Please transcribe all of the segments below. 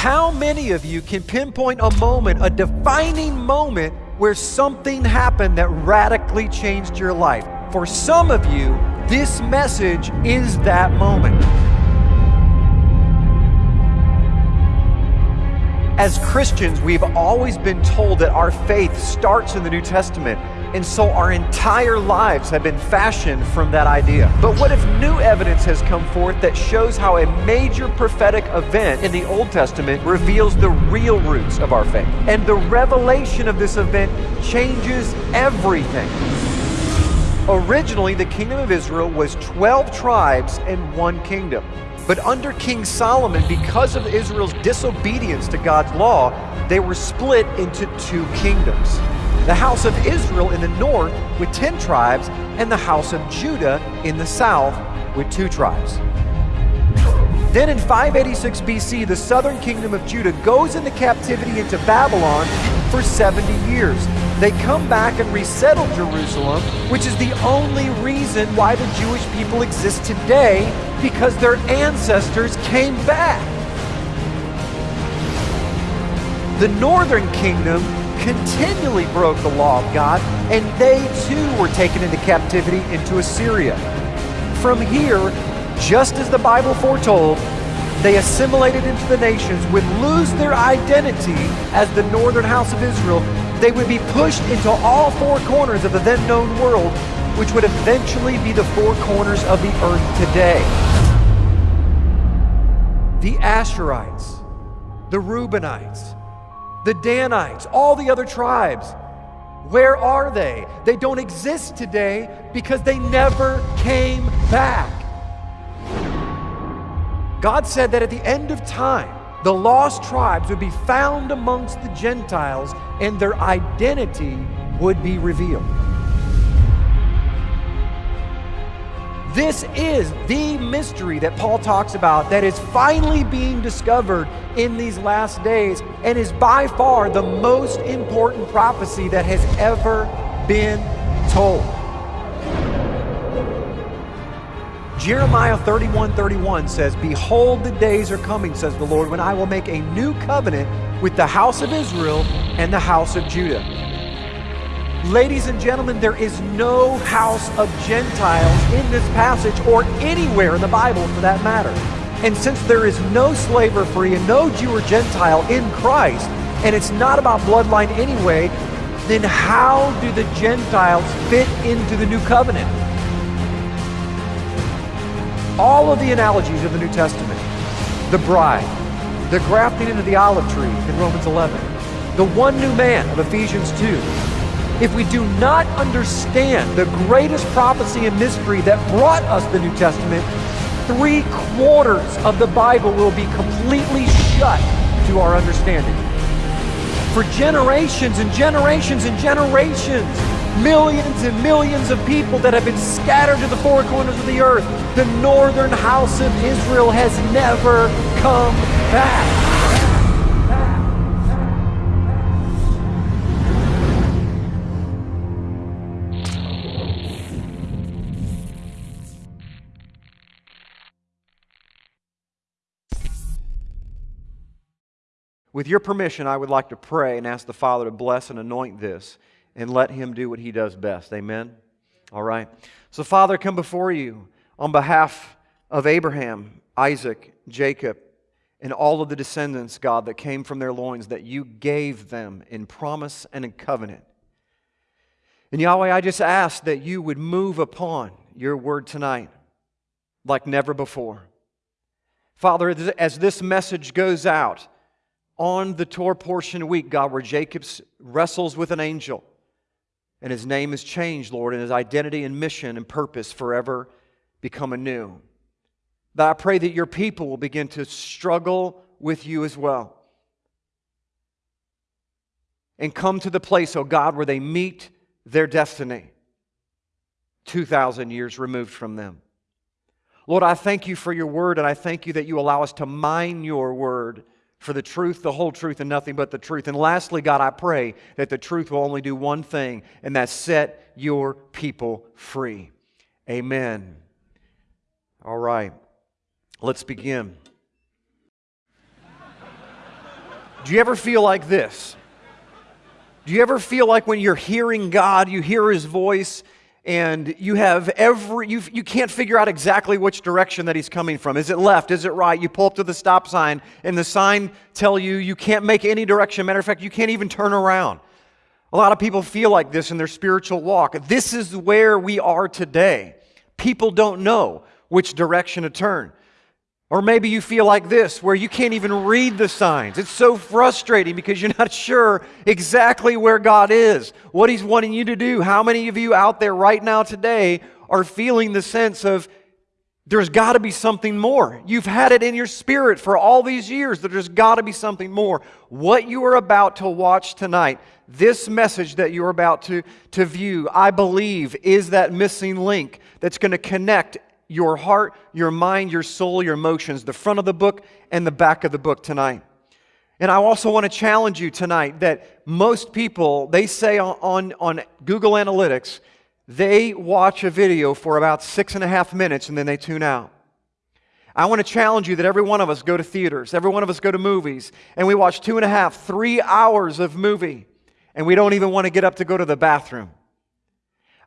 How many of you can pinpoint a moment, a defining moment, where something happened that radically changed your life? For some of you, this message is that moment. As Christians, we've always been told that our faith starts in the New Testament, and so our entire lives have been fashioned from that idea. But what if new evidence has come forth that shows how a major prophetic event in the Old Testament reveals the real roots of our faith? And the revelation of this event changes everything. Originally, the kingdom of Israel was 12 tribes and one kingdom. But under King Solomon, because of Israel's disobedience to God's law, they were split into two kingdoms. The house of Israel in the north with 10 tribes, and the house of Judah in the south with two tribes. Then in 586 BC, the southern kingdom of Judah goes into captivity into Babylon for 70 years. They come back and resettle Jerusalem, which is the only reason why the Jewish people exist today because their ancestors came back. The northern kingdom continually broke the law of God, and they too were taken into captivity into Assyria. From here, just as the Bible foretold, they assimilated into the nations, would lose their identity as the northern house of Israel. They would be pushed into all four corners of the then known world, which would eventually be the four corners of the earth today the Asherites, the Reubenites, the Danites, all the other tribes. Where are they? They don't exist today because they never came back. God said that at the end of time, the lost tribes would be found amongst the Gentiles and their identity would be revealed. This is the mystery that Paul talks about that is finally being discovered in these last days and is by far the most important prophecy that has ever been told. Jeremiah 31 31 says, Behold, the days are coming, says the Lord, when I will make a new covenant with the house of Israel and the house of Judah Ladies and gentlemen, there is no house of Gentiles in this passage or anywhere in the Bible for that matter. And since there is no slave or free and no Jew or Gentile in Christ, and it's not about bloodline anyway, then how do the Gentiles fit into the new covenant? All of the analogies of the New Testament the bride, the grafting into the olive tree in Romans 11, the one new man of Ephesians 2, if we do not understand the greatest prophecy and mystery that brought us the New Testament, three quarters of the Bible will be completely shut to our understanding. For generations and generations and generations, millions and millions of people that have been scattered to the four corners of the earth, the northern house of Israel has never come back. With your permission, I would like to pray and ask the Father to bless and anoint this and let Him do what He does best. Amen? All right. So, Father, come before you on behalf of Abraham, Isaac, Jacob, and all of the descendants, God, that came from their loins that you gave them in promise and in covenant. And Yahweh, I just ask that you would move upon your word tonight like never before. Father, as this message goes out, on the Torah portion week, God, where Jacob wrestles with an angel and his name is changed, Lord, and his identity and mission and purpose forever become anew. But I pray that your people will begin to struggle with you as well. And come to the place, oh God, where they meet their destiny 2,000 years removed from them. Lord, I thank you for your word, and I thank you that you allow us to mine your word for the truth, the whole truth, and nothing but the truth. And lastly, God, I pray that the truth will only do one thing, and that's set your people free. Amen. All right, let's begin. Do you ever feel like this? Do you ever feel like when you're hearing God, you hear His voice, and you have every, you, you can't figure out exactly which direction that He's coming from? Is it left? Is it right? You pull up to the stop sign, and the sign tell you you can't make any direction. Matter of fact, you can't even turn around. A lot of people feel like this in their spiritual walk. This is where we are today. People don't know which direction to turn. Or maybe you feel like this, where you can't even read the signs. It's so frustrating because you're not sure exactly where God is, what He's wanting you to do. How many of you out there right now today are feeling the sense of there's got to be something more? You've had it in your spirit for all these years that there's got to be something more. What you are about to watch tonight, this message that you're about to, to view, I believe, is that missing link that's going to connect your heart, your mind, your soul, your emotions, the front of the book and the back of the book tonight. And I also want to challenge you tonight that most people, they say on, on, Google Analytics, they watch a video for about six and a half minutes and then they tune out. I want to challenge you that every one of us go to theaters, every one of us go to movies, and we watch two and a half, three hours of movie, and we don't even want to get up to go to the bathroom.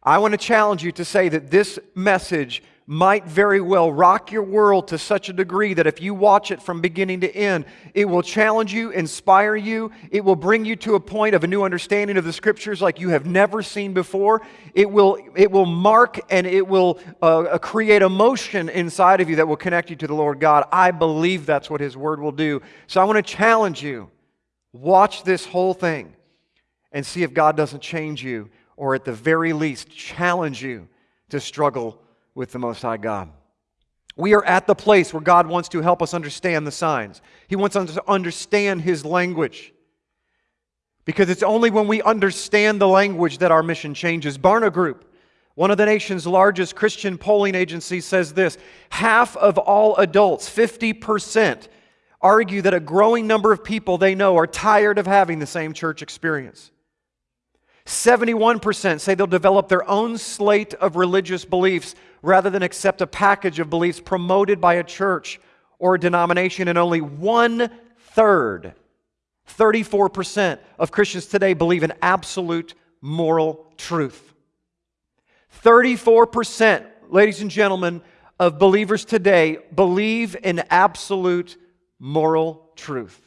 I want to challenge you to say that this message might very well rock your world to such a degree that if you watch it from beginning to end, it will challenge you, inspire you. It will bring you to a point of a new understanding of the scriptures like you have never seen before. It will, it will mark and it will uh, create emotion inside of you that will connect you to the Lord God. I believe that's what His Word will do. So I want to challenge you watch this whole thing and see if God doesn't change you or at the very least challenge you to struggle with the Most High God. We are at the place where God wants to help us understand the signs. He wants us to understand His language. Because it's only when we understand the language that our mission changes. Barna Group, one of the nation's largest Christian polling agencies, says this half of all adults, 50%, argue that a growing number of people they know are tired of having the same church experience. 71% say they'll develop their own slate of religious beliefs rather than accept a package of beliefs promoted by a church or a denomination, and only one third, 34% of Christians today believe in absolute moral truth. 34%, ladies and gentlemen, of believers today believe in absolute moral truth.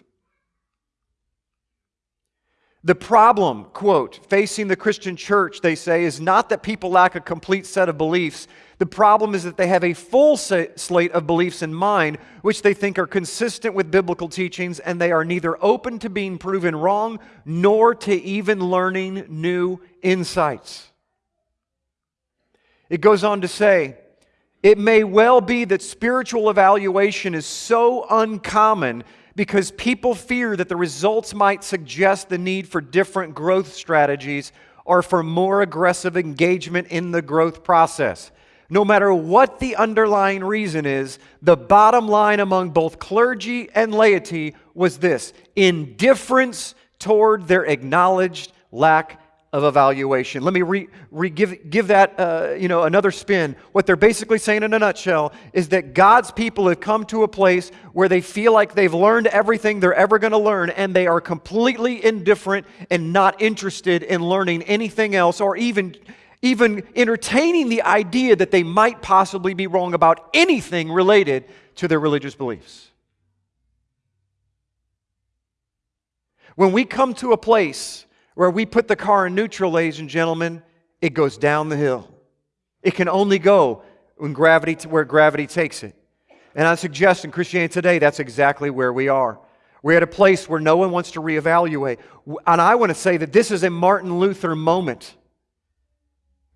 The problem, quote, facing the Christian church, they say, is not that people lack a complete set of beliefs. The problem is that they have a full slate of beliefs in mind, which they think are consistent with biblical teachings, and they are neither open to being proven wrong nor to even learning new insights. It goes on to say, it may well be that spiritual evaluation is so uncommon because people fear that the results might suggest the need for different growth strategies or for more aggressive engagement in the growth process. No matter what the underlying reason is, the bottom line among both clergy and laity was this indifference toward their acknowledged lack of evaluation. Let me re, re give, give that uh, you know, another spin. What they're basically saying in a nutshell is that God's people have come to a place where they feel like they've learned everything they're ever going to learn, and they are completely indifferent and not interested in learning anything else or even, even entertaining the idea that they might possibly be wrong about anything related to their religious beliefs. When we come to a place where we put the car in neutral, ladies and gentlemen, it goes down the hill. It can only go when gravity, where gravity takes it. And I suggest in Christianity today, that's exactly where we are. We're at a place where no one wants to reevaluate. And I want to say that this is a Martin Luther moment.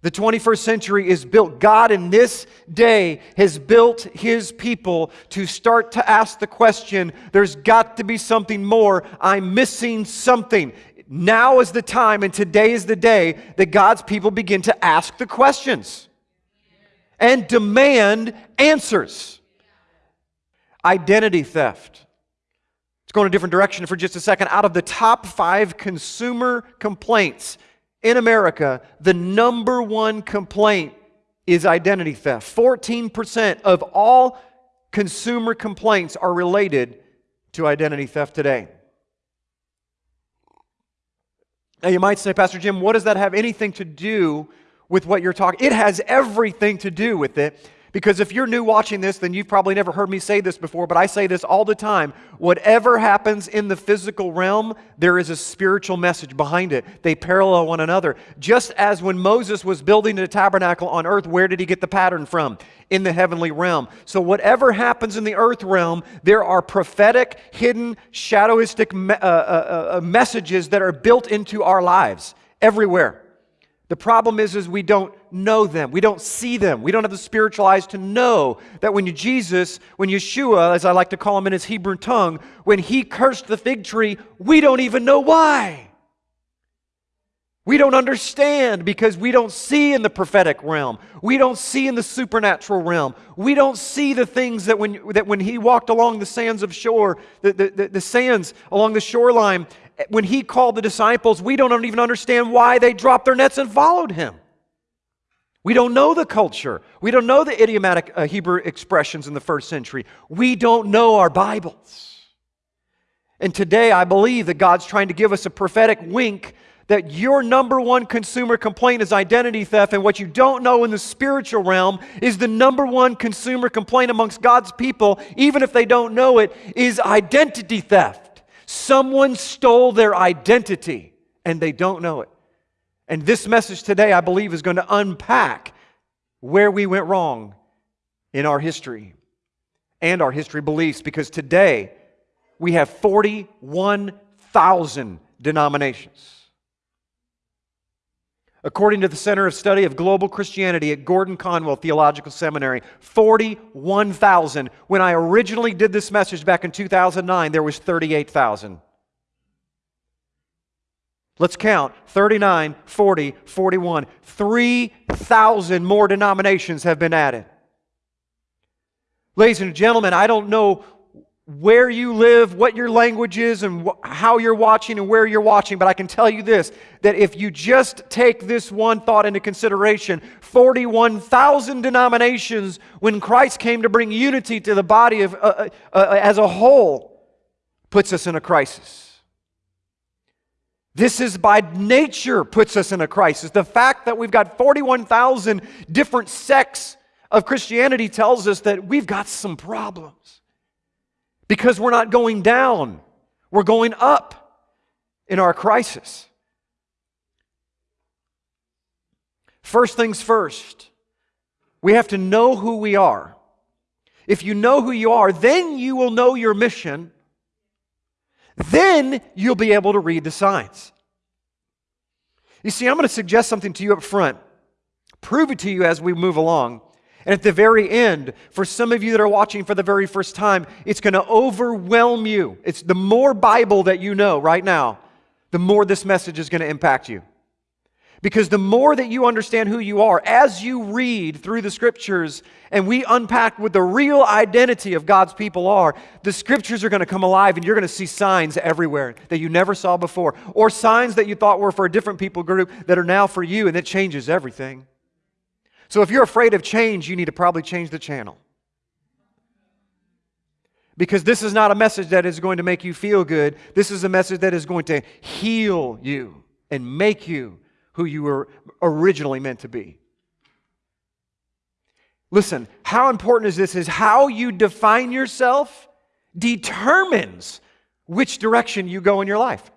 The 21st century is built. God in this day has built his people to start to ask the question there's got to be something more. I'm missing something. Now is the time and today is the day that God's people begin to ask the questions and demand answers. Identity theft. Let's go in a different direction for just a second. Out of the top five consumer complaints in America, the number one complaint is identity theft. 14% of all consumer complaints are related to identity theft today. Now, you might say, Pastor Jim, what does that have anything to do with what you're talking? It has everything to do with it because if you're new watching this, then you've probably never heard me say this before, but I say this all the time. Whatever happens in the physical realm, there is a spiritual message behind it. They parallel one another. Just as when Moses was building the tabernacle on earth, where did he get the pattern from? In the heavenly realm. So, whatever happens in the earth realm, there are prophetic, hidden, shadowistic me- uh, uh, uh, messages that are built into our lives everywhere. The problem is, is we don't know them. We don't see them. We don't have the spiritual eyes to know that when Jesus, when Yeshua, as I like to call him in his Hebrew tongue, when he cursed the fig tree, we don't even know why. We don't understand because we don't see in the prophetic realm. We don't see in the supernatural realm. We don't see the things that when, that when he walked along the sands of shore, the, the, the, the sands along the shoreline, when he called the disciples, we don't even understand why they dropped their nets and followed him. We don't know the culture. We don't know the idiomatic uh, Hebrew expressions in the first century. We don't know our Bibles. And today I believe that God's trying to give us a prophetic wink that your number one consumer complaint is identity theft, and what you don't know in the spiritual realm is the number one consumer complaint amongst God's people, even if they don't know it, is identity theft. Someone stole their identity and they don't know it. And this message today, I believe, is going to unpack where we went wrong in our history and our history beliefs because today we have 41,000 denominations. According to the Center of Study of Global Christianity at Gordon Conwell Theological Seminary, 41,000. When I originally did this message back in 2009, there was 38,000. Let's count 39, 40, 41. 3,000 more denominations have been added. Ladies and gentlemen, I don't know where you live, what your language is, and wh- how you're watching and where you're watching. But I can tell you this that if you just take this one thought into consideration, 41,000 denominations, when Christ came to bring unity to the body of, uh, uh, uh, as a whole, puts us in a crisis. This is by nature puts us in a crisis. The fact that we've got 41,000 different sects of Christianity tells us that we've got some problems because we're not going down, we're going up in our crisis. First things first, we have to know who we are. If you know who you are, then you will know your mission. Then you'll be able to read the signs. You see, I'm going to suggest something to you up front, prove it to you as we move along. And at the very end, for some of you that are watching for the very first time, it's going to overwhelm you. It's the more Bible that you know right now, the more this message is going to impact you. Because the more that you understand who you are, as you read through the scriptures and we unpack what the real identity of God's people are, the scriptures are going to come alive and you're going to see signs everywhere that you never saw before, or signs that you thought were for a different people group that are now for you, and it changes everything. So if you're afraid of change, you need to probably change the channel. Because this is not a message that is going to make you feel good. This is a message that is going to heal you and make you who you were originally meant to be. Listen, how important is this? Is how you define yourself determines which direction you go in your life.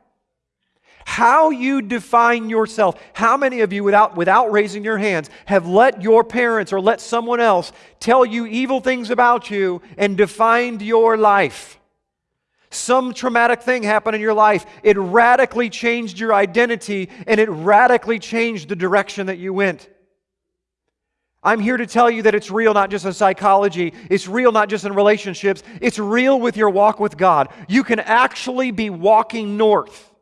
How you define yourself. How many of you, without, without raising your hands, have let your parents or let someone else tell you evil things about you and defined your life? Some traumatic thing happened in your life. It radically changed your identity and it radically changed the direction that you went. I'm here to tell you that it's real not just in psychology, it's real not just in relationships, it's real with your walk with God. You can actually be walking north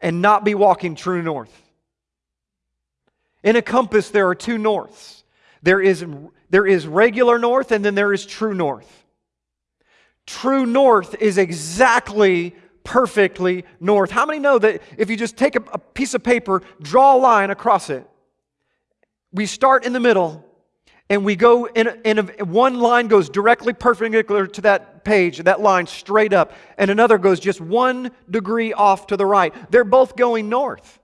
and not be walking true north. In a compass, there are two norths there is, there is regular north, and then there is true north. True north is exactly perfectly north. How many know that if you just take a, a piece of paper, draw a line across it, we start in the middle, and we go in, in a, one line goes directly perpendicular to that page, that line straight up, and another goes just one degree off to the right. They're both going north.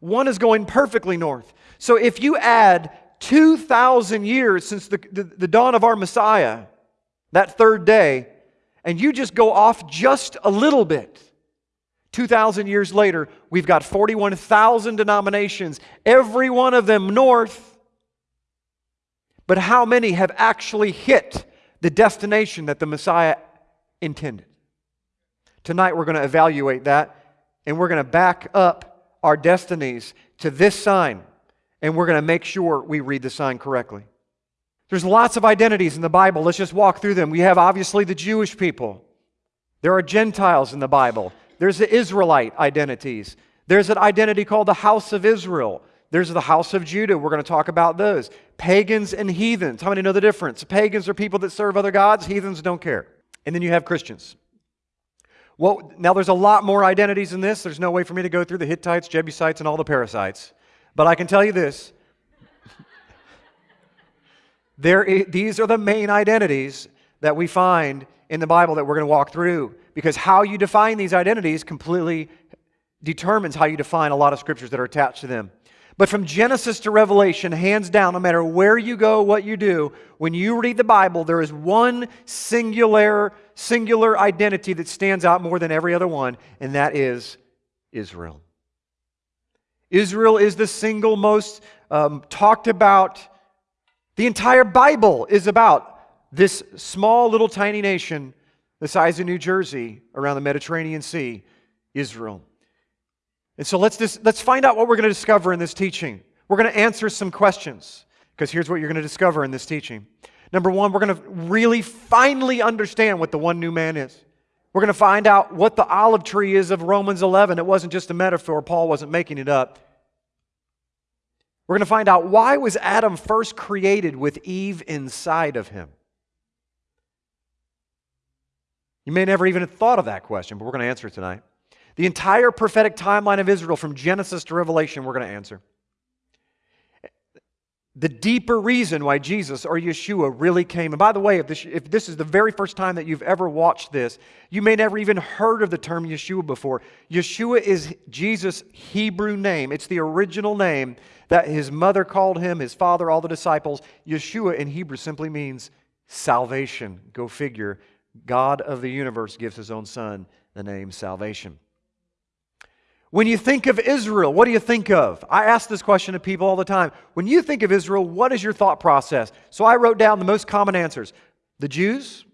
One is going perfectly north. So if you add 2,000 years since the, the, the dawn of our Messiah, that third day, and you just go off just a little bit, 2,000 years later, we've got 41,000 denominations, every one of them north but how many have actually hit the destination that the Messiah intended? Tonight we're going to evaluate that and we're going to back up our destinies to this sign and we're going to make sure we read the sign correctly. There's lots of identities in the Bible. Let's just walk through them. We have obviously the Jewish people. There are Gentiles in the Bible. There's the Israelite identities. There's an identity called the house of Israel. There's the house of Judah. We're going to talk about those. Pagans and heathens. How many know the difference? Pagans are people that serve other gods, heathens don't care. And then you have Christians. Well, now there's a lot more identities in this. There's no way for me to go through the Hittites, Jebusites, and all the parasites. But I can tell you this. there, these are the main identities that we find in the Bible that we're going to walk through. Because how you define these identities completely determines how you define a lot of scriptures that are attached to them. But from Genesis to Revelation, hands down, no matter where you go, what you do, when you read the Bible, there is one singular, singular identity that stands out more than every other one, and that is Israel. Israel is the single most um, talked about. The entire Bible is about this small little tiny nation the size of New Jersey around the Mediterranean Sea, Israel. And so let's, just, let's find out what we're going to discover in this teaching. We're going to answer some questions because here's what you're going to discover in this teaching. Number one, we're going to really finally understand what the one new man is. We're going to find out what the olive tree is of Romans 11. It wasn't just a metaphor, Paul wasn't making it up. We're going to find out why was Adam first created with Eve inside of him? You may never even have thought of that question, but we're going to answer it tonight. The entire prophetic timeline of Israel from Genesis to Revelation, we're going to answer. The deeper reason why Jesus or Yeshua really came. And by the way, if this, if this is the very first time that you've ever watched this, you may never even heard of the term Yeshua before. Yeshua is Jesus' Hebrew name, it's the original name that his mother called him, his father, all the disciples. Yeshua in Hebrew simply means salvation. Go figure. God of the universe gives his own son the name salvation. When you think of Israel, what do you think of? I ask this question to people all the time. When you think of Israel, what is your thought process? So I wrote down the most common answers the Jews,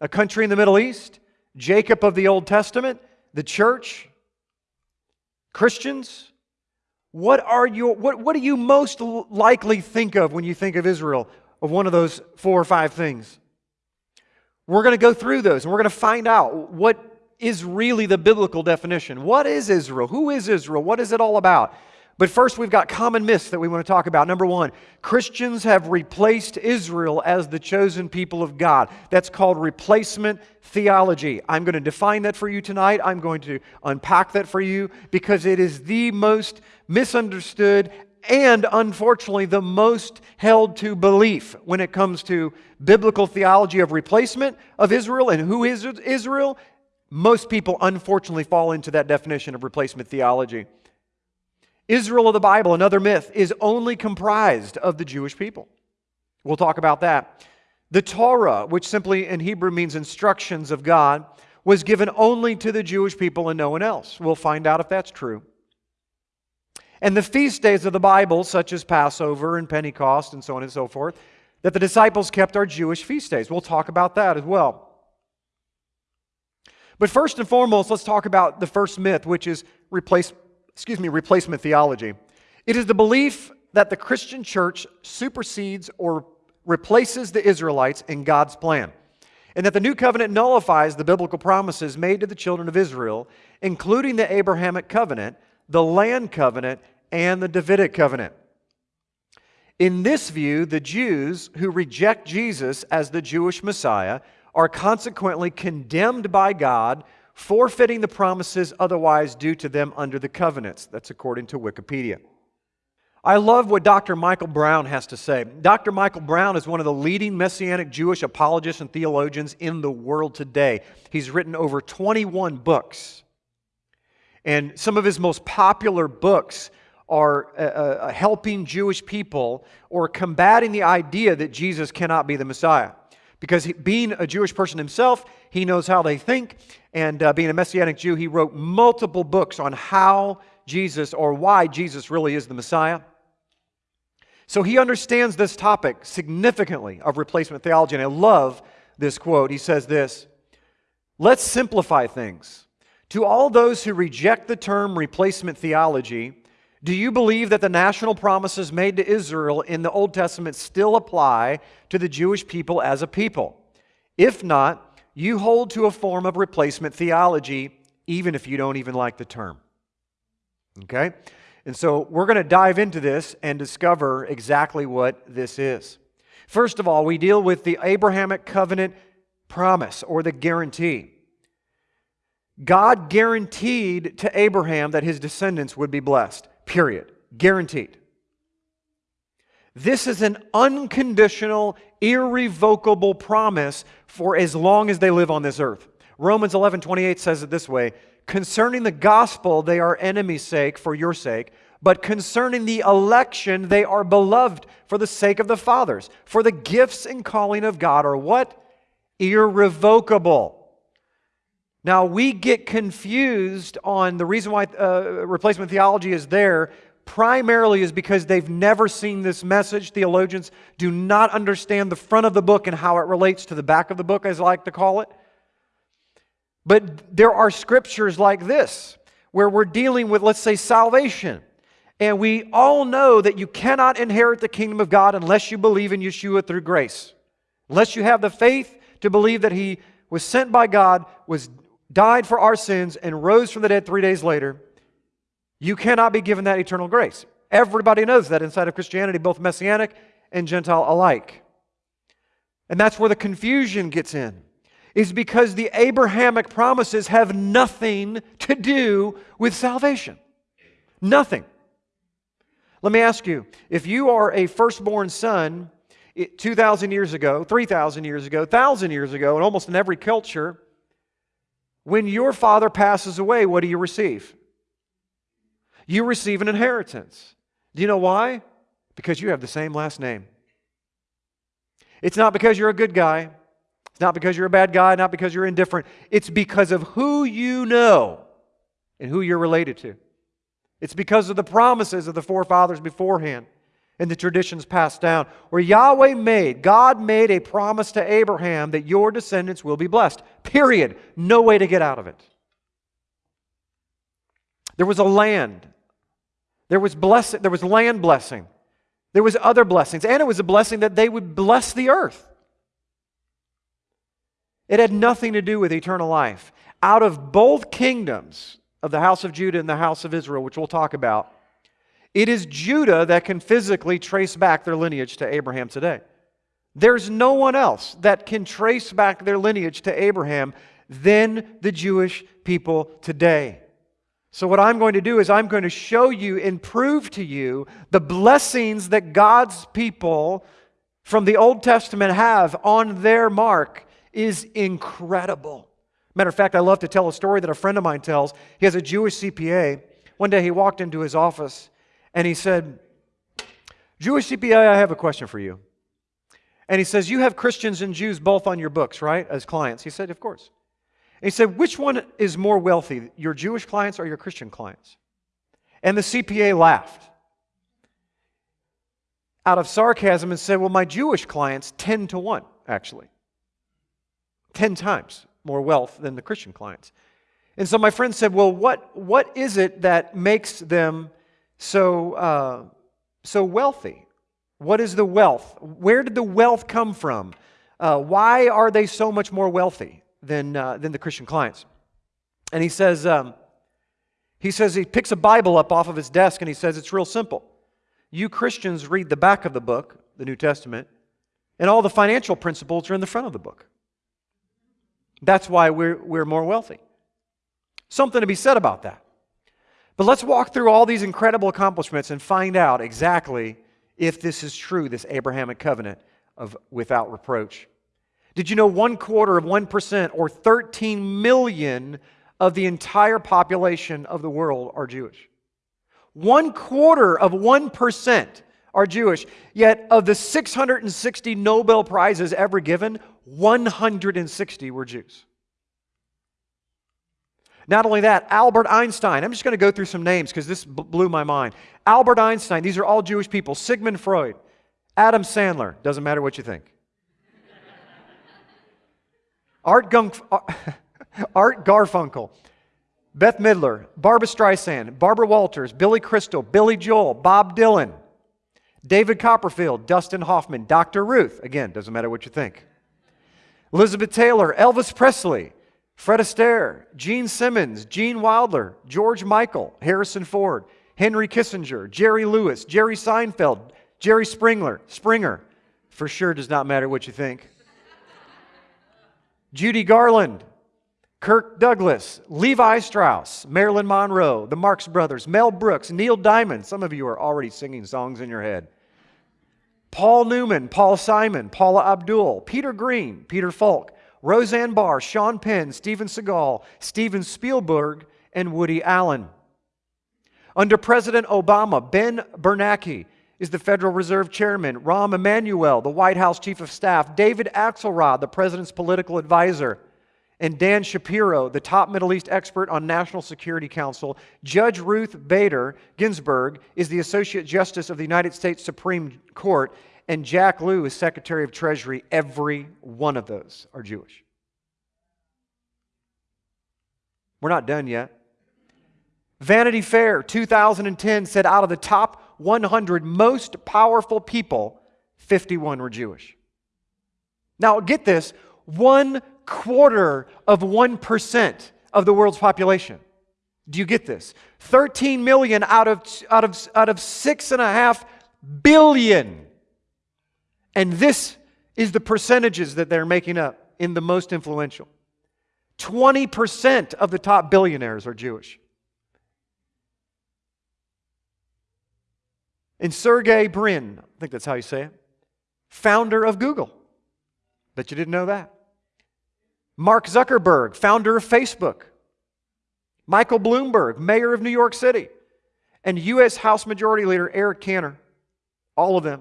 a country in the Middle East, Jacob of the Old Testament, the church, Christians. What, are your, what, what do you most likely think of when you think of Israel, of one of those four or five things? We're going to go through those and we're going to find out what is really the biblical definition. What is Israel? Who is Israel? What is it all about? But first, we've got common myths that we want to talk about. Number one, Christians have replaced Israel as the chosen people of God. That's called replacement theology. I'm going to define that for you tonight. I'm going to unpack that for you because it is the most misunderstood and unfortunately the most held to belief when it comes to biblical theology of replacement of Israel and who is Israel most people, unfortunately, fall into that definition of replacement theology. Israel of the Bible, another myth, is only comprised of the Jewish people. We'll talk about that. The Torah, which simply in Hebrew means instructions of God, was given only to the Jewish people and no one else. We'll find out if that's true. And the feast days of the Bible, such as Passover and Pentecost and so on and so forth, that the disciples kept are Jewish feast days. We'll talk about that as well. But first and foremost, let's talk about the first myth, which is replace, excuse me, replacement theology. It is the belief that the Christian church supersedes or replaces the Israelites in God's plan, and that the new covenant nullifies the biblical promises made to the children of Israel, including the Abrahamic covenant, the land covenant, and the Davidic covenant. In this view, the Jews who reject Jesus as the Jewish Messiah are consequently condemned by God, forfeiting the promises otherwise due to them under the covenants. That's according to Wikipedia. I love what Dr. Michael Brown has to say. Dr. Michael Brown is one of the leading Messianic Jewish apologists and theologians in the world today. He's written over 21 books. And some of his most popular books are uh, uh, helping Jewish people or combating the idea that Jesus cannot be the Messiah. Because he, being a Jewish person himself, he knows how they think. And uh, being a Messianic Jew, he wrote multiple books on how Jesus or why Jesus really is the Messiah. So he understands this topic significantly of replacement theology. And I love this quote. He says this Let's simplify things. To all those who reject the term replacement theology, do you believe that the national promises made to Israel in the Old Testament still apply to the Jewish people as a people? If not, you hold to a form of replacement theology, even if you don't even like the term. Okay? And so we're going to dive into this and discover exactly what this is. First of all, we deal with the Abrahamic covenant promise or the guarantee. God guaranteed to Abraham that his descendants would be blessed, period. Guaranteed. This is an unconditional, irrevocable promise for as long as they live on this earth. Romans 11 28 says it this way Concerning the gospel, they are enemies' sake for your sake, but concerning the election, they are beloved for the sake of the fathers. For the gifts and calling of God are what? Irrevocable. Now, we get confused on the reason why uh, replacement theology is there primarily is because they've never seen this message. Theologians do not understand the front of the book and how it relates to the back of the book, as I like to call it. But there are scriptures like this where we're dealing with, let's say, salvation. And we all know that you cannot inherit the kingdom of God unless you believe in Yeshua through grace. Unless you have the faith to believe that he was sent by God, was died for our sins, and rose from the dead three days later, you cannot be given that eternal grace. Everybody knows that inside of Christianity, both Messianic and Gentile alike. And that's where the confusion gets in, is because the Abrahamic promises have nothing to do with salvation. Nothing. Let me ask you if you are a firstborn son 2,000 years ago, 3,000 years ago, 1,000 years ago, and almost in every culture, when your father passes away, what do you receive? you receive an inheritance. Do you know why? Because you have the same last name. It's not because you're a good guy. It's not because you're a bad guy, not because you're indifferent. It's because of who you know and who you're related to. It's because of the promises of the forefathers beforehand and the traditions passed down. Where Yahweh made, God made a promise to Abraham that your descendants will be blessed. Period. No way to get out of it. There was a land there was blessing, there was land blessing. There was other blessings, and it was a blessing that they would bless the earth. It had nothing to do with eternal life. Out of both kingdoms of the house of Judah and the house of Israel, which we'll talk about, it is Judah that can physically trace back their lineage to Abraham today. There's no one else that can trace back their lineage to Abraham than the Jewish people today. So, what I'm going to do is, I'm going to show you and prove to you the blessings that God's people from the Old Testament have on their mark is incredible. Matter of fact, I love to tell a story that a friend of mine tells. He has a Jewish CPA. One day he walked into his office and he said, Jewish CPA, I have a question for you. And he says, You have Christians and Jews both on your books, right, as clients? He said, Of course. And he said, Which one is more wealthy, your Jewish clients or your Christian clients? And the CPA laughed out of sarcasm and said, Well, my Jewish clients 10 to 1, actually. 10 times more wealth than the Christian clients. And so my friend said, Well, what, what is it that makes them so, uh, so wealthy? What is the wealth? Where did the wealth come from? Uh, why are they so much more wealthy? than, uh, than the Christian clients. And he says, um, he says he picks a Bible up off of his desk and he says it's real simple. You Christians read the back of the book, the New Testament, and all the financial principles are in the front of the book. That's why we're, we're more wealthy. Something to be said about that. But let's walk through all these incredible accomplishments and find out exactly if this is true, this Abrahamic covenant of without reproach. Did you know one quarter of 1% or 13 million of the entire population of the world are Jewish? One quarter of 1% are Jewish. Yet, of the 660 Nobel Prizes ever given, 160 were Jews. Not only that, Albert Einstein, I'm just going to go through some names because this blew my mind. Albert Einstein, these are all Jewish people. Sigmund Freud, Adam Sandler, doesn't matter what you think. Art, Gung, uh, Art Garfunkel, Bette Midler, Barbra Streisand, Barbara Walters, Billy Crystal, Billy Joel, Bob Dylan, David Copperfield, Dustin Hoffman, Dr. Ruth, again, doesn't matter what you think. Elizabeth Taylor, Elvis Presley, Fred Astaire, Gene Simmons, Gene Wilder, George Michael, Harrison Ford, Henry Kissinger, Jerry Lewis, Jerry Seinfeld, Jerry Springer, Springer, for sure does not matter what you think. Judy Garland, Kirk Douglas, Levi Strauss, Marilyn Monroe, the Marx Brothers, Mel Brooks, Neil Diamond. Some of you are already singing songs in your head. Paul Newman, Paul Simon, Paula Abdul, Peter Green, Peter Falk, Roseanne Barr, Sean Penn, Steven Seagal, Steven Spielberg, and Woody Allen. Under President Obama, Ben Bernanke is the Federal Reserve Chairman, Rahm Emanuel, the White House Chief of Staff, David Axelrod, the President's political advisor and Dan Shapiro, the top Middle East expert on National Security Council. Judge Ruth Bader Ginsburg is the Associate Justice of the United States Supreme Court, and Jack Lew is Secretary of Treasury. Every one of those are Jewish. We're not done yet. Vanity Fair 2010 said out of the top 100 most powerful people, 51 were Jewish. Now, get this one quarter of 1% of the world's population. Do you get this? 13 million out of, out of, out of 6.5 billion. And this is the percentages that they're making up in the most influential. 20% of the top billionaires are Jewish. And Sergey Brin, I think that's how you say it, founder of Google. Bet you didn't know that. Mark Zuckerberg, founder of Facebook, Michael Bloomberg, mayor of New York City, and U.S. House Majority Leader Eric Cantor. All of them.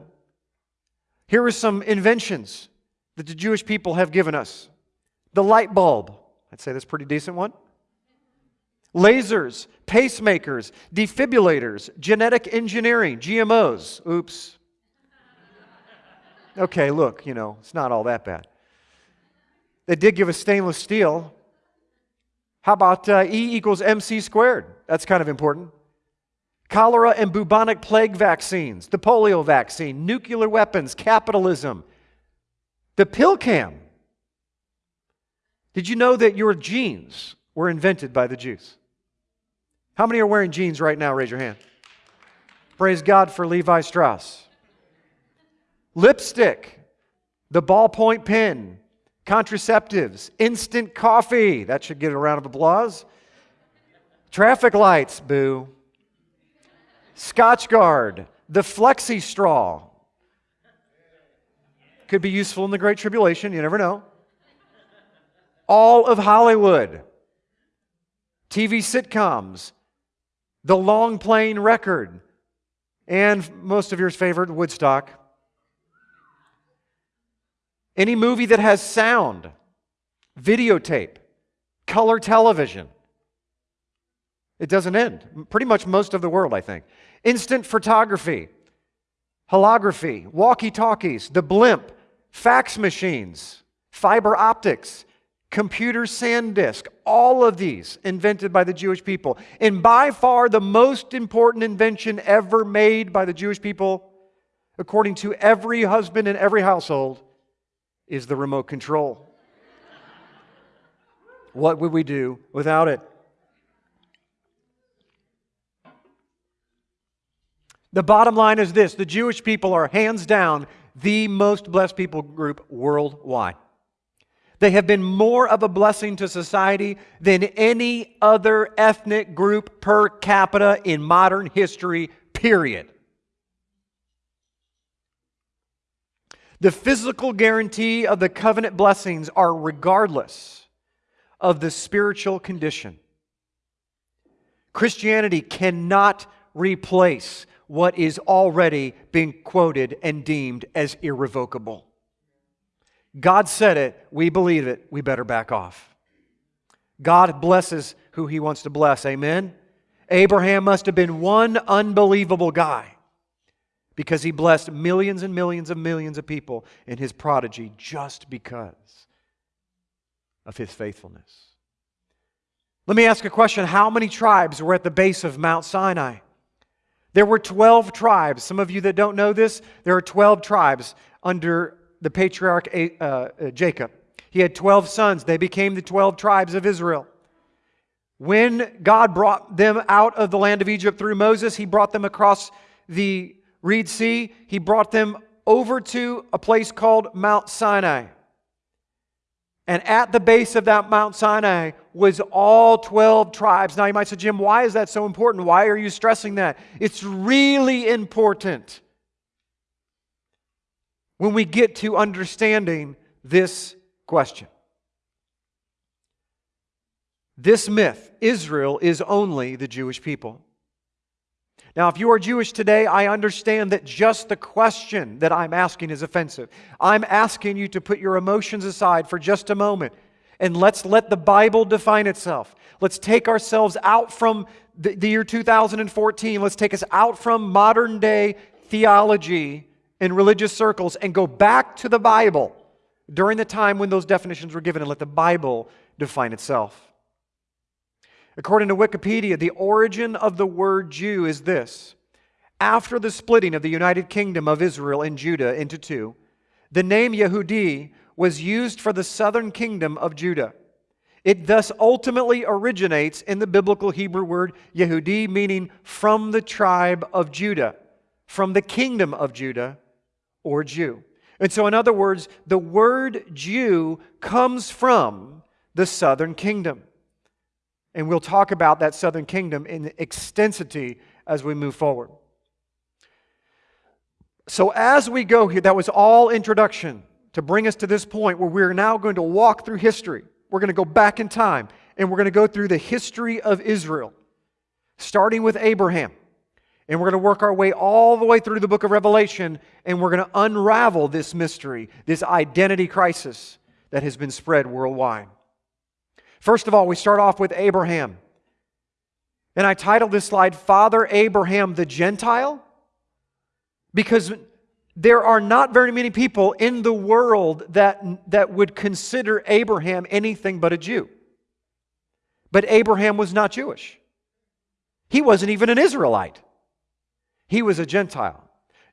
Here are some inventions that the Jewish people have given us the light bulb. I'd say that's a pretty decent one. Lasers, pacemakers, defibrillators, genetic engineering, GMOs. Oops. Okay, look, you know, it's not all that bad. They did give us stainless steel. How about uh, E equals MC squared? That's kind of important. Cholera and bubonic plague vaccines, the polio vaccine, nuclear weapons, capitalism, the pill cam. Did you know that your jeans were invented by the Jews? How many are wearing jeans right now? Raise your hand. Praise God for Levi Strauss. Lipstick, the ballpoint pen, contraceptives, instant coffee. That should get a round of applause. Traffic lights, boo. Scotchgard, the flexi straw. Could be useful in the Great Tribulation, you never know. All of Hollywood, TV sitcoms, the long playing record, and most of your favorite, Woodstock. Any movie that has sound, videotape, color television. It doesn't end. Pretty much most of the world, I think. Instant photography, holography, walkie talkies, the blimp, fax machines, fiber optics, computer SanDisk, all of these invented by the Jewish people. And by far the most important invention ever made by the Jewish people, according to every husband in every household, is the remote control. what would we do without it? The bottom line is this the Jewish people are hands down the most blessed people group worldwide. They have been more of a blessing to society than any other ethnic group per capita in modern history, period. The physical guarantee of the covenant blessings are regardless of the spiritual condition. Christianity cannot replace what is already being quoted and deemed as irrevocable. God said it, we believe it, we better back off. God blesses who he wants to bless. Amen? Abraham must have been one unbelievable guy because he blessed millions and millions of millions of people in his prodigy just because of his faithfulness. Let me ask a question How many tribes were at the base of Mount Sinai? There were 12 tribes. Some of you that don't know this, there are 12 tribes under the patriarch uh, uh, Jacob. He had 12 sons. They became the 12 tribes of Israel. When God brought them out of the land of Egypt through Moses, he brought them across the Reed Sea. He brought them over to a place called Mount Sinai. And at the base of that Mount Sinai was all 12 tribes. Now you might say, Jim, why is that so important? Why are you stressing that? It's really important when we get to understanding this question. This myth, Israel is only the Jewish people. Now, if you are Jewish today, I understand that just the question that I'm asking is offensive. I'm asking you to put your emotions aside for just a moment and let's let the Bible define itself. Let's take ourselves out from the, the year 2014. Let's take us out from modern day theology in religious circles and go back to the Bible during the time when those definitions were given and let the Bible define itself. According to Wikipedia, the origin of the word Jew is this. After the splitting of the United Kingdom of Israel and Judah into two, the name Yehudi was used for the southern kingdom of Judah. It thus ultimately originates in the biblical Hebrew word Yehudi, meaning from the tribe of Judah, from the kingdom of Judah, or Jew. And so, in other words, the word Jew comes from the southern kingdom. And we'll talk about that southern kingdom in extensity as we move forward. So, as we go here, that was all introduction to bring us to this point where we're now going to walk through history. We're going to go back in time and we're going to go through the history of Israel, starting with Abraham. And we're going to work our way all the way through the book of Revelation, and we're going to unravel this mystery, this identity crisis that has been spread worldwide. First of all, we start off with Abraham. And I titled this slide Father Abraham the Gentile because there are not very many people in the world that, that would consider Abraham anything but a Jew. But Abraham was not Jewish, he wasn't even an Israelite. He was a Gentile.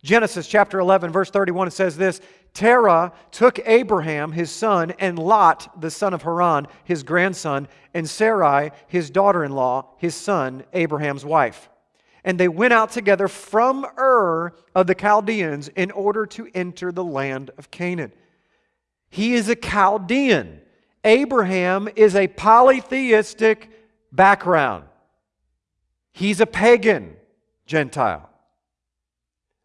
Genesis chapter 11, verse 31, it says this Terah took Abraham, his son, and Lot, the son of Haran, his grandson, and Sarai, his daughter in law, his son, Abraham's wife. And they went out together from Ur of the Chaldeans in order to enter the land of Canaan. He is a Chaldean. Abraham is a polytheistic background. He's a pagan Gentile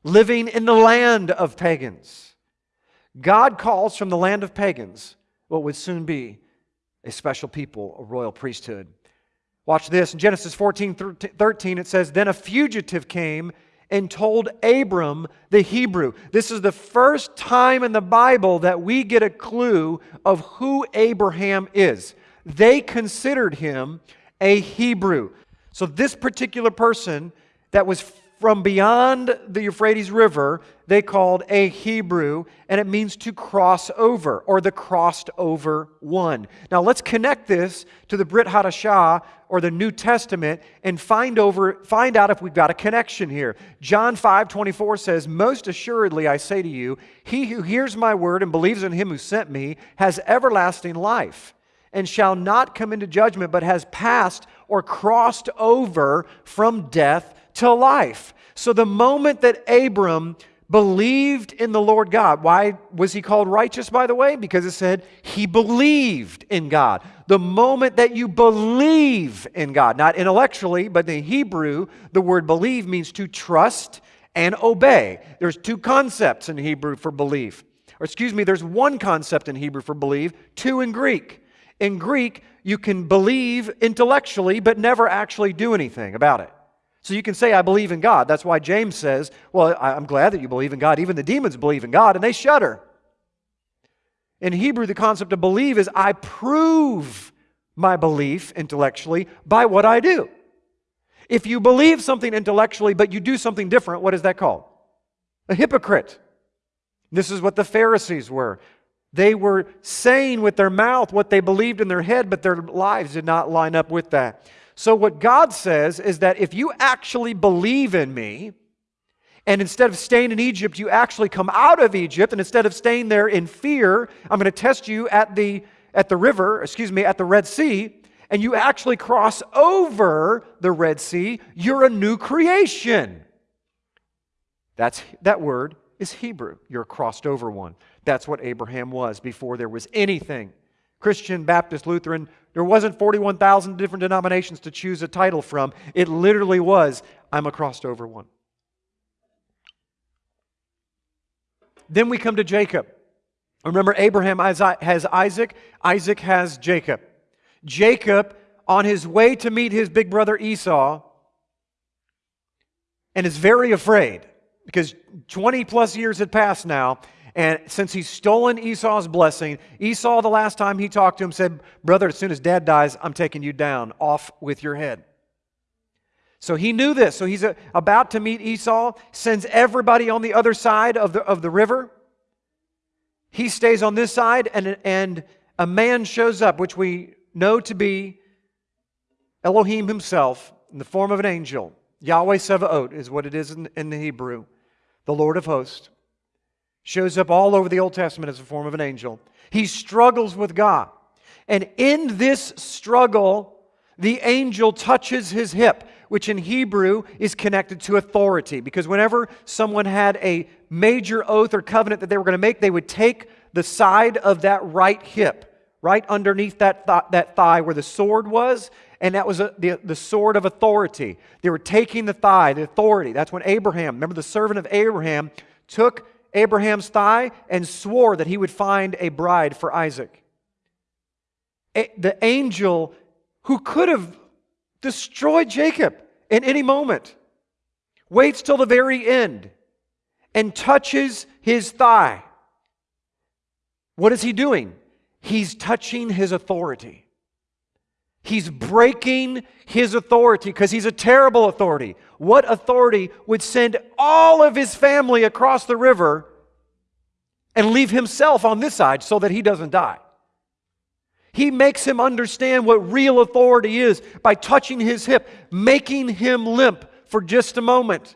living in the land of pagans. God calls from the land of pagans what would soon be a special people, a royal priesthood. Watch this. In Genesis 14 13, it says, Then a fugitive came and told Abram the Hebrew. This is the first time in the Bible that we get a clue of who Abraham is. They considered him a Hebrew. So, this particular person that was from beyond the Euphrates River, they called a Hebrew, and it means to cross over or the crossed over one. Now let's connect this to the Brit Hadashah or the New Testament and find over find out if we've got a connection here. John 5 24 says, Most assuredly I say to you, he who hears my word and believes in him who sent me has everlasting life and shall not come into judgment, but has passed or crossed over from death to life. So the moment that Abram believed in the Lord God. Why was he called righteous, by the way? Because it said he believed in God. The moment that you believe in God, not intellectually, but in Hebrew, the word believe means to trust and obey. There's two concepts in Hebrew for belief. Or excuse me, there's one concept in Hebrew for believe, two in Greek. In Greek, you can believe intellectually, but never actually do anything about it. So you can say, I believe in God. That's why James says, Well, I'm glad that you believe in God. Even the demons believe in God and they shudder. In Hebrew, the concept of believe is I prove my belief intellectually by what I do. If you believe something intellectually but you do something different, what is that called? A hypocrite. This is what the Pharisees were. They were saying with their mouth what they believed in their head, but their lives did not line up with that. So, what God says is that if you actually believe in me, and instead of staying in Egypt, you actually come out of Egypt, and instead of staying there in fear, I'm going to test you at the, at the river, excuse me, at the Red Sea, and you actually cross over the Red Sea, you're a new creation. That's, that word is Hebrew. You're a crossed over one. That's what Abraham was before there was anything. Christian, Baptist, Lutheran, there wasn't 41,000 different denominations to choose a title from. It literally was, I'm a crossed over one. Then we come to Jacob. Remember, Abraham has Isaac, Isaac has Jacob. Jacob, on his way to meet his big brother Esau, and is very afraid because 20 plus years had passed now, and since he's stolen Esau's blessing, Esau, the last time he talked to him, said, Brother, as soon as dad dies, I'm taking you down, off with your head. So he knew this. So he's uh, about to meet Esau, sends everybody on the other side of the, of the river. He stays on this side, and, and a man shows up, which we know to be Elohim himself in the form of an angel. Yahweh Sevaot is what it is in, in the Hebrew, the Lord of hosts. Shows up all over the Old Testament as a form of an angel. He struggles with God. And in this struggle, the angel touches his hip, which in Hebrew is connected to authority. Because whenever someone had a major oath or covenant that they were going to make, they would take the side of that right hip, right underneath that, th- that thigh where the sword was, and that was a, the, the sword of authority. They were taking the thigh, the authority. That's when Abraham, remember the servant of Abraham, took Abraham's thigh and swore that he would find a bride for Isaac. A, the angel who could have destroyed Jacob in any moment waits till the very end and touches his thigh. What is he doing? He's touching his authority. He's breaking his authority because he's a terrible authority. What authority would send all of his family across the river and leave himself on this side so that he doesn't die? He makes him understand what real authority is by touching his hip, making him limp for just a moment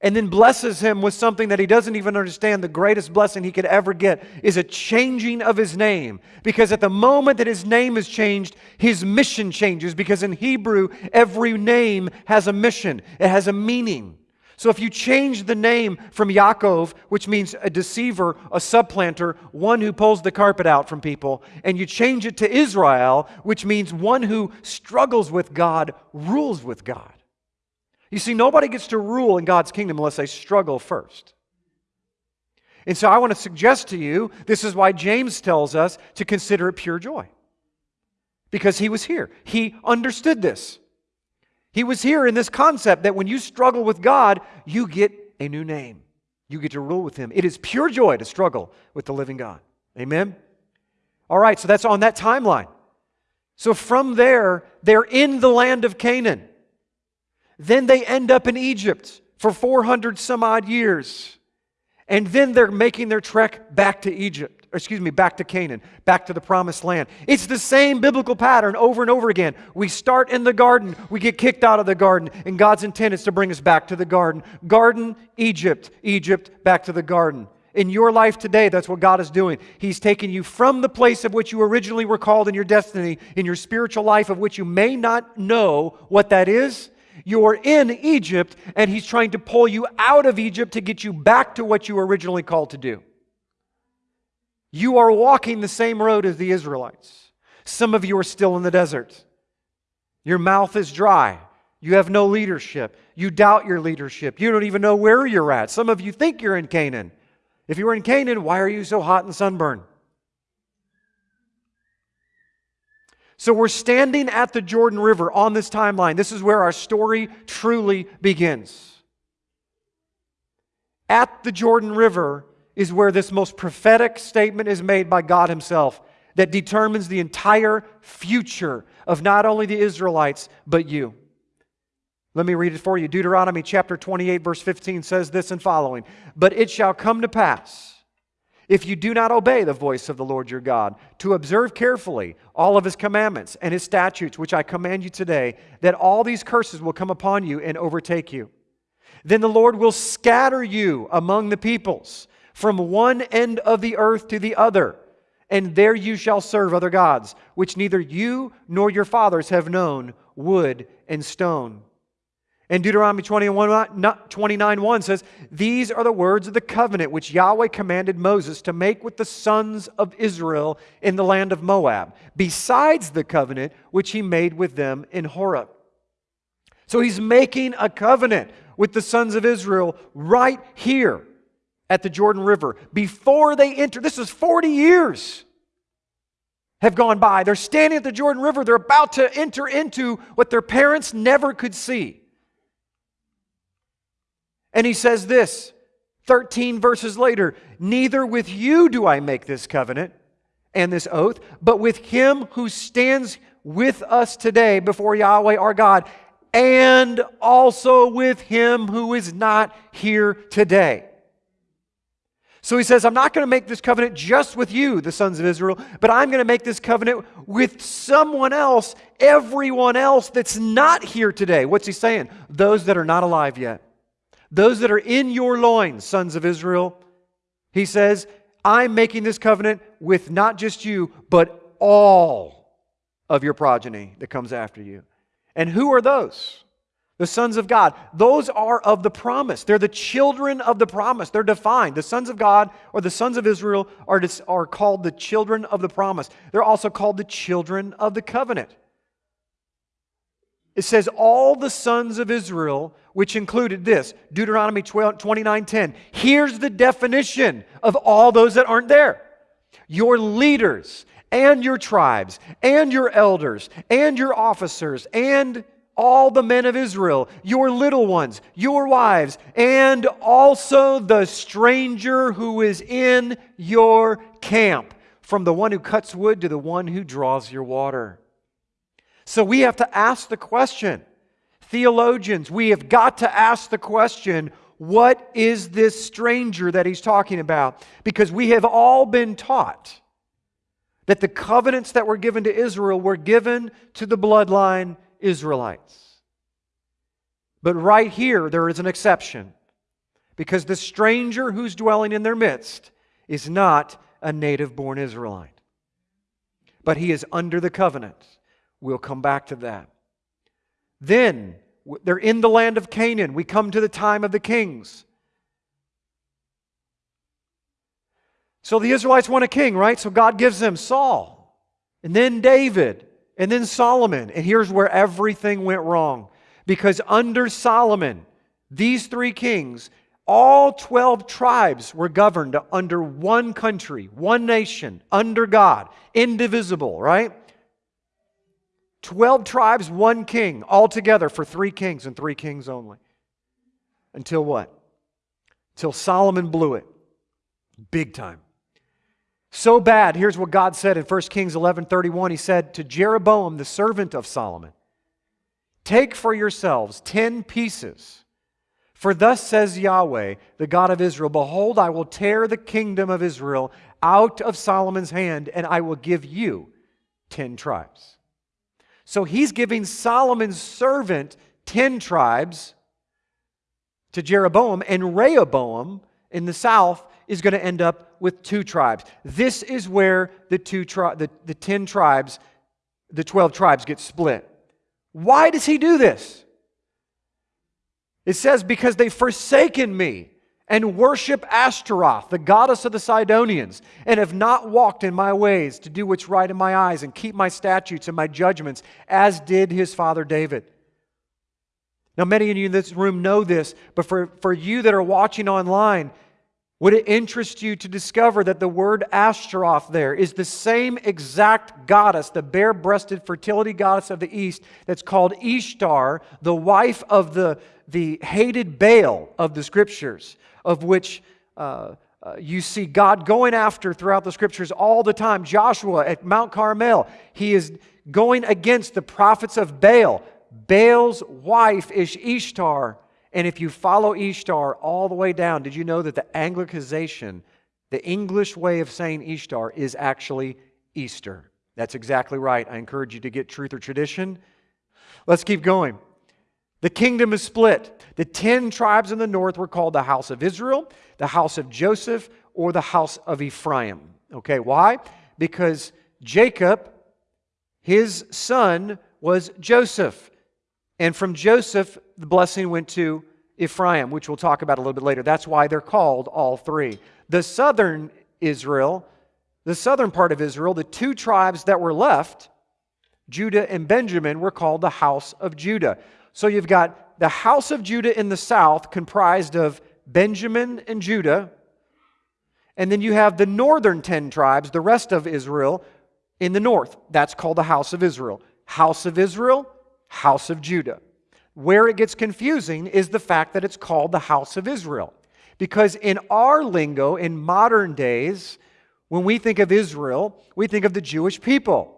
and then blesses him with something that he doesn't even understand. The greatest blessing he could ever get is a changing of his name. Because at the moment that his name is changed, his mission changes. Because in Hebrew, every name has a mission, it has a meaning. So if you change the name from Yaakov, which means a deceiver, a supplanter, one who pulls the carpet out from people, and you change it to Israel, which means one who struggles with God, rules with God. You see, nobody gets to rule in God's kingdom unless they struggle first. And so I want to suggest to you this is why James tells us to consider it pure joy. Because he was here, he understood this. He was here in this concept that when you struggle with God, you get a new name. You get to rule with him. It is pure joy to struggle with the living God. Amen? All right, so that's on that timeline. So from there, they're in the land of Canaan. Then they end up in Egypt for 400 some odd years. And then they're making their trek back to Egypt, excuse me, back to Canaan, back to the promised land. It's the same biblical pattern over and over again. We start in the garden, we get kicked out of the garden, and God's intent is to bring us back to the garden. Garden, Egypt, Egypt, back to the garden. In your life today, that's what God is doing. He's taking you from the place of which you originally were called in your destiny, in your spiritual life, of which you may not know what that is, You're in Egypt, and He's trying to pull you out of Egypt to get you back to what you were originally called to do. You are walking the same road as the Israelites. Some of you are still in the desert. Your mouth is dry. You have no leadership. You doubt your leadership. You don't even know where you're at. Some of you think you're in Canaan. If you were in Canaan, why are you so hot and sunburned? So we're standing at the Jordan River on this timeline. This is where our story truly begins. At the Jordan River is where this most prophetic statement is made by God Himself that determines the entire future of not only the Israelites, but you. Let me read it for you. Deuteronomy chapter 28, verse 15 says this and following But it shall come to pass if you do not obey the voice of the Lord your God, to observe carefully all of his commandments and his statutes, which I command you today, that all these curses will come upon you and overtake you. Then the Lord will scatter you among the peoples from one end of the earth to the other, and there you shall serve other gods, which neither you nor your fathers have known, wood and stone. And Deuteronomy 21, 29 1 says, These are the words of the covenant which Yahweh commanded Moses to make with the sons of Israel in the land of Moab, besides the covenant which he made with them in Horeb. So he's making a covenant with the sons of Israel right here at the Jordan River before they enter. This is 40 years have gone by. They're standing at the Jordan River. They're about to enter into what their parents never could see. And he says this 13 verses later Neither with you do I make this covenant and this oath, but with him who stands with us today before Yahweh our God, and also with him who is not here today. So he says, I'm not going to make this covenant just with you, the sons of Israel, but I'm going to make this covenant with someone else, everyone else that's not here today. What's he saying? Those that are not alive yet. Those that are in your loins, sons of Israel, he says, I'm making this covenant with not just you, but all of your progeny that comes after you. And who are those? The sons of God. Those are of the promise. They're the children of the promise. They're defined. The sons of God or the sons of Israel are, are called the children of the promise. They're also called the children of the covenant. It says, All the sons of Israel, which included this Deuteronomy 29 10. Here's the definition of all those that aren't there your leaders, and your tribes, and your elders, and your officers, and all the men of Israel, your little ones, your wives, and also the stranger who is in your camp, from the one who cuts wood to the one who draws your water. So we have to ask the question, theologians, we have got to ask the question what is this stranger that he's talking about? Because we have all been taught that the covenants that were given to Israel were given to the bloodline Israelites. But right here, there is an exception because the stranger who's dwelling in their midst is not a native born Israelite, but he is under the covenant. We'll come back to that. Then, they're in the land of Canaan. We come to the time of the kings. So the Israelites want a king, right? So God gives them Saul, and then David, and then Solomon. And here's where everything went wrong. Because under Solomon, these three kings, all 12 tribes were governed under one country, one nation, under God, indivisible, right? 12 tribes, one king, all together for three kings and three kings only. Until what? Until Solomon blew it. Big time. So bad, here's what God said in 1 Kings 11 31. He said to Jeroboam, the servant of Solomon, Take for yourselves ten pieces. For thus says Yahweh, the God of Israel Behold, I will tear the kingdom of Israel out of Solomon's hand, and I will give you ten tribes. So he's giving Solomon's servant 10 tribes to Jeroboam, and Rehoboam in the south is going to end up with two tribes. This is where the, two tri- the, the 10 tribes, the 12 tribes get split. Why does he do this? It says, Because they've forsaken me and worship Ashtaroth, the goddess of the Sidonians, and have not walked in my ways to do what's right in my eyes and keep my statutes and my judgments, as did his father David. Now, many of you in this room know this, but for, for you that are watching online, would it interest you to discover that the word Ashtaroth there is the same exact goddess, the bare breasted fertility goddess of the East, that's called Ishtar, the wife of the, the hated Baal of the scriptures? Of which uh, uh, you see God going after throughout the scriptures all the time. Joshua at Mount Carmel, he is going against the prophets of Baal. Baal's wife is Ishtar. And if you follow Ishtar all the way down, did you know that the Anglicization, the English way of saying Ishtar, is actually Easter? That's exactly right. I encourage you to get truth or tradition. Let's keep going. The kingdom is split. The ten tribes in the north were called the house of Israel, the house of Joseph, or the house of Ephraim. Okay, why? Because Jacob, his son, was Joseph. And from Joseph, the blessing went to Ephraim, which we'll talk about a little bit later. That's why they're called all three. The southern Israel, the southern part of Israel, the two tribes that were left, Judah and Benjamin, were called the house of Judah. So you've got the house of Judah in the south, comprised of Benjamin and Judah. And then you have the northern 10 tribes, the rest of Israel, in the north. That's called the house of Israel. House of Israel, house of Judah. Where it gets confusing is the fact that it's called the house of Israel. Because in our lingo, in modern days, when we think of Israel, we think of the Jewish people.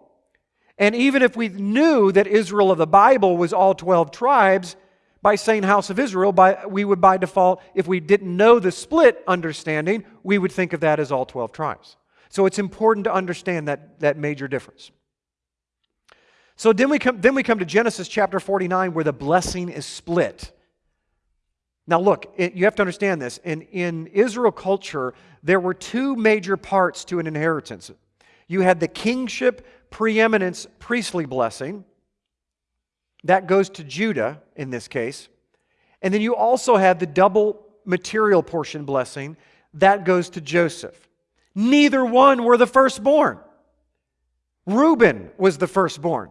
And even if we knew that Israel of the Bible was all 12 tribes, by saying house of Israel, by, we would by default, if we didn't know the split understanding, we would think of that as all 12 tribes. So it's important to understand that, that major difference. So then we, come, then we come to Genesis chapter 49 where the blessing is split. Now, look, it, you have to understand this. In, in Israel culture, there were two major parts to an inheritance you had the kingship preeminence priestly blessing. That goes to Judah in this case. And then you also have the double material portion blessing. That goes to Joseph. Neither one were the firstborn. Reuben was the firstborn,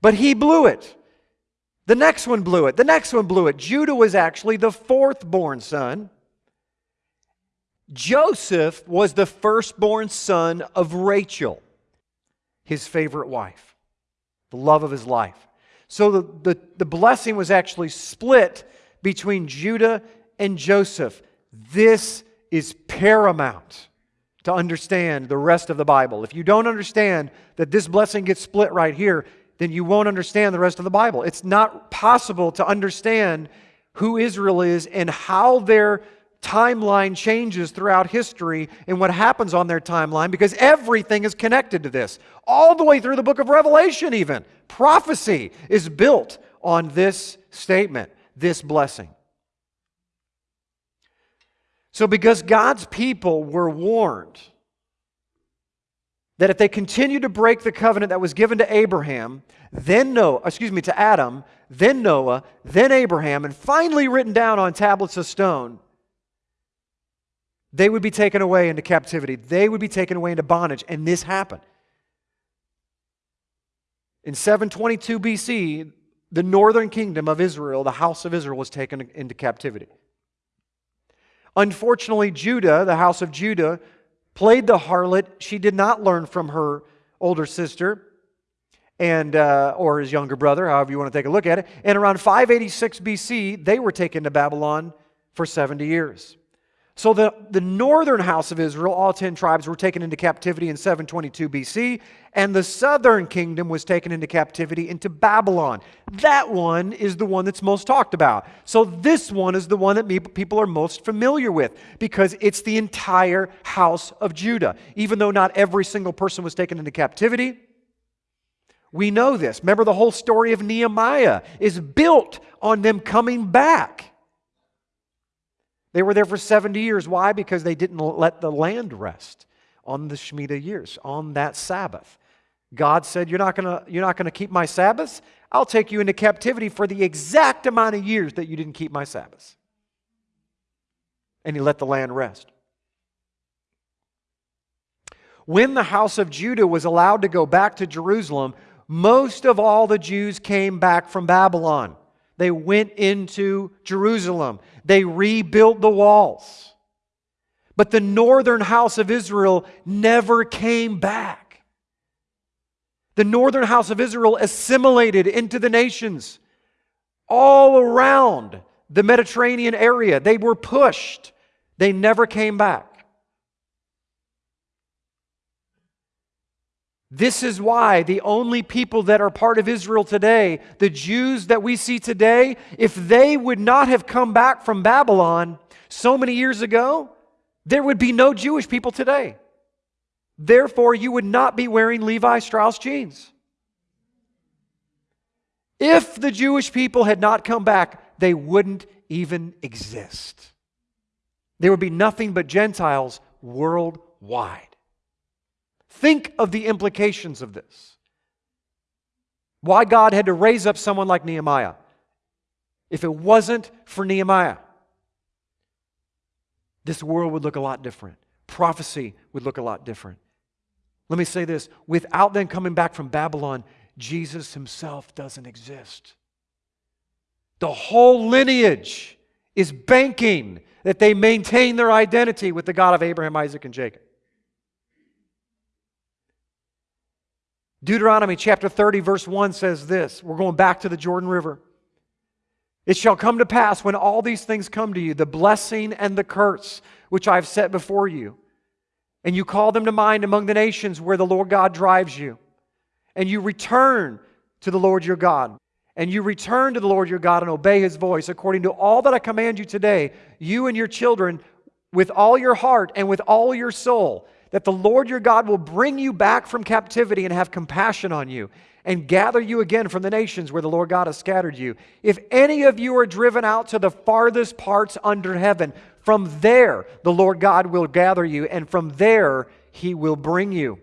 but he blew it. The next one blew it. The next one blew it. Judah was actually the fourth born son. Joseph was the firstborn son of Rachel his favorite wife, the love of his life. So the, the, the blessing was actually split between Judah and Joseph. This is paramount to understand the rest of the Bible. If you don't understand that this blessing gets split right here, then you won't understand the rest of the Bible. It's not possible to understand who Israel is and how their timeline changes throughout history and what happens on their timeline because everything is connected to this. All the way through the book of Revelation, even. Prophecy is built on this statement, this blessing. So, because God's people were warned that if they continued to break the covenant that was given to Abraham, then Noah, excuse me, to Adam, then Noah, then Abraham, and finally written down on tablets of stone, they would be taken away into captivity. They would be taken away into bondage. And this happened. In 722 BC, the northern kingdom of Israel, the house of Israel, was taken into captivity. Unfortunately, Judah, the house of Judah, played the harlot. She did not learn from her older sister and uh, or his younger brother, however you want to take a look at it. And around 586 BC, they were taken to Babylon for 70 years. So the, the northern house of Israel, all 10 tribes, were taken into captivity in 722 BC, and the southern kingdom was taken into captivity into Babylon. That one is the one that's most talked about. So this one is the one that people are most familiar with because it's the entire house of Judah. Even though not every single person was taken into captivity, we know this. Remember, the whole story of Nehemiah is built on them coming back. They were there for 70 years. Why? Because they didn't let the land rest on the Shemitah years, on that Sabbath. God said, You're not going to. you're not going to keep my Sabbaths? I'll take you into captivity for the exact amount of years that you didn't keep my Sabbaths. And he let the land rest. When the house of Judah was allowed to go back to Jerusalem, most of all the Jews came back from Babylon. They went into Jerusalem. They rebuilt the walls. But the northern house of Israel never came back. The northern house of Israel assimilated into the nations all around the Mediterranean area. They were pushed, they never came back. This is why the only people that are part of Israel today, the Jews that we see today, if they would not have come back from Babylon so many years ago, there would be no Jewish people today. Therefore, you would not be wearing Levi Strauss jeans. If the Jewish people had not come back, they wouldn't even exist. There would be nothing but Gentiles worldwide. Think of the implications of this. Why God had to raise up someone like Nehemiah. If it wasn't for Nehemiah, this world would look a lot different. Prophecy would look a lot different. Let me say this without them coming back from Babylon, Jesus himself doesn't exist. The whole lineage is banking that they maintain their identity with the God of Abraham, Isaac, and Jacob. Deuteronomy chapter 30, verse 1 says this. We're going back to the Jordan River. It shall come to pass when all these things come to you, the blessing and the curse which I've set before you, and you call them to mind among the nations where the Lord God drives you, and you return to the Lord your God, and you return to the Lord your God and obey his voice according to all that I command you today, you and your children, with all your heart and with all your soul that the Lord your God will bring you back from captivity and have compassion on you and gather you again from the nations where the Lord God has scattered you. If any of you are driven out to the farthest parts under heaven, from there the Lord God will gather you, and from there he will bring you.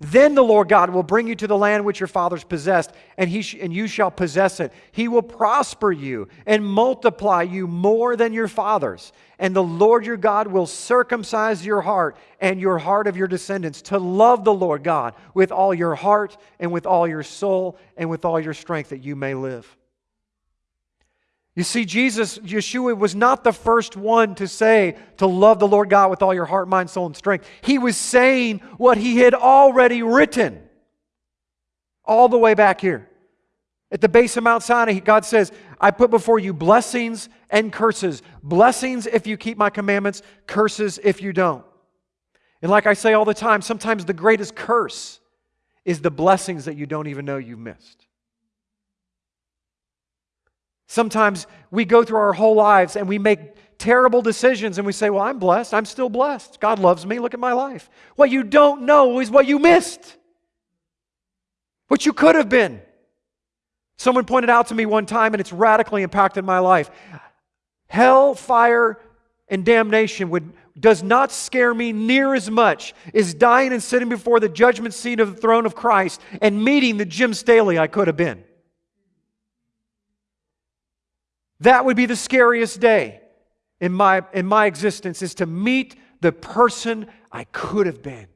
Then the Lord God will bring you to the land which your fathers possessed, and, he sh- and you shall possess it. He will prosper you and multiply you more than your fathers. And the Lord your God will circumcise your heart and your heart of your descendants to love the Lord God with all your heart and with all your soul and with all your strength that you may live. You see, Jesus, Yeshua, was not the first one to say to love the Lord God with all your heart, mind, soul, and strength. He was saying what he had already written all the way back here. At the base of Mount Sinai, God says, I put before you blessings and curses. Blessings if you keep my commandments, curses if you don't. And like I say all the time, sometimes the greatest curse is the blessings that you don't even know you missed. Sometimes we go through our whole lives and we make terrible decisions and we say, Well, I'm blessed. I'm still blessed. God loves me. Look at my life. What you don't know is what you missed, what you could have been. Someone pointed out to me one time, and it's radically impacted my life. Hell, fire, and damnation would, does not scare me near as much as dying and sitting before the judgment seat of the throne of Christ and meeting the Jim Staley I could have been. That would be the scariest day in my, in my existence is to meet the person I could have been.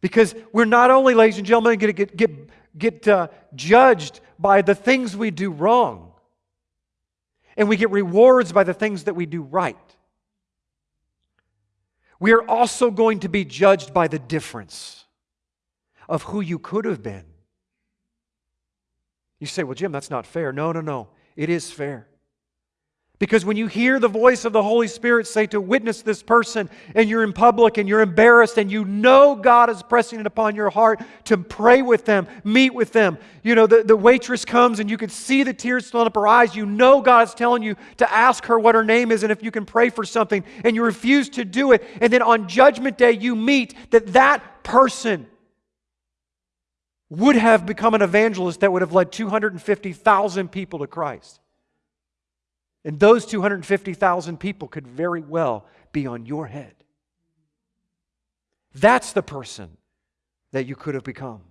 Because we're not only, ladies and gentlemen, going to get, get, get uh, judged by the things we do wrong, and we get rewards by the things that we do right. We are also going to be judged by the difference of who you could have been. You say, well, Jim, that's not fair. No, no, no. It is fair. Because when you hear the voice of the Holy Spirit say to witness this person and you're in public and you're embarrassed and you know God is pressing it upon your heart to pray with them, meet with them. You know, the, the waitress comes and you can see the tears filling up her eyes. You know God is telling you to ask her what her name is and if you can pray for something and you refuse to do it. And then on Judgment Day, you meet that that person would have become an evangelist that would have led 250,000 people to Christ. And those 250,000 people could very well be on your head. That's the person that you could have become.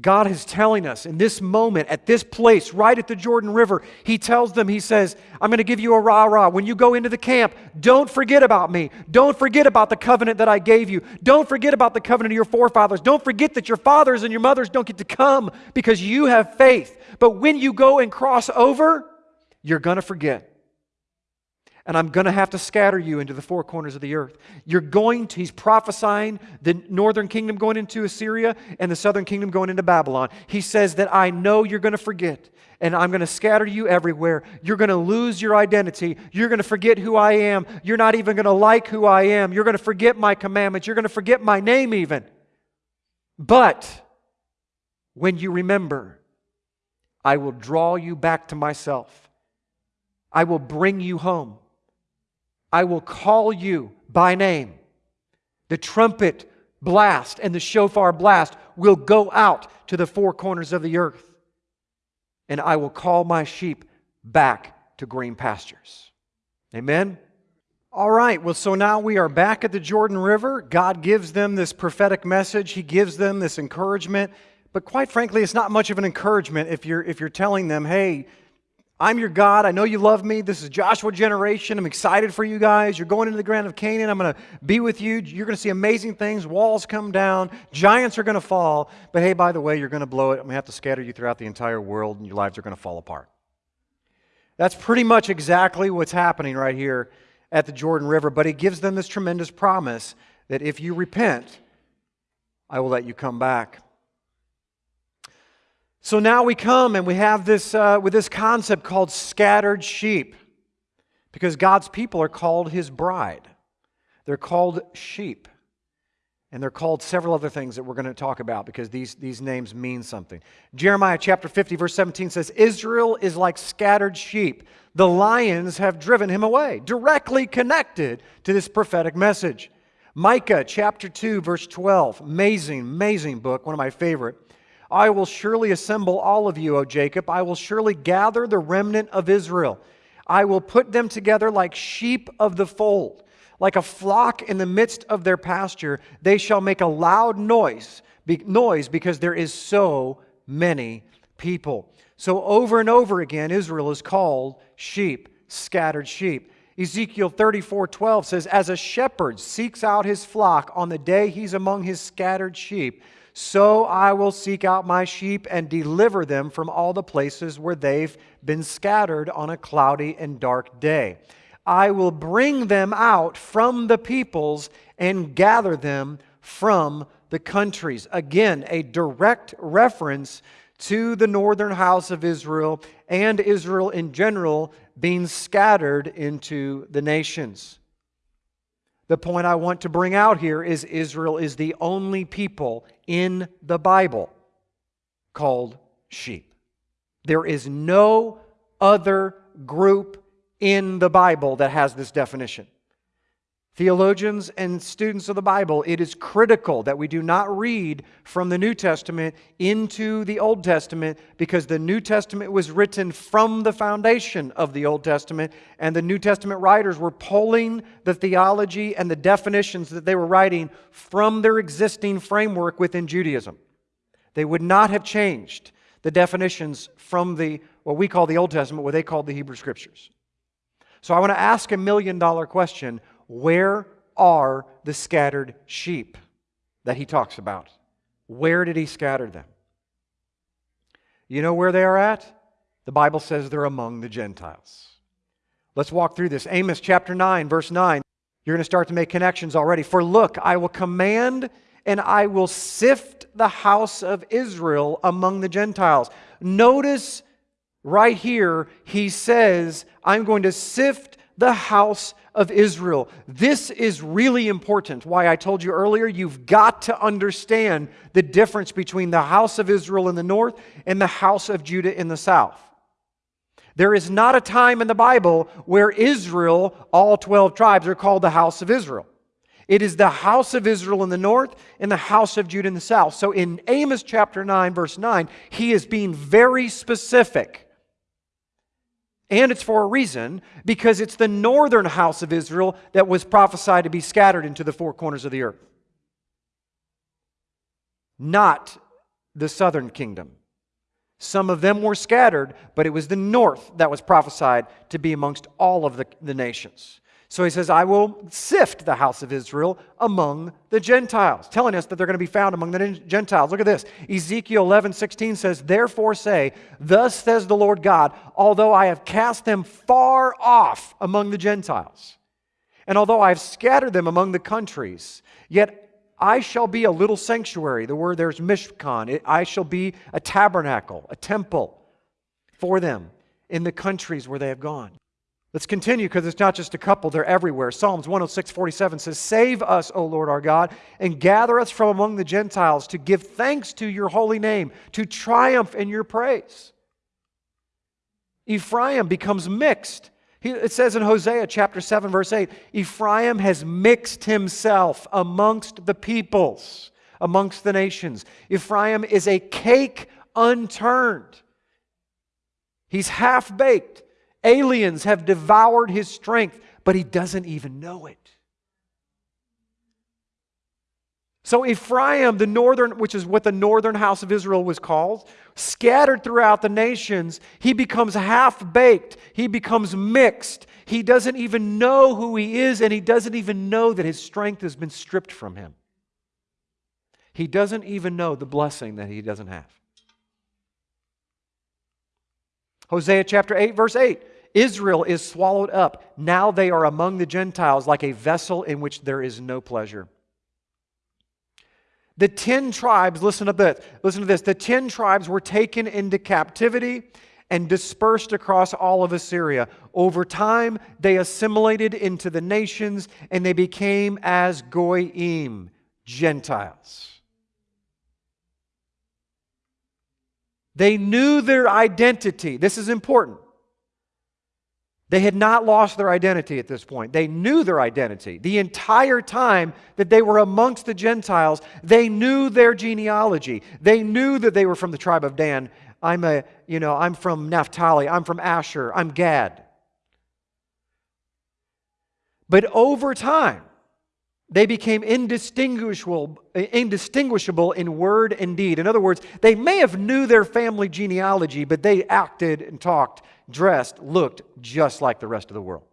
God is telling us in this moment, at this place, right at the Jordan River, He tells them, He says, I'm going to give you a rah rah. When you go into the camp, don't forget about me. Don't forget about the covenant that I gave you. Don't forget about the covenant of your forefathers. Don't forget that your fathers and your mothers don't get to come because you have faith. But when you go and cross over, you're going to forget and I'm going to have to scatter you into the four corners of the earth. You're going to, he's prophesying the northern kingdom going into Assyria and the southern kingdom going into Babylon. He says that I know you're going to forget, and I'm going to scatter you everywhere. You're going to lose your identity. You're going to forget who I am. You're not even going to like who I am. You're going to forget my commandments. You're going to forget my name, even. But when you remember, I will draw you back to myself. I will bring you home. I will call you by name. The trumpet blast and the shofar blast will go out to the four corners of the earth. And I will call my sheep back to green pastures. Amen? All right, well, so now we are back at the Jordan River. God gives them this prophetic message, He gives them this encouragement. But quite frankly, it's not much of an encouragement if you're, if you're telling them, hey, I'm your God. I know you love me. This is Joshua generation. I'm excited for you guys. You're going into the ground of Canaan. I'm going to be with you. You're going to see amazing things. Walls come down. Giants are going to fall. But hey, by the way, you're going to blow it. I'm going to have to scatter you throughout the entire world, and your lives are going to fall apart. That's pretty much exactly what's happening right here at the Jordan River. But he gives them this tremendous promise that if you repent, I will let you come back. So now we come and we have this uh, with this concept called scattered sheep, because God's people are called His bride. They're called sheep, and they're called several other things that we're going to talk about because these these names mean something. Jeremiah chapter fifty verse seventeen says, "Israel is like scattered sheep; the lions have driven him away." Directly connected to this prophetic message. Micah chapter two verse twelve, amazing, amazing book, one of my favorite. I will surely assemble all of you, O Jacob. I will surely gather the remnant of Israel. I will put them together like sheep of the fold. Like a flock in the midst of their pasture, they shall make a loud noise, be, noise because there is so many people. So over and over again, Israel is called sheep, scattered sheep. Ezekiel 34 12 says, As a shepherd seeks out his flock on the day he's among his scattered sheep, so I will seek out my sheep and deliver them from all the places where they've been scattered on a cloudy and dark day. I will bring them out from the peoples and gather them from the countries. Again, a direct reference to the northern house of Israel and Israel in general being scattered into the nations. The point I want to bring out here is Israel is the only people in the Bible called sheep. There is no other group in the Bible that has this definition. Theologians and students of the Bible, it is critical that we do not read from the New Testament into the Old Testament because the New Testament was written from the foundation of the Old Testament, and the New Testament writers were pulling the theology and the definitions that they were writing from their existing framework within Judaism. They would not have changed the definitions from the what we call the Old Testament, what they called the Hebrew Scriptures. So I want to ask a million dollar question where are the scattered sheep that he talks about? Where did he scatter them? You know where they are at? The Bible says they're among the Gentiles. Let's walk through this. Amos chapter 9, verse 9. You're going to start to make connections already. For look, I will command and I will sift the house of Israel among the Gentiles. Notice right here, he says, I'm going to sift the house of Israel. This is really important. Why I told you earlier, you've got to understand the difference between the house of Israel in the north and the house of Judah in the south. There is not a time in the Bible where Israel, all 12 tribes, are called the house of Israel. It is the house of Israel in the north and the house of Judah in the south. So in Amos chapter 9, verse 9, he is being very specific And it's for a reason, because it's the northern house of Israel that was prophesied to be scattered into the four corners of the earth, not the southern kingdom. Some of them were scattered, but it was the north that was prophesied to be amongst all of the, the nations. So he says, I will sift the house of Israel among the Gentiles, telling us that they're going to be found among the Gentiles. Look at this. Ezekiel 11, 16 says, Therefore say, Thus says the Lord God, although I have cast them far off among the Gentiles, and although I have scattered them among the countries, yet I shall be a little sanctuary. The word there's mishkan. I shall be a tabernacle, a temple for them in the countries where they have gone. Let's continue because it's not just a couple, they're everywhere. Psalms 106, 47 says, Save us, O Lord our God, and gather us from among the Gentiles to give thanks to your holy name, to triumph in your praise. Ephraim becomes mixed. It says in Hosea chapter 7, verse 8 Ephraim has mixed himself amongst the peoples, amongst the nations. Ephraim is a cake unturned, he's half baked. Aliens have devoured his strength, but he doesn't even know it. So, Ephraim, the northern, which is what the northern house of Israel was called, scattered throughout the nations, he becomes half baked. He becomes mixed. He doesn't even know who he is, and he doesn't even know that his strength has been stripped from him. He doesn't even know the blessing that he doesn't have. Hosea chapter 8, verse 8 Israel is swallowed up. Now they are among the Gentiles like a vessel in which there is no pleasure. The 10 tribes, listen to this, listen to this. The 10 tribes were taken into captivity and dispersed across all of Assyria. Over time, they assimilated into the nations and they became as Goyim, Gentiles. They knew their identity. This is important. They had not lost their identity at this point. They knew their identity. The entire time that they were amongst the Gentiles, they knew their genealogy. They knew that they were from the tribe of Dan. I'm a, you know, I'm from Naphtali, I'm from Asher, I'm Gad. But over time, they became indistinguishable, indistinguishable in word and deed. In other words, they may have knew their family genealogy, but they acted and talked, dressed, looked just like the rest of the world.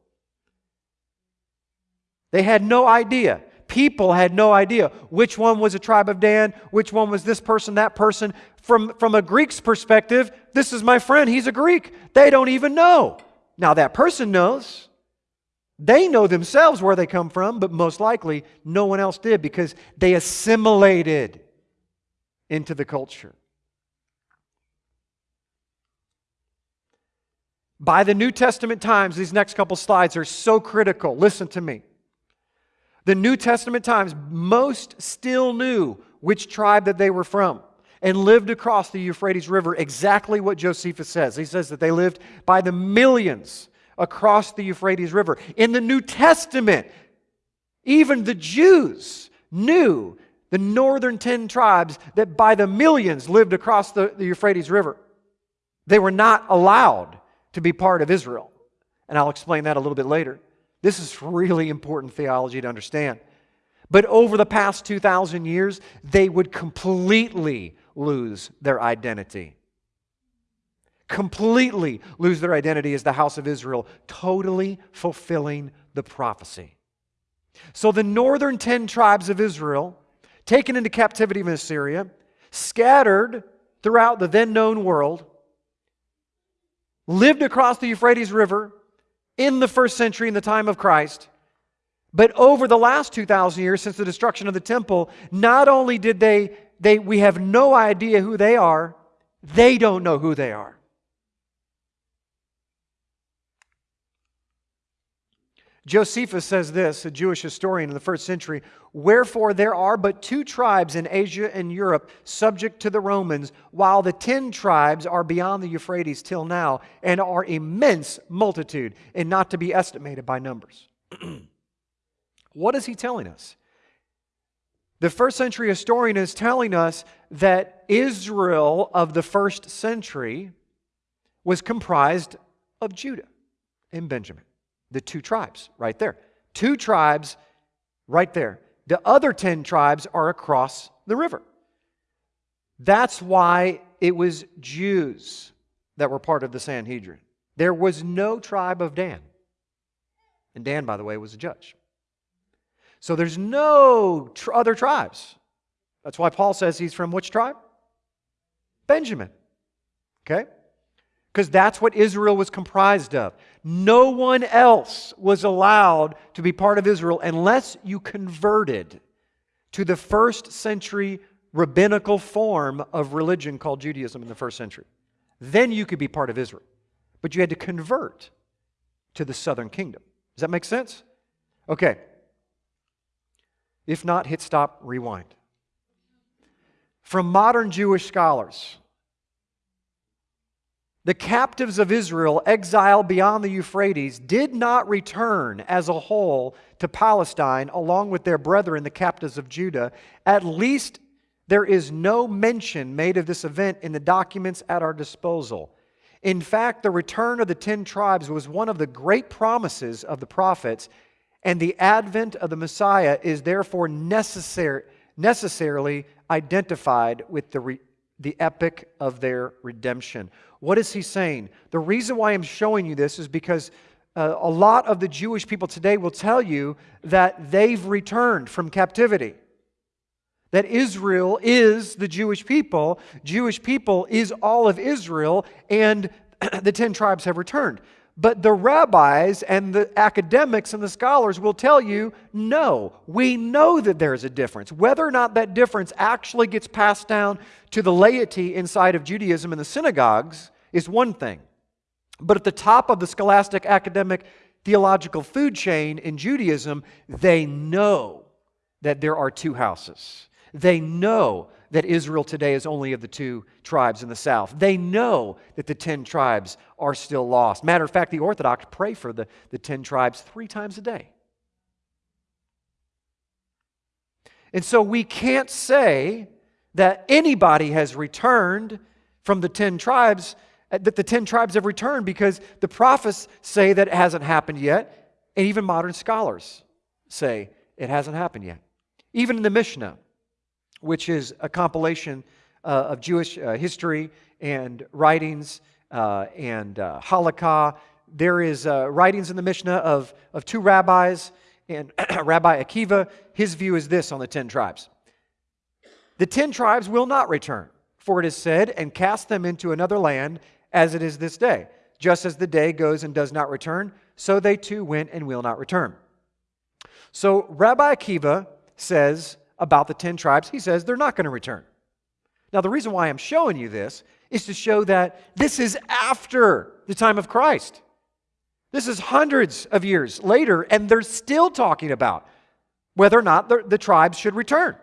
They had no idea. People had no idea which one was a tribe of Dan, which one was this person, that person. From, from a Greek's perspective, this is my friend, he's a Greek. They don't even know. Now, that person knows. They know themselves where they come from, but most likely no one else did because they assimilated into the culture. By the New Testament times, these next couple slides are so critical. Listen to me. The New Testament times, most still knew which tribe that they were from and lived across the Euphrates River exactly what Josephus says. He says that they lived by the millions across the Euphrates River. In the New Testament, even the Jews knew the northern 10 tribes that by the millions lived across the, the Euphrates River. They were not allowed to be part of Israel. And I'll explain that a little bit later. This is really important theology to understand. But over the past 2,000 years, they would completely lose their identity completely lose their identity as the house of Israel, totally fulfilling the prophecy. So the northern 10 tribes of Israel, taken into captivity in Assyria, scattered throughout the then known world, lived across the Euphrates River in the first century in the time of Christ. But over the last 2,000 years since the destruction of the temple, not only did they, they, we have no idea who they are, they don't know who they are. Josephus says this, a Jewish historian in the first century Wherefore there are but two tribes in Asia and Europe subject to the Romans, while the ten tribes are beyond the Euphrates till now, and are immense multitude, and not to be estimated by numbers. what is he telling us? The first century historian is telling us that Israel of the first century was comprised of Judah and Benjamin. The two tribes right there. Two tribes right there. The other 10 tribes are across the river. That's why it was Jews that were part of the Sanhedrin. There was no tribe of Dan. And Dan, by the way, was a judge. So there's no tr- other tribes. That's why Paul says he's from which tribe? Benjamin. Okay? Because that's what Israel was comprised of. No one else was allowed to be part of Israel unless you converted to the first century rabbinical form of religion called Judaism in the first century. Then you could be part of Israel. But you had to convert to the southern kingdom. Does that make sense? Okay. If not, hit stop, rewind. From modern Jewish scholars, the captives of Israel exiled beyond the Euphrates did not return as a whole to Palestine along with their brethren, the captives of Judah. At least there is no mention made of this event in the documents at our disposal. In fact, the return of the ten tribes was one of the great promises of the prophets, and the advent of the Messiah is therefore necessarily identified with the, re, the epic of their redemption. What is he saying? The reason why I'm showing you this is because uh, a lot of the Jewish people today will tell you that they've returned from captivity that Israel is the Jewish people, Jewish people is all of Israel, and the 10 tribes have returned. But the rabbis and the academics and the scholars will tell you no, we know that there's a difference. Whether or not that difference actually gets passed down to the laity inside of Judaism in the synagogues is one thing. But at the top of the scholastic academic theological food chain in Judaism, they know that there are two houses. They know that Israel today is only of the two tribes in the south. They know that the 10 tribes are still lost. Matter of fact, the Orthodox pray for the, the 10 tribes three times a day. And so we can't say that anybody has returned from the 10 tribes, uh, that the 10 tribes have returned because the prophets say that it hasn't happened yet, and even modern scholars say it hasn't happened yet. Even in the Mishnah, which is a compilation uh, of Jewish uh, history and writings uh, and uh, halakha. There is uh, writings in the Mishnah of, of two rabbis, and Rabbi Akiva, his view is this on the ten tribes. The ten tribes will not return, for it is said, and cast them into another land as it is this day. Just as the day goes and does not return, so they too went and will not return. So Rabbi Akiva says about the 10 tribes, he says they're not going to return. Now, the reason why I'm showing you this is to show that this is after the time of Christ. This is hundreds of years later, and they're still talking about whether or not the, the tribes should return.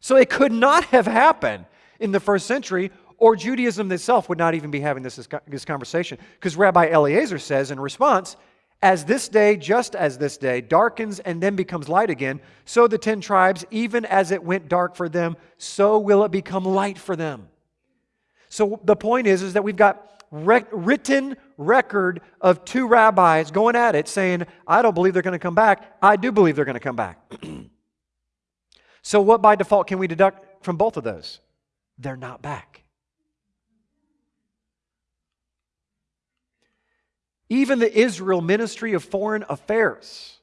So it could not have happened in the first century, or Judaism itself would not even be having this, this conversation. Because Rabbi Eliezer says in response, as this day, just as this day, darkens and then becomes light again, so the ten tribes, even as it went dark for them, so will it become light for them. So the point is, is that we've got rec- written record of two rabbis going at it saying, I don't believe they're going to come back. I do believe they're going to come back. so what by default can we deduct from both of those? They're not back. Even the Israel Ministry of Foreign Affairs.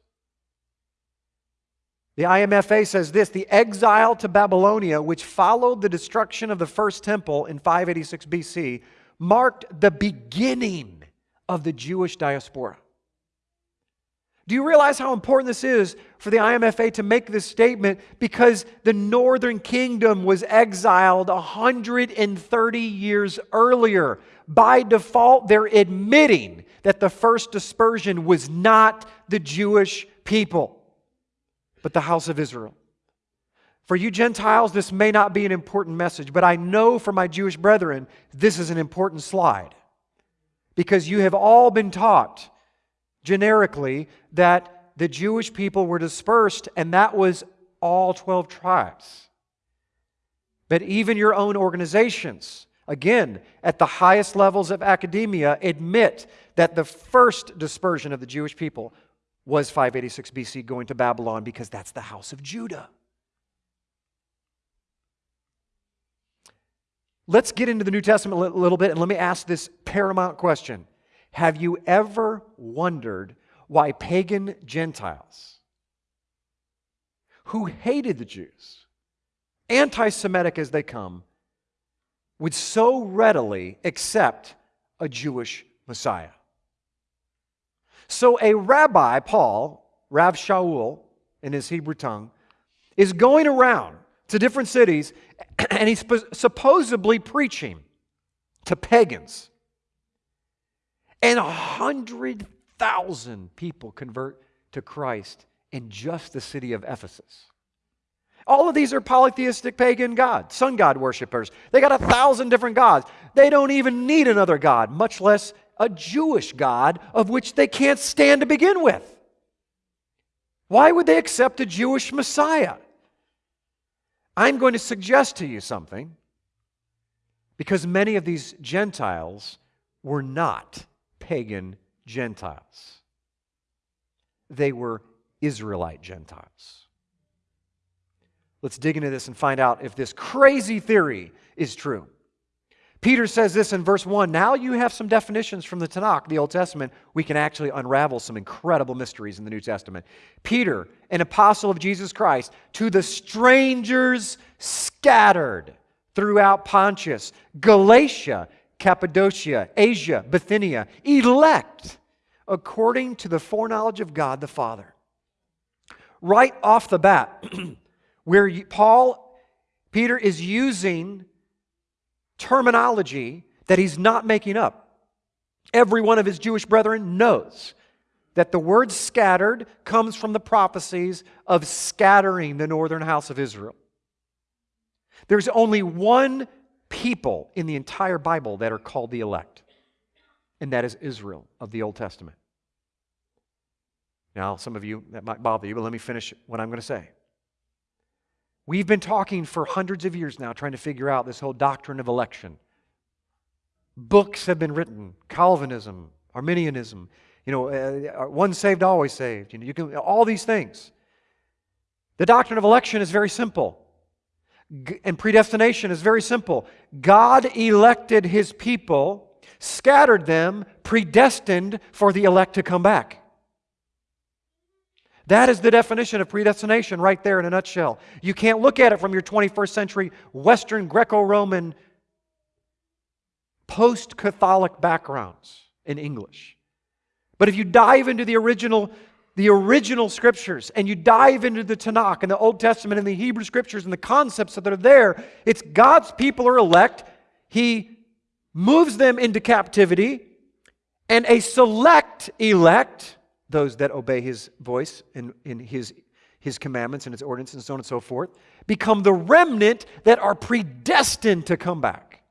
The IMFA says this the exile to Babylonia, which followed the destruction of the first temple in 586 BC, marked the beginning of the Jewish diaspora. Do you realize how important this is for the IMFA to make this statement? Because the northern kingdom was exiled 130 years earlier. By default, they're admitting that the first dispersion was not the Jewish people, but the house of Israel. For you Gentiles, this may not be an important message, but I know for my Jewish brethren, this is an important slide. Because you have all been taught generically that the Jewish people were dispersed, and that was all 12 tribes. But even your own organizations, again, at the highest levels of academia, admit that the first dispersion of the Jewish people was 586 BC going to Babylon because that's the house of Judah. Let's get into the New Testament a little bit and let me ask this paramount question. Have you ever wondered why pagan Gentiles who hated the Jews, anti Semitic as they come, would so readily accept a Jewish Messiah? So a rabbi, Paul, Rav Shaul in his Hebrew tongue, is going around to different cities and he's supposedly preaching to pagans. And a hundred thousand people convert to Christ in just the city of Ephesus. All of these are polytheistic pagan gods, sun god worshippers. They got a thousand different gods. They don't even need another god, much less a Jewish God of which they can't stand to begin with. Why would they accept a Jewish Messiah? I'm going to suggest to you something because many of these Gentiles were not pagan Gentiles, they were Israelite Gentiles. Let's dig into this and find out if this crazy theory is true. Peter says this in verse 1 Now you have some definitions from the Tanakh, the Old Testament. We can actually unravel some incredible mysteries in the New Testament. Peter, an apostle of Jesus Christ, to the strangers scattered throughout Pontus, Galatia, Cappadocia, Asia, Bithynia, elect according to the foreknowledge of God the Father. Right off the bat, where Paul, Peter is using terminology that he's not making up. Every one of his Jewish brethren knows that the word scattered comes from the prophecies of scattering the northern house of Israel. There's only one people in the entire Bible that are called the elect, and that is Israel of the Old Testament. Now, some of you, that might bother you, but let me finish what I'm going to say. We've been talking for hundreds of years now trying to figure out this whole doctrine of election. Books have been written Calvinism, Arminianism, you know, uh, uh one saved, always saved. You know, you can, all these things. The doctrine of election is very simple. And predestination is very simple. God elected his people, scattered them, predestined for the elect to come back. That is the definition of predestination right there in a nutshell. You can't look at it from your 21st century Western Greco Roman post Catholic backgrounds in English. But if you dive into the original, the original scriptures and you dive into the Tanakh and the Old Testament and the Hebrew scriptures and the concepts that are there, it's God's people are elect. He moves them into captivity, and a select elect those that obey his voice and in his, his commandments and his ordinances and so on and so forth, become the remnant that are predestined to come back.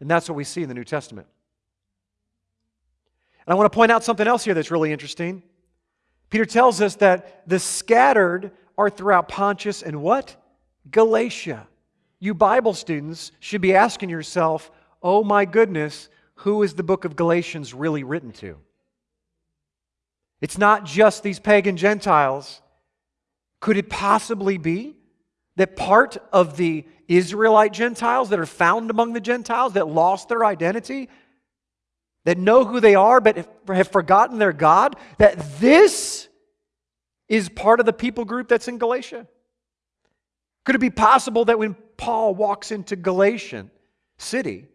And that's what we see in the New Testament. And I want to point out something else here that's really interesting. Peter tells us that the scattered are throughout Pontus and what? Galatia. You Bible students should be asking yourself, oh my goodness, who is the book of Galatians really written to? It's not just these pagan Gentiles. Could it possibly be that part of the Israelite Gentiles that are found among the Gentiles that lost their identity, that know who they are but have forgotten their God, that this is part of the people group that's in Galatia? Could it be possible that when Paul walks into Galatian city,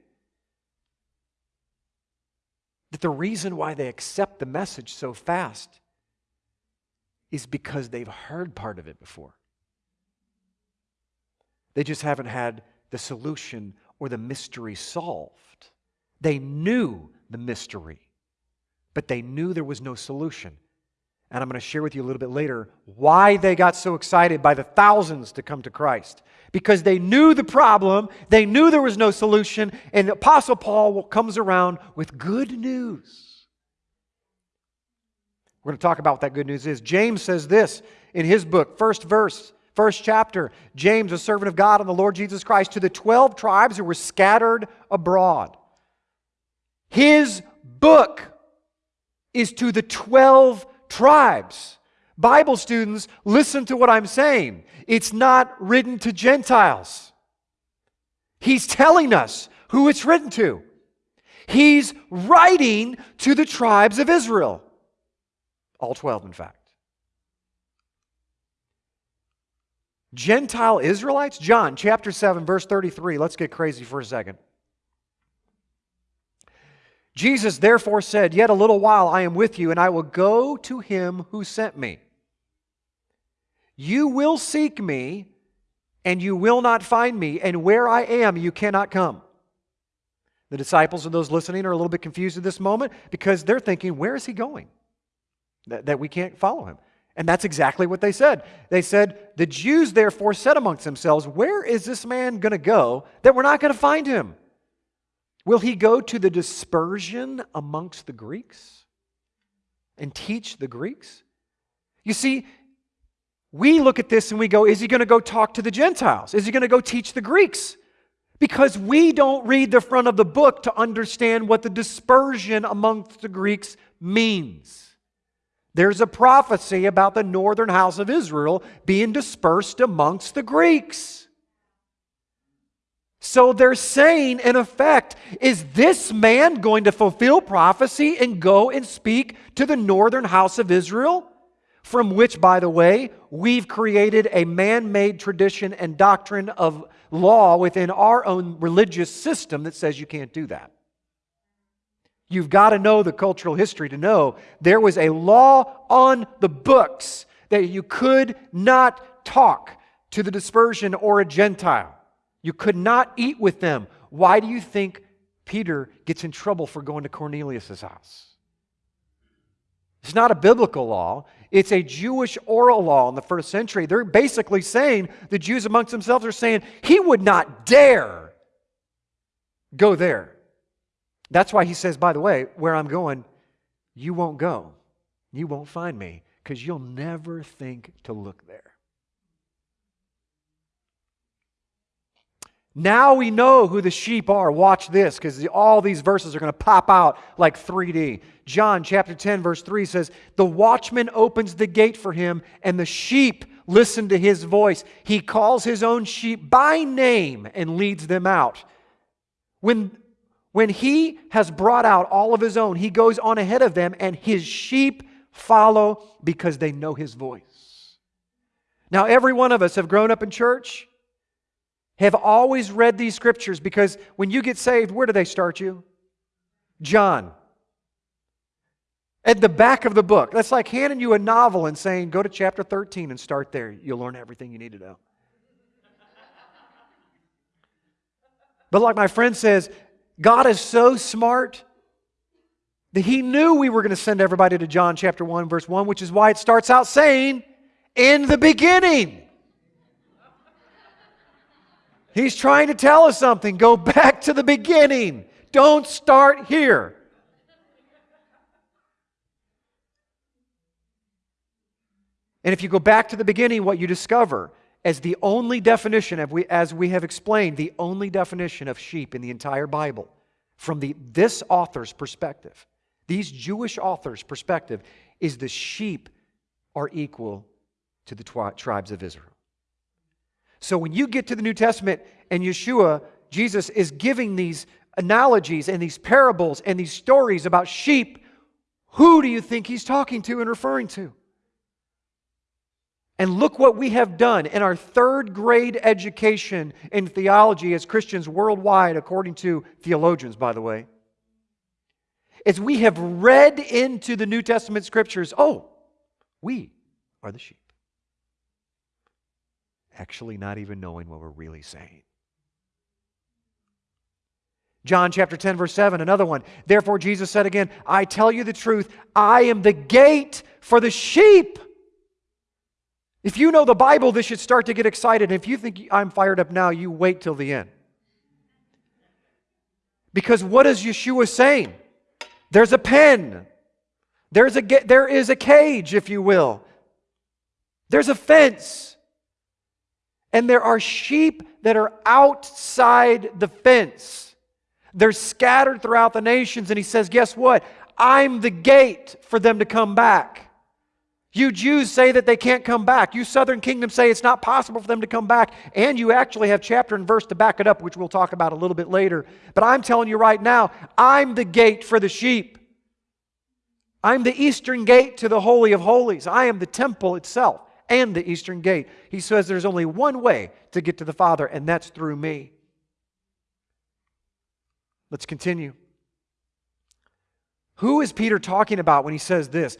that the reason why they accept the message so fast is because they've heard part of it before. They just haven't had the solution or the mystery solved. They knew the mystery, but they knew there was no solution. And I'm going to share with you a little bit later why they got so excited by the thousands to come to Christ. Because they knew the problem, they knew there was no solution, and the Apostle Paul comes around with good news. We're going to talk about what that good news is. James says this in his book, first verse, first chapter, James, a servant of God and the Lord Jesus Christ, to the 12 tribes who were scattered abroad. His book is to the 12 tribes. Bible students, listen to what I'm saying. It's not written to Gentiles. He's telling us who it's written to. He's writing to the tribes of Israel. All 12, in fact. Gentile Israelites? John chapter 7, verse 33. Let's get crazy for a second. Jesus therefore said, Yet a little while I am with you, and I will go to him who sent me. You will seek me, and you will not find me, and where I am, you cannot come. The disciples and those listening are a little bit confused at this moment because they're thinking, Where is he going? That, that we can't follow him. And that's exactly what they said. They said, The Jews therefore said amongst themselves, Where is this man going to go that we're not going to find him? Will he go to the dispersion amongst the Greeks and teach the Greeks? You see, we look at this and we go, Is he going to go talk to the Gentiles? Is he going to go teach the Greeks? Because we don't read the front of the book to understand what the dispersion amongst the Greeks means. There's a prophecy about the northern house of Israel being dispersed amongst the Greeks. So they're saying, in effect, is this man going to fulfill prophecy and go and speak to the northern house of Israel? From which, by the way, we've created a man made tradition and doctrine of law within our own religious system that says you can't do that. You've got to know the cultural history to know there was a law on the books that you could not talk to the dispersion or a Gentile. You could not eat with them. Why do you think Peter gets in trouble for going to Cornelius' house? It's not a biblical law. It's a Jewish oral law in the first century. They're basically saying, the Jews amongst themselves are saying, he would not dare go there. That's why he says, by the way, where I'm going, you won't go. You won't find me because you'll never think to look there. Now we know who the sheep are. Watch this because all these verses are going to pop out like 3D. John chapter 10, verse 3 says, The watchman opens the gate for him, and the sheep listen to his voice. He calls his own sheep by name and leads them out. When when he has brought out all of his own, he goes on ahead of them, and his sheep follow because they know his voice. Now, every one of us have grown up in church, have always read these scriptures because when you get saved, where do they start you? John. At the back of the book. That's like handing you a novel and saying, go to chapter 13 and start there. You'll learn everything you need to know. But like my friend says, God is so smart that He knew we were going to send everybody to John chapter 1, verse 1, which is why it starts out saying, In the beginning. He's trying to tell us something. Go back to the beginning. Don't start here. And if you go back to the beginning, what you discover as the only definition, of we, as we have explained, the only definition of sheep in the entire Bible from the, this author's perspective, these Jewish authors' perspective, is the sheep are equal to the twi- tribes of Israel. So when you get to the New Testament and Yeshua, Jesus is giving these analogies and these parables and these stories about sheep, who do you think he's talking to and referring to? And look what we have done in our third grade education in theology as Christians worldwide, according to theologians, by the way. Is we have read into the New Testament scriptures, oh, we are the sheep. Actually, not even knowing what we're really saying. John chapter 10, verse 7, another one. Therefore, Jesus said again, I tell you the truth, I am the gate for the sheep. If you know the Bible, this should start to get excited. If you think I'm fired up now, you wait till the end. Because what is Yeshua saying? There's a pen. There's a, there is a cage, if you will. There's a fence. And there are sheep that are outside the fence. They're scattered throughout the nations. And he says, Guess what? I'm the gate for them to come back. You Jews say that they can't come back. You Southern Kingdom say it's not possible for them to come back. And you actually have chapter and verse to back it up, which we'll talk about a little bit later. But I'm telling you right now, I'm the gate for the sheep. I'm the eastern gate to the Holy of Holies. I am the temple itself and the eastern gate. He says there's only one way to get to the Father, and that's through me. Let's continue. Who is Peter talking about when he says this?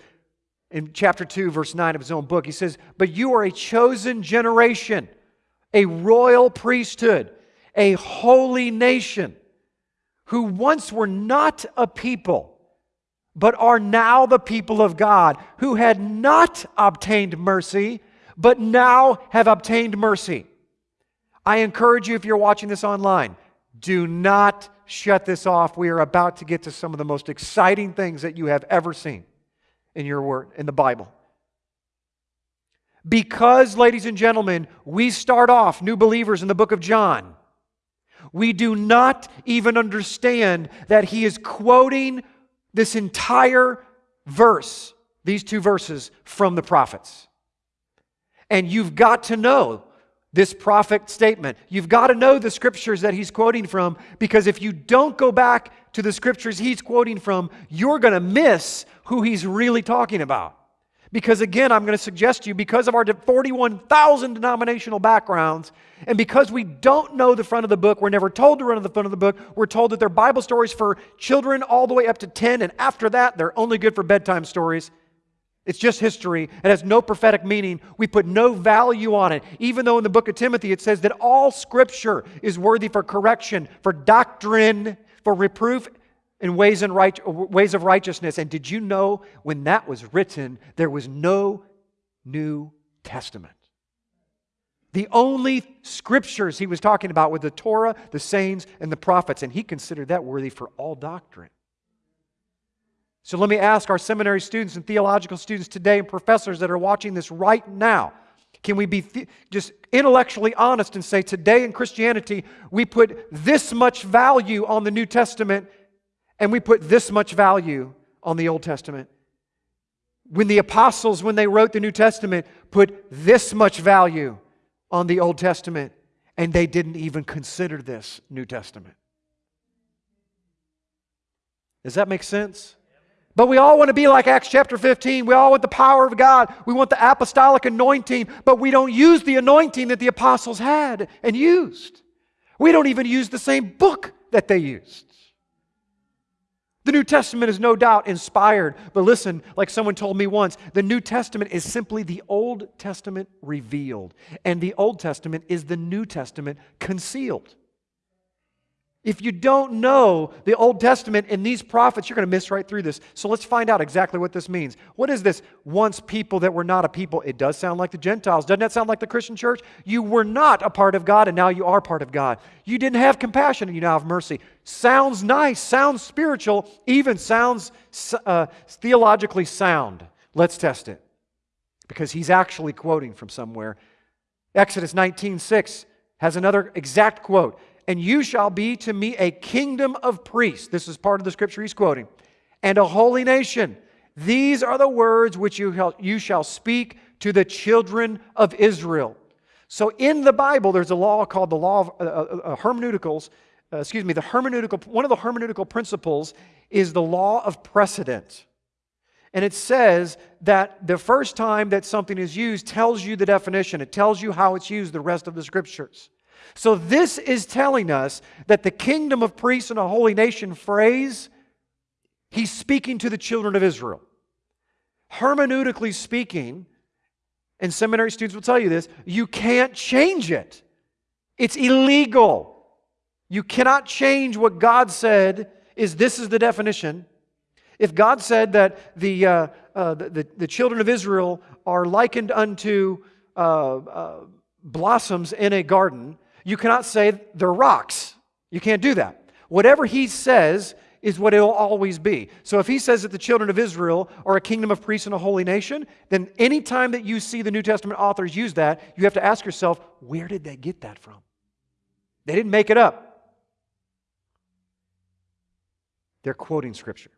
in chapter 2, verse 9 of his own book. He says, But you are a chosen generation, a royal priesthood, a holy nation, who once were not a people, but are now the people of God, who had not obtained mercy, but now have obtained mercy. I encourage you, if you're watching this online, do not shut this off. We are about to get to some of the most exciting things that you have ever seen in your word, in the Bible. Because, ladies and gentlemen, we start off new believers in the book of John, we do not even understand that he is quoting this entire verse, these two verses from the prophets. And you've got to know this prophet statement. You've got to know the scriptures that he's quoting from because if you don't go back to the scriptures he's quoting from, you're going to miss who he's really talking about. Because again, I'm going to suggest to you, because of our 41,000 denominational backgrounds, and because we don't know the front of the book, we're never told to run to the front of the book. We're told that they're Bible stories for children all the way up to 10, and after that, they're only good for bedtime stories. It's just history. It has no prophetic meaning. We put no value on it. Even though in the book of Timothy it says that all scripture is worthy for correction, for doctrine, for reproof, in ways, and right, ways of righteousness. And did you know when that was written, there was no New Testament? The only scriptures he was talking about were the Torah, the sayings, and the prophets, and he considered that worthy for all doctrine. So let me ask our seminary students and theological students today and professors that are watching this right now can we be th- just intellectually honest and say today in Christianity we put this much value on the New Testament and we put this much value on the Old Testament. When the apostles, when they wrote the New Testament, put this much value on the Old Testament, and they didn't even consider this New Testament. Does that make sense? But we all want to be like Acts chapter 15. We all want the power of God. We want the apostolic anointing, but we don't use the anointing that the apostles had and used. We don't even use the same book that they used. The New Testament is no doubt inspired, but listen, like someone told me once, the New Testament is simply the Old Testament revealed, and the Old Testament is the New Testament concealed. If you don't know the Old Testament and these prophets, you're going to miss right through this. So let's find out exactly what this means. What is this once people that were not a people? It does sound like the Gentiles. Doesn't that sound like the Christian church? You were not a part of God and now you are part of God. You didn't have compassion and you now have mercy. Sounds nice, sounds spiritual, even sounds uh, theologically sound. Let's test it because he's actually quoting from somewhere. Exodus 19 6 has another exact quote and you shall be to me a kingdom of priests. This is part of the scripture he's quoting. And a holy nation. These are the words which you, you shall speak to the children of Israel. So in the Bible, there's a law called the law of uh, uh, uh hermeneuticals. Uh, excuse me, the hermeneutical, one of the hermeneutical principles is the law of precedent. And it says that the first time that something is used tells you the definition, it tells you how it's used the rest of the scriptures. So, this is telling us that the kingdom of priests and a holy nation phrase, he's speaking to the children of Israel. Hermeneutically speaking, and seminary students will tell you this, you can't change it. It's illegal. You cannot change what God said is this is the definition. If God said that the, uh, uh, the, the, children of Israel are likened unto uh, uh blossoms in a garden, you cannot say they're rocks. You can't do that. Whatever he says is what it'll always be. So if he says that the children of Israel are a kingdom of priests and a holy nation, then anytime that you see the New Testament authors use that, you have to ask yourself, where did they get that from? They didn't make it up. They're quoting Scripture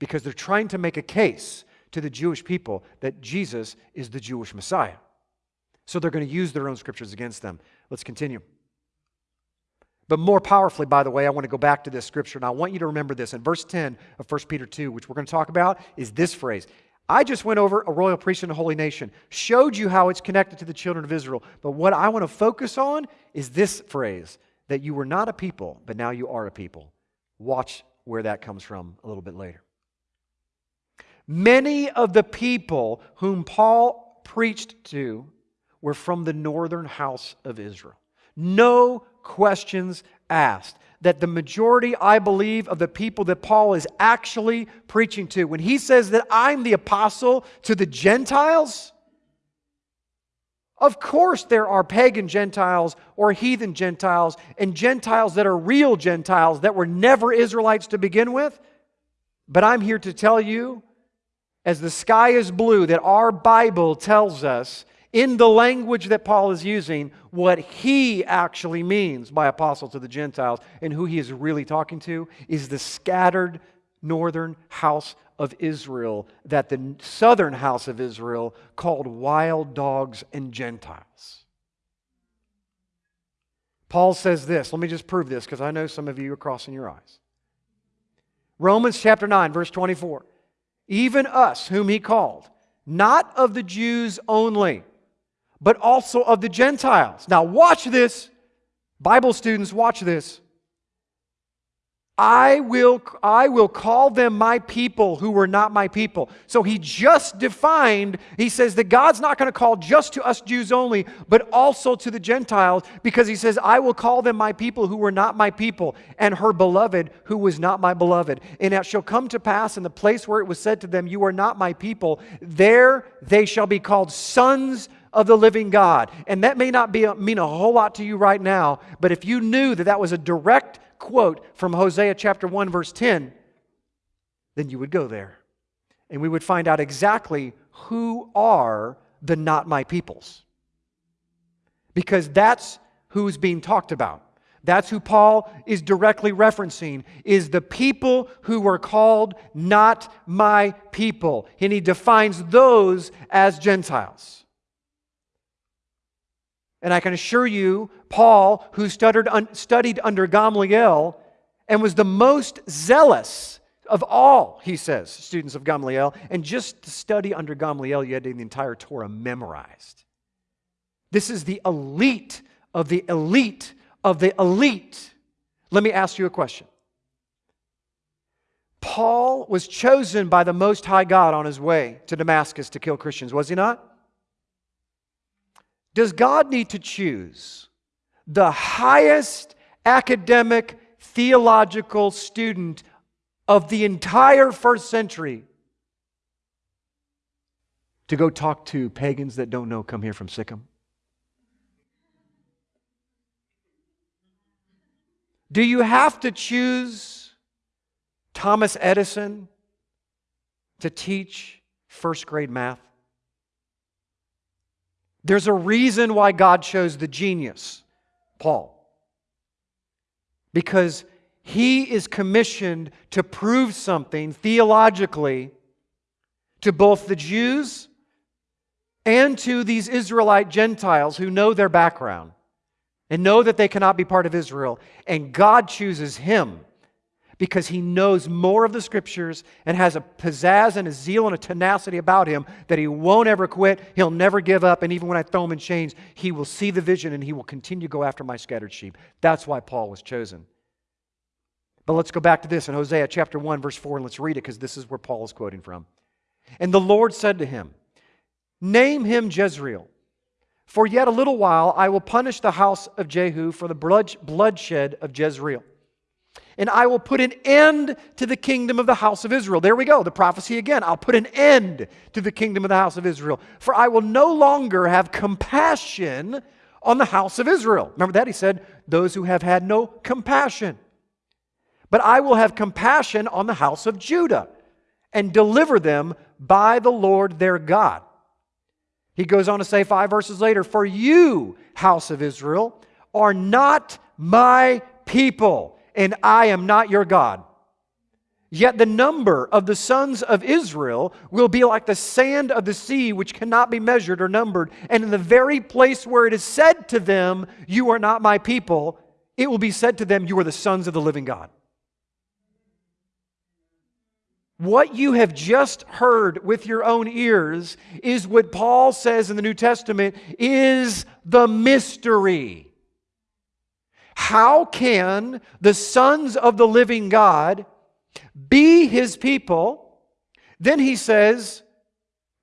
because they're trying to make a case to the Jewish people that Jesus is the Jewish Messiah. So they're going to use their own scriptures against them. Let's continue. But more powerfully, by the way, I want to go back to this scripture, and I want you to remember this. In verse 10 of 1 Peter 2, which we're going to talk about, is this phrase I just went over a royal priesthood and a holy nation, showed you how it's connected to the children of Israel. But what I want to focus on is this phrase that you were not a people, but now you are a people. Watch where that comes from a little bit later. Many of the people whom Paul preached to were from the northern house of Israel. No questions asked. That the majority, I believe, of the people that Paul is actually preaching to, when he says that I'm the apostle to the Gentiles, of course there are pagan Gentiles or heathen Gentiles and Gentiles that are real Gentiles that were never Israelites to begin with. But I'm here to tell you, as the sky is blue, that our Bible tells us in the language that Paul is using what he actually means by apostle to the Gentiles and who he is really talking to is the scattered northern house of Israel that the southern house of Israel called wild dogs and Gentiles. Paul says this. Let me just prove this because I know some of you are crossing your eyes. Romans chapter 9, verse 24. Even us, whom he called, not of the Jews only but also of the Gentiles. Now, watch this. Bible students, watch this. I will, I will call them my people who were not my people. So he just defined, he says that God's not going to call just to us Jews only, but also to the Gentiles, because he says, I will call them my people who were not my people, and her beloved who was not my beloved. And it shall come to pass in the place where it was said to them, You are not my people, there they shall be called sons of the living God. And that may not be a, mean a whole lot to you right now, but if you knew that that was a direct quote from Hosea chapter 1 verse 10, then you would go there. And we would find out exactly who are the not my peoples. Because that's who's being talked about. That's who Paul is directly referencing is the people who were called not my people. And he defines those as Gentiles. And I can assure you, Paul, who studied, studied under Gamaliel and was the most zealous of all, he says, students of Gamaliel, and just to study under Gamaliel, you had to the entire Torah memorized. This is the elite of the elite of the elite. Let me ask you a question. Paul was chosen by the Most High God on his way to Damascus to kill Christians, was he not? Does God need to choose the highest academic theological student of the entire first century to go talk to pagans that don't know come here from sic 'em? Do you have to choose Thomas Edison to teach first grade math? There's a reason why God chose the genius, Paul. Because he is commissioned to prove something theologically to both the Jews and to these Israelite Gentiles who know their background and know that they cannot be part of Israel. And God chooses him because he knows more of the scriptures and has a pizzazz and a zeal and a tenacity about him that he won't ever quit. He'll never give up. And even when I throw him in chains, he will see the vision and he will continue to go after my scattered sheep. That's why Paul was chosen. But let's go back to this in Hosea chapter 1, verse 4, and let's read it because this is where Paul is quoting from. And the Lord said to him, Name him Jezreel. For yet a little while I will punish the house of Jehu for the bloodshed of Jezreel and I will put an end to the kingdom of the house of Israel. There we go, the prophecy again. I'll put an end to the kingdom of the house of Israel. For I will no longer have compassion on the house of Israel. Remember that? He said, Those who have had no compassion. but I will have compassion on the house of Judah and deliver them by the Lord their God. He goes on to say five verses later, For you, house of Israel, are not my people, and I am not your God. Yet the number of the sons of Israel will be like the sand of the sea, which cannot be measured or numbered. And in the very place where it is said to them, You are not my people, it will be said to them, You are the sons of the living God. What you have just heard with your own ears is what Paul says in the New Testament is the mystery. How can the sons of the living God be his people? Then he says,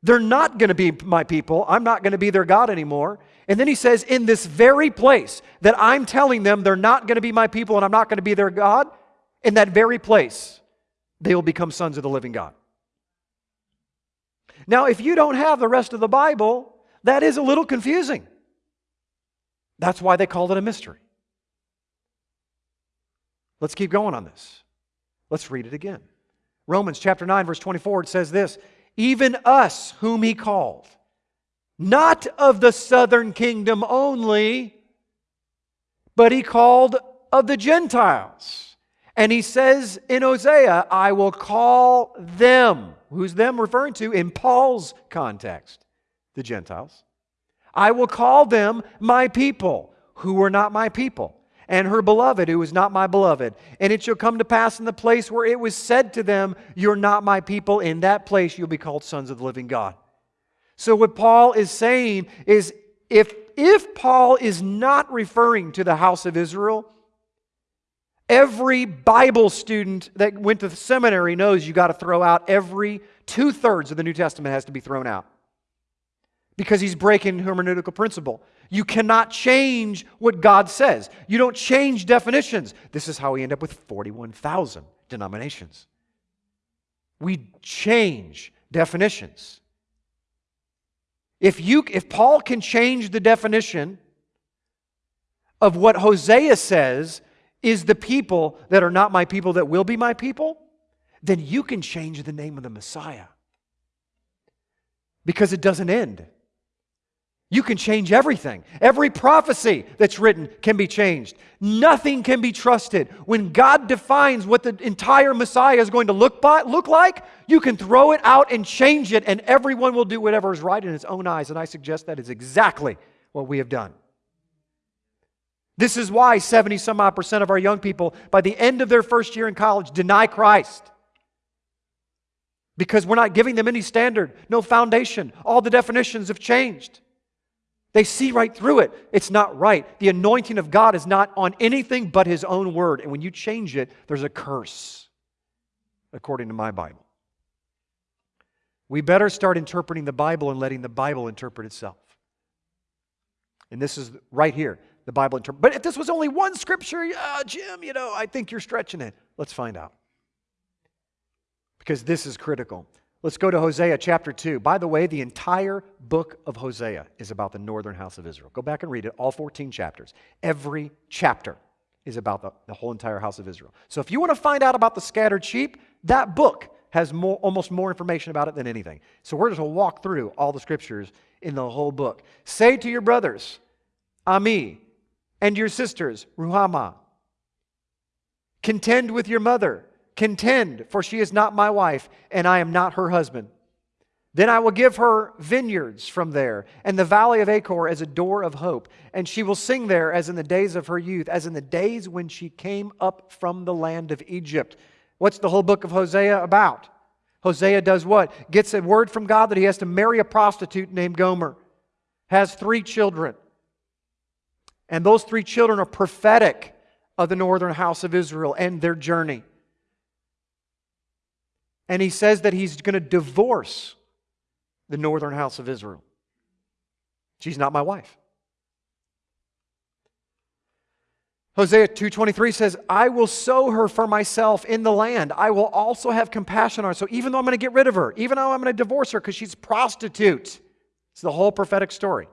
they're not going to be my people. I'm not going to be their God anymore. And then he says, in this very place that I'm telling them they're not going to be my people and I'm not going to be their God, in that very place, they will become sons of the living God. Now, if you don't have the rest of the Bible, that is a little confusing. That's why they called it a mystery. Let's keep going on this. Let's read it again. Romans chapter 9, verse 24, it says this Even us whom he called, not of the southern kingdom only, but he called of the Gentiles. And he says in Hosea, I will call them. Who's them referring to in Paul's context? The Gentiles. I will call them my people, who were not my people, and her beloved, who is not my beloved. And it shall come to pass in the place where it was said to them, You're not my people, in that place you'll be called sons of the living God. So, what Paul is saying is if, if Paul is not referring to the house of Israel, Every Bible student that went to the seminary knows you got to throw out every two thirds of the New Testament has to be thrown out because he's breaking hermeneutical principle. You cannot change what God says. You don't change definitions. This is how we end up with 41,000 denominations. We change definitions. If you if Paul can change the definition of what Hosea says is the people that are not my people that will be my people, then you can change the name of the Messiah. Because it doesn't end. You can change everything. Every prophecy that's written can be changed. Nothing can be trusted. When God defines what the entire Messiah is going to look, by, look like, you can throw it out and change it, and everyone will do whatever is right in his own eyes. And I suggest that is exactly what we have done. This is why 70 some odd percent of our young people, by the end of their first year in college, deny Christ. Because we're not giving them any standard, no foundation. All the definitions have changed. They see right through it. It's not right. The anointing of God is not on anything but His own word. And when you change it, there's a curse, according to my Bible. We better start interpreting the Bible and letting the Bible interpret itself. And this is right here the Bible interprets. But if this was only one scripture, uh, Jim, you know, I think you're stretching it. Let's find out. Because this is critical. Let's go to Hosea chapter 2. By the way, the entire book of Hosea is about the northern house of Israel. Go back and read it, all 14 chapters. Every chapter is about the, the whole entire house of Israel. So if you want to find out about the scattered sheep, that book has more, almost more information about it than anything. So we're just going to walk through all the scriptures in the whole book. Say to your brothers, Ammi, and your sisters, Ruhamah. Contend with your mother. Contend, for she is not my wife, and I am not her husband. Then I will give her vineyards from there, and the valley of Achor as a door of hope. And she will sing there as in the days of her youth, as in the days when she came up from the land of Egypt. What's the whole book of Hosea about? Hosea does what? Gets a word from God that he has to marry a prostitute named Gomer, has three children. And those three children are prophetic of the northern house of Israel and their journey. And he says that he's going to divorce the northern house of Israel. She's not my wife. Hosea 2:23 says, "I will sow her for myself in the land. I will also have compassion on her." So even though I'm going to get rid of her, even though I'm going to divorce her because she's prostitute, it's the whole prophetic story.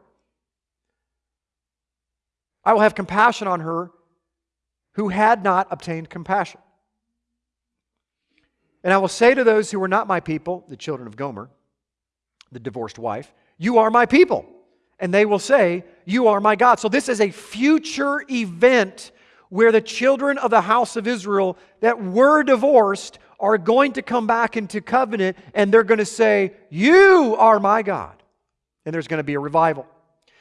I will have compassion on her who had not obtained compassion. And I will say to those who are not my people, the children of Gomer, the divorced wife, You are my people. And they will say, You are my God. So this is a future event where the children of the house of Israel that were divorced are going to come back into covenant and they're going to say, You are my God. And there's going to be a revival.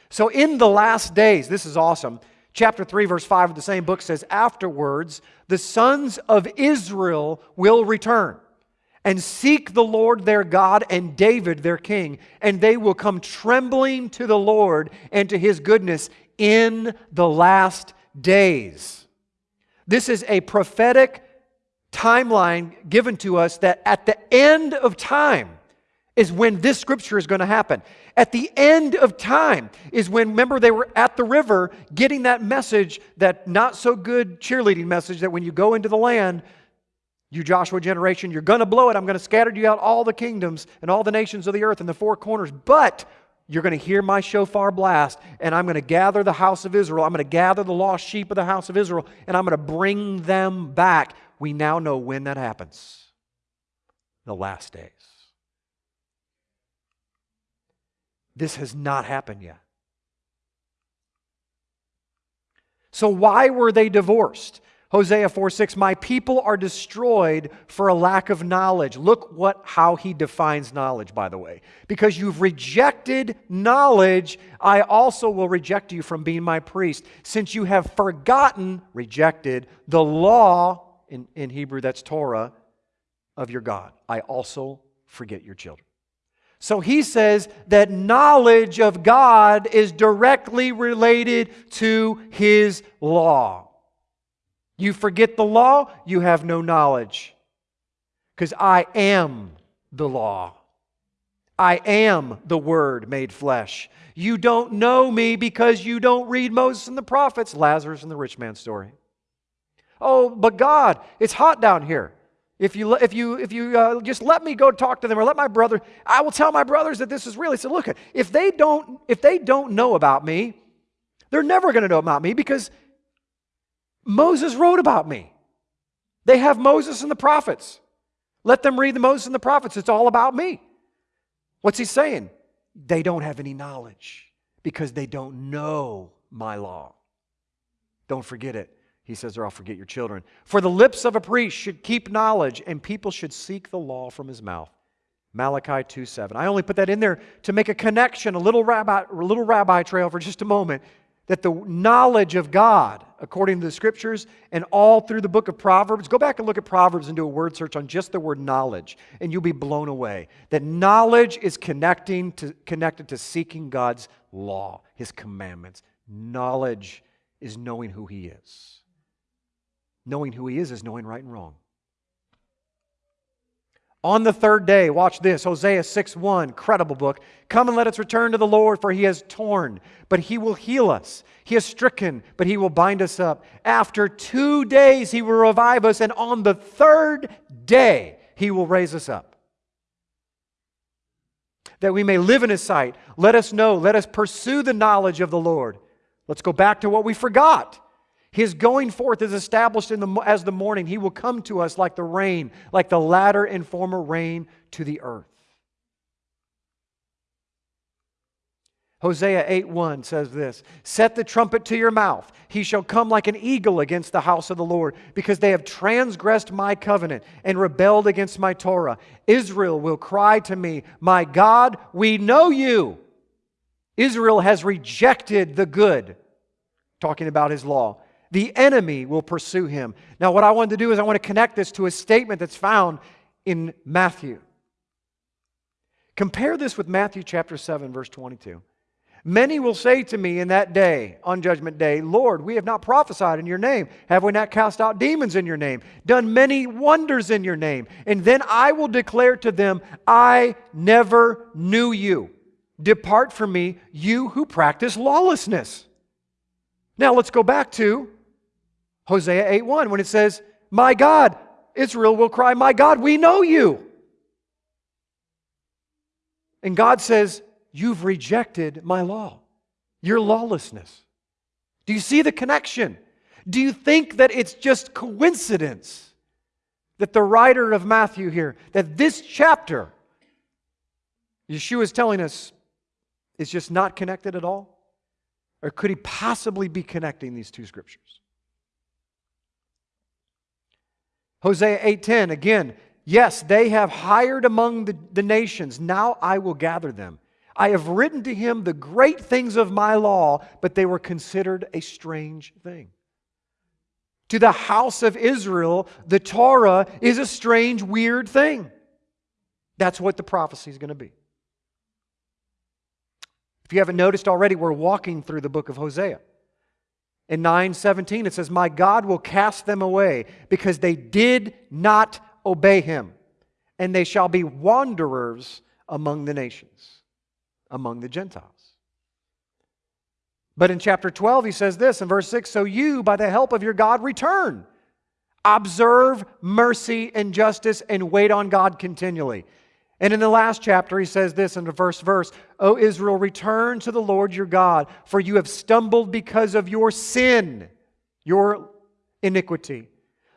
So in the last days, this is awesome. Chapter 3, verse 5 of the same book says, Afterwards, the sons of Israel will return and seek the Lord their God and David their king, and they will come trembling to the Lord and to his goodness in the last days. This is a prophetic timeline given to us that at the end of time is when this scripture is going to happen. At the end of time is when, remember, they were at the river getting that message, that not so good cheerleading message that when you go into the land, you Joshua generation, you're going to blow it. I'm going to scatter you out all the kingdoms and all the nations of the earth in the four corners. But you're going to hear my shofar blast, and I'm going to gather the house of Israel. I'm going to gather the lost sheep of the house of Israel, and I'm going to bring them back. We now know when that happens the last days. This has not happened yet. So, why were they divorced? Hosea 4 6, my people are destroyed for a lack of knowledge. Look what how he defines knowledge, by the way. Because you've rejected knowledge, I also will reject you from being my priest. Since you have forgotten, rejected, the law, in, in Hebrew that's Torah, of your God, I also forget your children. So he says that knowledge of God is directly related to his law. You forget the law, you have no knowledge. Because I am the law. I am the Word made flesh. You don't know me because you don't read Moses and the prophets, Lazarus and the rich man story. Oh, but God, it's hot down here. If you, if you, if you uh, just let me go talk to them or let my brother, I will tell my brothers that this is real. He said, look, if they don't, if they don't know about me, they're never going to know about me because Moses wrote about me. They have Moses and the prophets. Let them read the Moses and the prophets. It's all about me. What's he saying? They don't have any knowledge because they don't know my law. Don't forget it. He says, or I'll forget your children. For the lips of a priest should keep knowledge, and people should seek the law from his mouth. Malachi 2 7. I only put that in there to make a connection, a little rabbi, a little rabbi trail for just a moment that the knowledge of God, according to the scriptures and all through the book of Proverbs, go back and look at Proverbs and do a word search on just the word knowledge, and you'll be blown away. That knowledge is connecting to, connected to seeking God's law, His commandments. Knowledge is knowing who He is. Knowing who He is is knowing right and wrong. On the third day, watch this Hosea 6 1, credible book. Come and let us return to the Lord, for he has torn, but he will heal us. He has stricken, but he will bind us up. After two days, he will revive us, and on the third day, he will raise us up. That we may live in his sight. Let us know, let us pursue the knowledge of the Lord. Let's go back to what we forgot. His going forth is established in the, as the morning. He will come to us like the rain, like the latter and former rain to the earth. Hosea 8 1 says this Set the trumpet to your mouth. He shall come like an eagle against the house of the Lord, because they have transgressed my covenant and rebelled against my Torah. Israel will cry to me, My God, we know you. Israel has rejected the good, talking about his law the enemy will pursue him. Now, what I wanted to do is I want to connect this to a statement that's found in Matthew. Compare this with Matthew chapter 7, verse 22. Many will say to me in that day, on judgment day, Lord, we have not prophesied in your name. Have we not cast out demons in your name? Done many wonders in your name? And then I will declare to them, I never knew you. Depart from me, you who practice lawlessness. Now let's go back to Hosea 8 1, when it says, My God, Israel will cry, My God, we know you. And God says, You've rejected my law, your lawlessness. Do you see the connection? Do you think that it's just coincidence that the writer of Matthew here, that this chapter, Yeshua is telling us, is just not connected at all? Or could he possibly be connecting these two scriptures? Hosea 8:10 again, yes, they have hired among the, the nations. Now I will gather them. I have written to him the great things of my law, but they were considered a strange thing. To the house of Israel, the Torah is a strange, weird thing. That's what the prophecy is going to be. If you haven't noticed already, we're walking through the book of Hosea. In 9:17 it says, "My God will cast them away because they did not obey him, and they shall be wanderers among the nations, among the Gentiles." But in chapter 12 he says this in verse 6, "So you by the help of your God return, observe mercy and justice and wait on God continually." And in the last chapter, he says this in the first verse O Israel, return to the Lord your God, for you have stumbled because of your sin, your iniquity.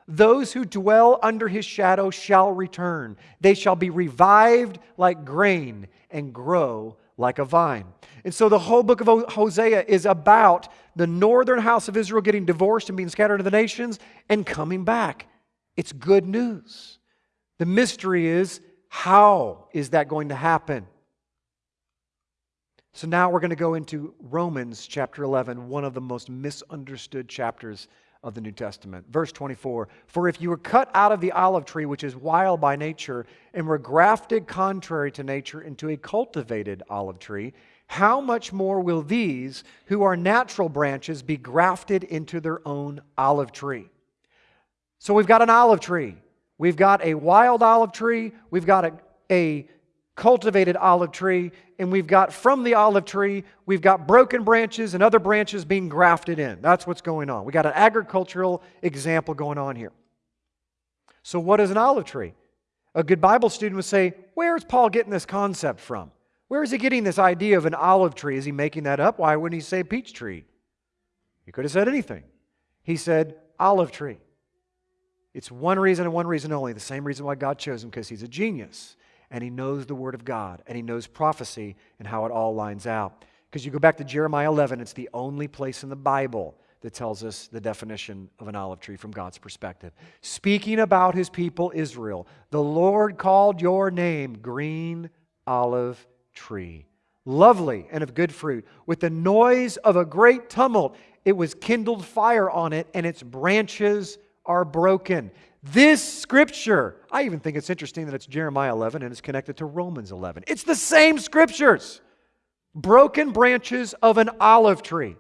Those who dwell under his shadow shall return. They shall be revived like grain and grow like a vine. And so the whole book of Hosea is about the northern house of Israel getting divorced and being scattered to the nations and coming back. It's good news. The mystery is how is that going to happen? So now we're going to go into Romans chapter 11, one of the most misunderstood chapters of the New Testament. Verse 24 For if you were cut out of the olive tree, which is wild by nature, and were grafted contrary to nature into a cultivated olive tree, how much more will these, who are natural branches, be grafted into their own olive tree? So we've got an olive tree. We've got a wild olive tree, we've got a, a cultivated olive tree, and we've got from the olive tree, we've got broken branches and other branches being grafted in. That's what's going on. We got an agricultural example going on here. So, what is an olive tree? A good Bible student would say, Where is Paul getting this concept from? Where is he getting this idea of an olive tree? Is he making that up? Why wouldn't he say peach tree? He could have said anything. He said olive tree. It's one reason and one reason only, the same reason why God chose him, because he's a genius and he knows the Word of God and he knows prophecy and how it all lines out. Because you go back to Jeremiah 11, it's the only place in the Bible that tells us the definition of an olive tree from God's perspective. Speaking about his people Israel, the Lord called your name green olive tree, lovely and of good fruit. With the noise of a great tumult, it was kindled fire on it, and its branches are broken. This scripture, I even think it's interesting that it's Jeremiah 11 and it's connected to Romans 11. It's the same scriptures. Broken branches of an olive tree.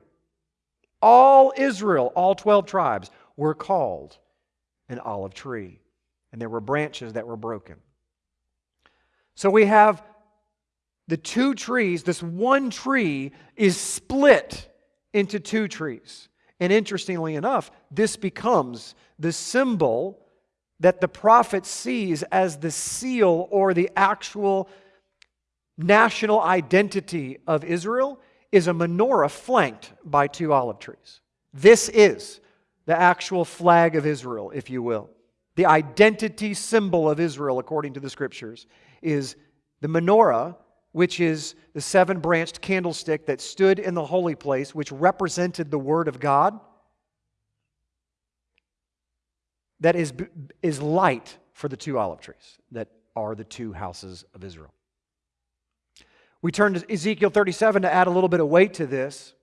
All Israel, all 12 tribes, were called an olive tree. And there were branches that were broken. So we have the two trees, this one tree is split into two trees. And interestingly enough, this becomes the symbol that the prophet sees as the seal or the actual national identity of Israel is a menorah flanked by two olive trees. This is the actual flag of Israel, if you will. The identity symbol of Israel, according to the scriptures, is the menorah, which is the seven branched candlestick that stood in the holy place, which represented the Word of God that is, is light for the two olive trees that are the two houses of Israel. We turn to Ezekiel 37 to add a little bit of weight to this.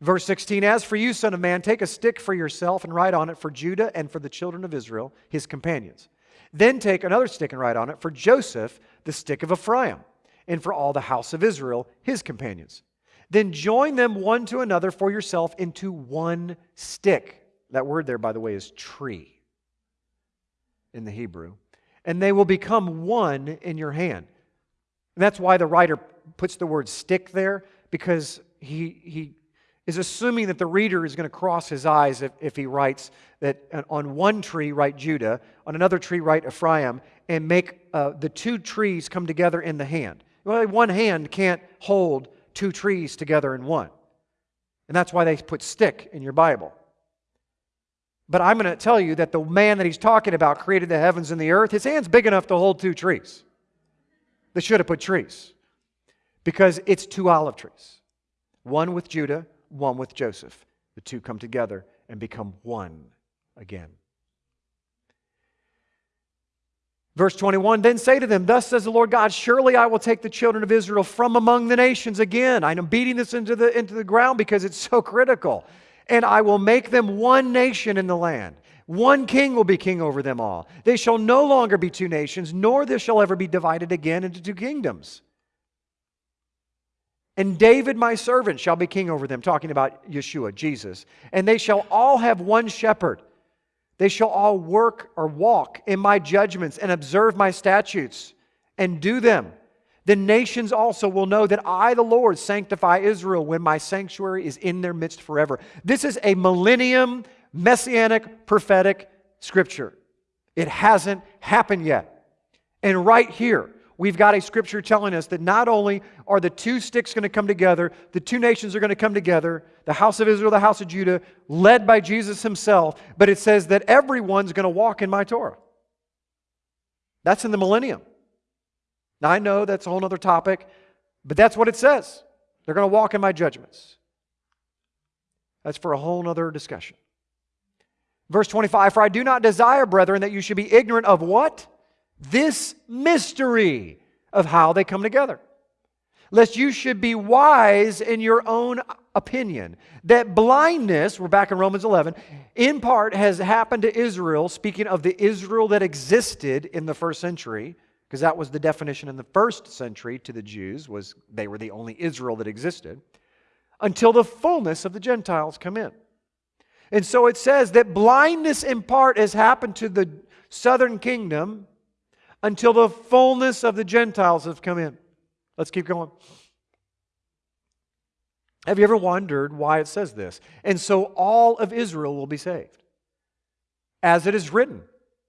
Verse 16 As for you, son of man, take a stick for yourself and write on it for Judah and for the children of Israel, his companions. Then take another stick and write on it for Joseph, the stick of Ephraim, and for all the house of Israel, his companions. Then join them one to another for yourself into one stick. That word there, by the way, is tree in the Hebrew, and they will become one in your hand. And that's why the writer puts the word stick there, because he, he is assuming that the reader is going to cross his eyes if, if he writes that on one tree write Judah, on another tree write Ephraim, and make uh, the two trees come together in the hand. Well, one hand can't hold two trees together in one. And that's why they put stick in your Bible. But I'm going to tell you that the man that he's talking about created the heavens and the earth. His hand's big enough to hold two trees. They should have put trees because it's two olive trees one with Judah, one with Joseph. The two come together and become one again. Verse 21 Then say to them, Thus says the Lord God, Surely I will take the children of Israel from among the nations again. I'm beating this into the, into the ground because it's so critical and I will make them one nation in the land. One king will be king over them all. They shall no longer be two nations, nor this shall ever be divided again into two kingdoms. And David, my servant, shall be king over them, talking about Yeshua, Jesus. And they shall all have one shepherd. They shall all work or walk in my judgments and observe my statutes and do them the nations also will know that I, the Lord, sanctify Israel when my sanctuary is in their midst forever. This is a millennium, messianic, prophetic scripture. It hasn't happened yet. And right here, we've got a scripture telling us that not only are the two sticks going to come together, the two nations are going to come together, the house of Israel, the house of Judah, led by Jesus himself, but it says that everyone's going to walk in my Torah. That's in the millennium. Now, I know that's a whole other topic, but that's what it says. They're going to walk in my judgments. That's for a whole other discussion. Verse 25 For I do not desire, brethren, that you should be ignorant of what? This mystery of how they come together. Lest you should be wise in your own opinion. That blindness, we're back in Romans 11, in part has happened to Israel, speaking of the Israel that existed in the first century because that was the definition in the first century to the Jews was they were the only Israel that existed until the fullness of the Gentiles come in. And so it says that blindness in part has happened to the southern kingdom until the fullness of the Gentiles have come in. Let's keep going. Have you ever wondered why it says this? And so all of Israel will be saved. As it is written,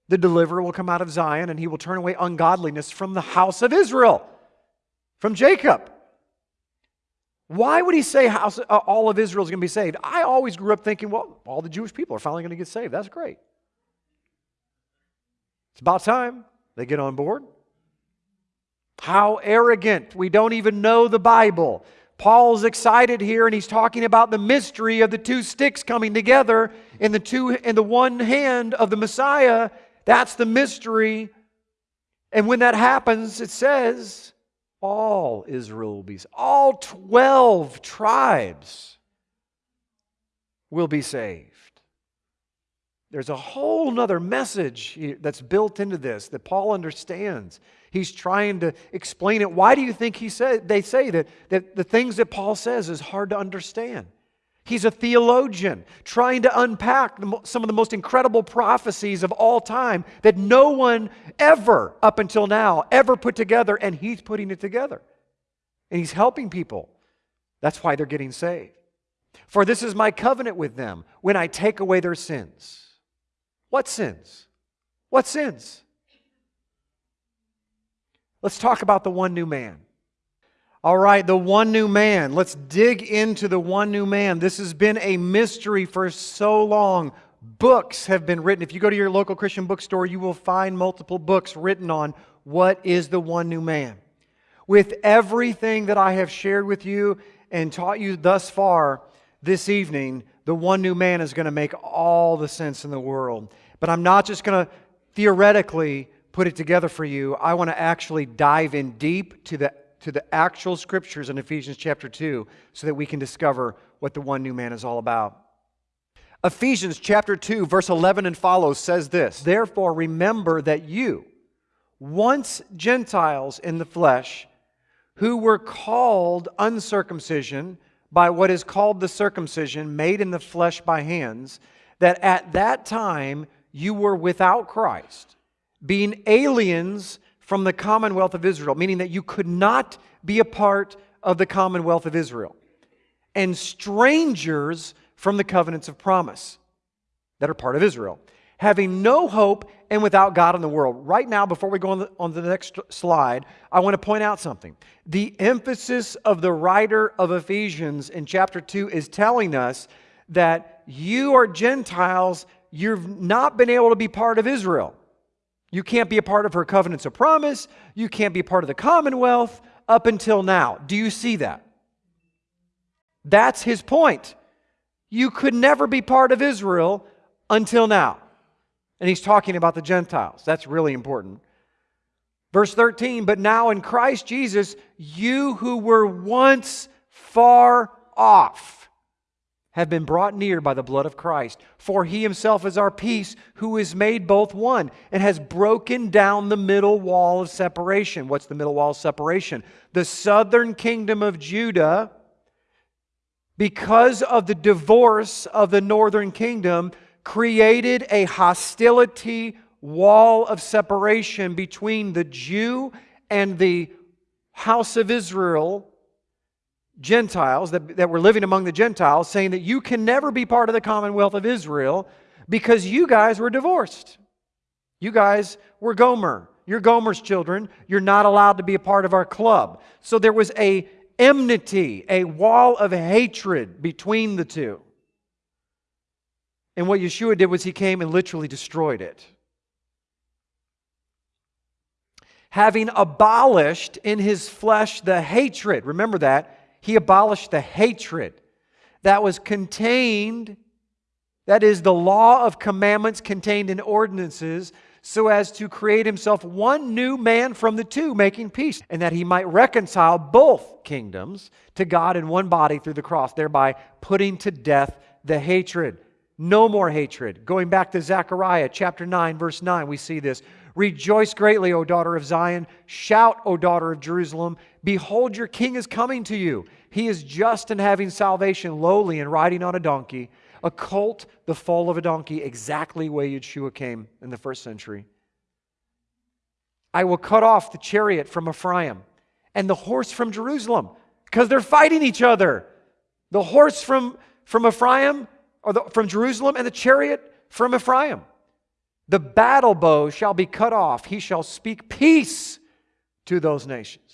the deliverer will come out of Zion and he will turn away ungodliness from the house of Israel, from Jacob. Why would he say house, uh, all of Israel is going to be saved? I always grew up thinking, well, all the Jewish people are finally going to get saved. That's great. It's about time they get on board. How arrogant. We don't even know the Bible. Paul's excited here and he's talking about the mystery of the two sticks coming together in the two in the one hand of the Messiah that's the mystery. And when that happens, it says, all Israel will be, all 12 tribes will be saved. There's a whole nother message that's built into this that Paul understands. He's trying to explain it. Why do you think he said, they say that, that the things that Paul says is hard to understand? He's a theologian trying to unpack some of the most incredible prophecies of all time that no one ever, up until now, ever put together, and he's putting it together. And he's helping people. That's why they're getting saved. For this is my covenant with them when I take away their sins. What sins? What sins? Let's talk about the one new man. All right, the one new man. Let's dig into the one new man. This has been a mystery for so long. Books have been written. If you go to your local Christian bookstore, you will find multiple books written on what is the one new man. With everything that I have shared with you and taught you thus far this evening, the one new man is going to make all the sense in the world. But I'm not just going to theoretically put it together for you. I want to actually dive in deep to the to the actual scriptures in Ephesians chapter 2 so that we can discover what the one new man is all about. Ephesians chapter 2, verse 11 and follows says this Therefore, remember that you, once Gentiles in the flesh, who were called uncircumcision by what is called the circumcision made in the flesh by hands, that at that time you were without Christ, being aliens from the commonwealth of Israel, meaning that you could not be a part of the commonwealth of Israel, and strangers from the covenants of promise that are part of Israel, having no hope and without God in the world. Right now, before we go on, the, on the next slide, I want to point out something. The emphasis of the writer of Ephesians in chapter 2 is telling us that you are Gentiles you've not been able to be part of Israel. You can't be a part of her covenants of promise. You can't be part of the commonwealth up until now. Do you see that? That's his point. You could never be part of Israel until now. And he's talking about the Gentiles. That's really important. Verse 13, but now in Christ Jesus, you who were once far off have been brought near by the blood of Christ. For he himself is our peace, who is made both one, and has broken down the middle wall of separation. What's the middle wall of separation? The southern kingdom of Judah, because of the divorce of the northern kingdom, created a hostility wall of separation between the Jew and the house of Israel Gentiles that, that were living among the Gentiles, saying that you can never be part of the commonwealth of Israel because you guys were divorced. You guys were Gomer. You're Gomer's children. You're not allowed to be a part of our club. So there was a enmity, a wall of hatred between the two. And what Yeshua did was he came and literally destroyed it. Having abolished in his flesh the hatred, remember that, he abolished the hatred that was contained, that is, the law of commandments contained in ordinances, so as to create himself one new man from the two, making peace, and that he might reconcile both kingdoms to God in one body through the cross, thereby putting to death the hatred. No more hatred. Going back to Zechariah chapter 9, verse 9, we see this. Rejoice greatly, O daughter of Zion. Shout, O daughter of Jerusalem. Behold, your king is coming to you. He is just and having salvation, lowly and riding on a donkey, a colt, the foal of a donkey, exactly where Yeshua came in the first century. I will cut off the chariot from Ephraim and the horse from Jerusalem because they're fighting each other. The horse from, from Ephraim, or the, from Jerusalem, and the chariot from Ephraim. The battle bow shall be cut off. He shall speak peace to those nations.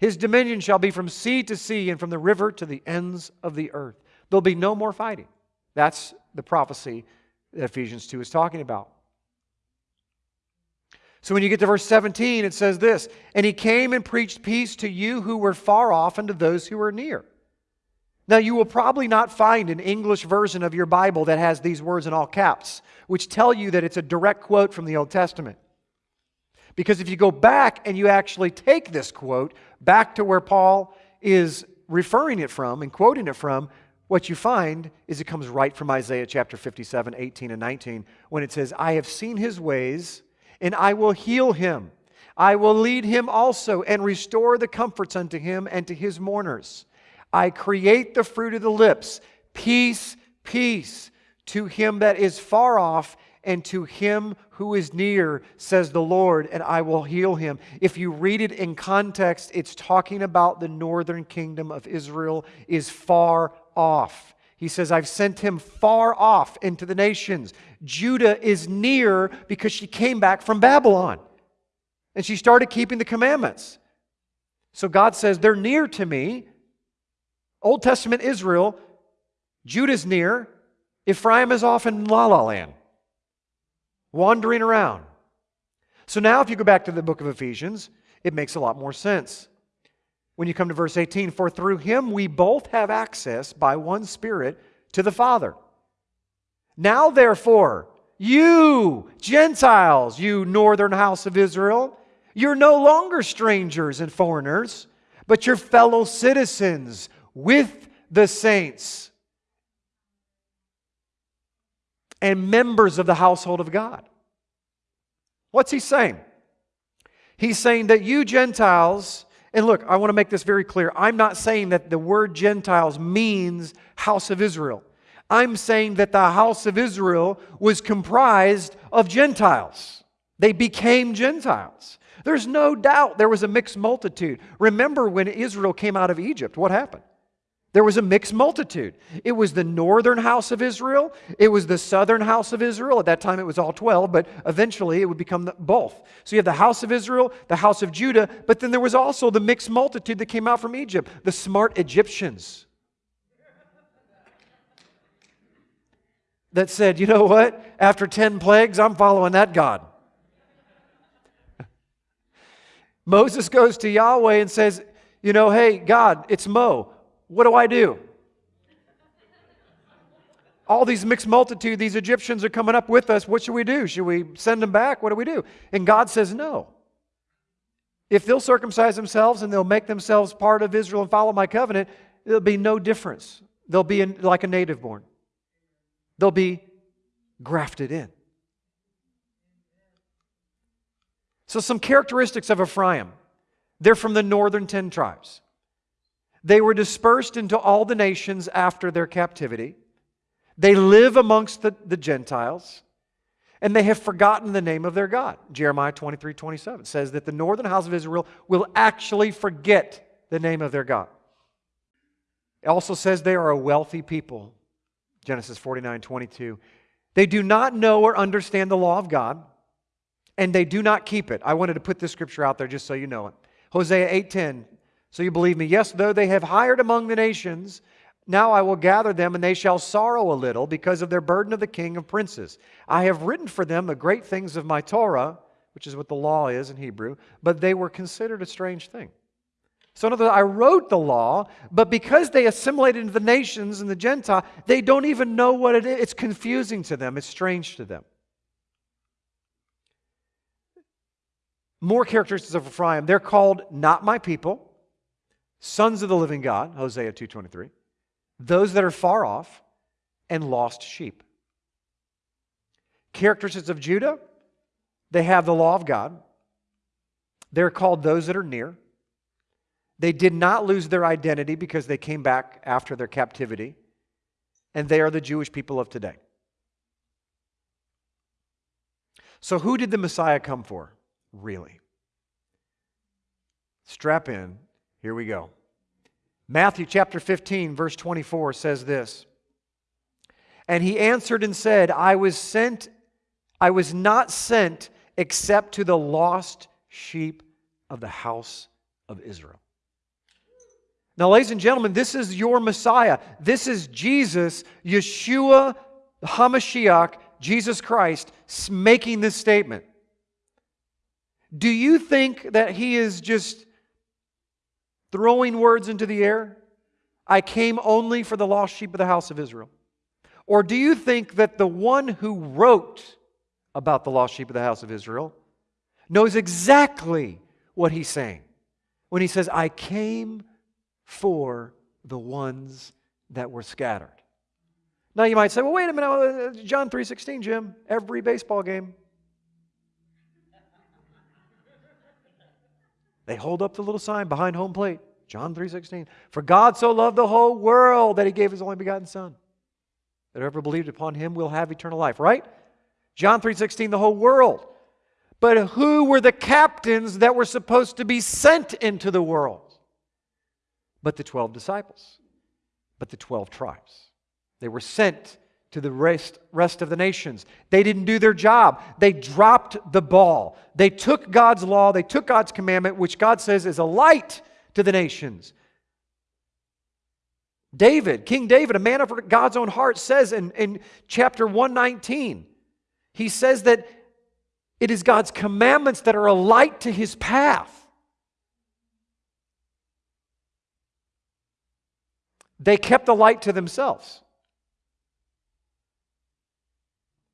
His dominion shall be from sea to sea and from the river to the ends of the earth. There'll be no more fighting. That's the prophecy that Ephesians 2 is talking about. So when you get to verse 17, it says this And he came and preached peace to you who were far off and to those who were near. Now, you will probably not find an English version of your Bible that has these words in all caps, which tell you that it's a direct quote from the Old Testament. Because if you go back and you actually take this quote back to where Paul is referring it from and quoting it from, what you find is it comes right from Isaiah chapter 57, 18, and 19, when it says, I have seen his ways, and I will heal him. I will lead him also and restore the comforts unto him and to his mourners. I create the fruit of the lips. Peace, peace to him that is far off and to him who is near, says the Lord, and I will heal him. If you read it in context, it's talking about the northern kingdom of Israel is far off. He says, I've sent him far off into the nations. Judah is near because she came back from Babylon and she started keeping the commandments. So God says, They're near to me. Old Testament Israel, Judah's near, Ephraim is off in La La Land, wandering around. So now, if you go back to the book of Ephesians, it makes a lot more sense. When you come to verse 18, for through him we both have access by one Spirit to the Father. Now, therefore, you, Gentiles, you northern house of Israel, you're no longer strangers and foreigners, but you're fellow citizens with the saints and members of the household of God. What's he saying? He's saying that you Gentiles, and look, I want to make this very clear. I'm not saying that the word Gentiles means house of Israel. I'm saying that the house of Israel was comprised of Gentiles. They became Gentiles. There's no doubt there was a mixed multitude. Remember when Israel came out of Egypt, what happened? There was a mixed multitude. It was the northern house of Israel. It was the southern house of Israel. At that time, it was all 12, but eventually it would become both. So you have the house of Israel, the house of Judah, but then there was also the mixed multitude that came out from Egypt, the smart Egyptians. that said, you know what? After 10 plagues, I'm following that God. Moses goes to Yahweh and says, you know, hey, God, it's Mo. What do I do? All these mixed multitude, these Egyptians are coming up with us. What should we do? Should we send them back? What do we do? And God says, no. If they'll circumcise themselves and they'll make themselves part of Israel and follow my covenant, there'll be no difference. They'll be in, like a native born, they'll be grafted in. So, some characteristics of Ephraim they're from the northern 10 tribes. They were dispersed into all the nations after their captivity. They live amongst the, the Gentiles, and they have forgotten the name of their God. Jeremiah 23 27 says that the northern house of Israel will actually forget the name of their God. It also says they are a wealthy people. Genesis 49 22. They do not know or understand the law of God, and they do not keep it. I wanted to put this scripture out there just so you know it. Hosea 8:10. So you believe me? Yes, though they have hired among the nations, now I will gather them, and they shall sorrow a little because of their burden of the king of princes. I have written for them the great things of my Torah, which is what the law is in Hebrew, but they were considered a strange thing. So, in other words, I wrote the law, but because they assimilated into the nations and the Gentile, they don't even know what it is. It's confusing to them, it's strange to them. More characteristics of Ephraim. They're called not my people, sons of the living God, Hosea 2.23, those that are far off, and lost sheep. Characteristics of Judah, they have the law of God. They're called those that are near. They did not lose their identity because they came back after their captivity, and they are the Jewish people of today. So, who did the Messiah come for? really? Strap in. Here we go. Matthew chapter 15, verse 24 says this And he answered and said, I was sent, I was not sent except to the lost sheep of the house of Israel. Now, ladies and gentlemen, this is your Messiah. This is Jesus, Yeshua, HaMashiach, Jesus Christ, making this statement. Do you think that he is just throwing words into the air? I came only for the lost sheep of the house of Israel. Or do you think that the one who wrote about the lost sheep of the house of Israel knows exactly what he's saying when he says, I came for the ones that were scattered? Now you might say, well, wait a minute, uh, John 3.16, Jim, every baseball game. They hold up the little sign behind home plate. John 3:16. For God so loved the whole world that he gave his only begotten son. That whoever believed upon him will have eternal life, right? John 3:16 the whole world. But who were the captains that were supposed to be sent into the world? But the 12 disciples. But the 12 tribes. They were sent to the rest, rest of the nations. They didn't do their job. They dropped the ball. They took God's law, they took God's commandment, which God says is a light to the nations. David, King David, a man of God's own heart, says in, in chapter 119, he says that it is God's commandments that are a light to his path. They kept the light to themselves.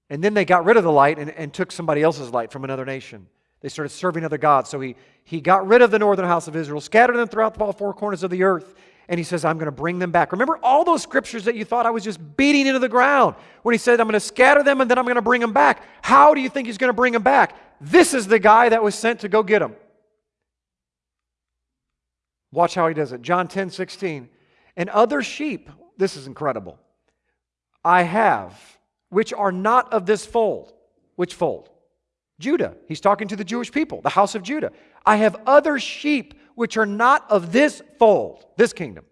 And then they got rid of the light and, and took somebody else's light from another nation. They started serving other gods. So he, he got rid of the northern house of Israel, scattered them throughout the four corners of the earth, and he says, I'm going to bring them back. Remember all those scriptures that you thought I was just beating into the ground when he said, I'm going to scatter them and then I'm going to bring them back. How do you think he's going to bring them back? This is the guy that was sent to go get them. Watch how he does it. John 10 16. And other sheep, this is incredible. I have which are not of this fold. Which fold? Judah. He's talking to the Jewish people, the house of Judah. I have other sheep which are not of this fold, this kingdom.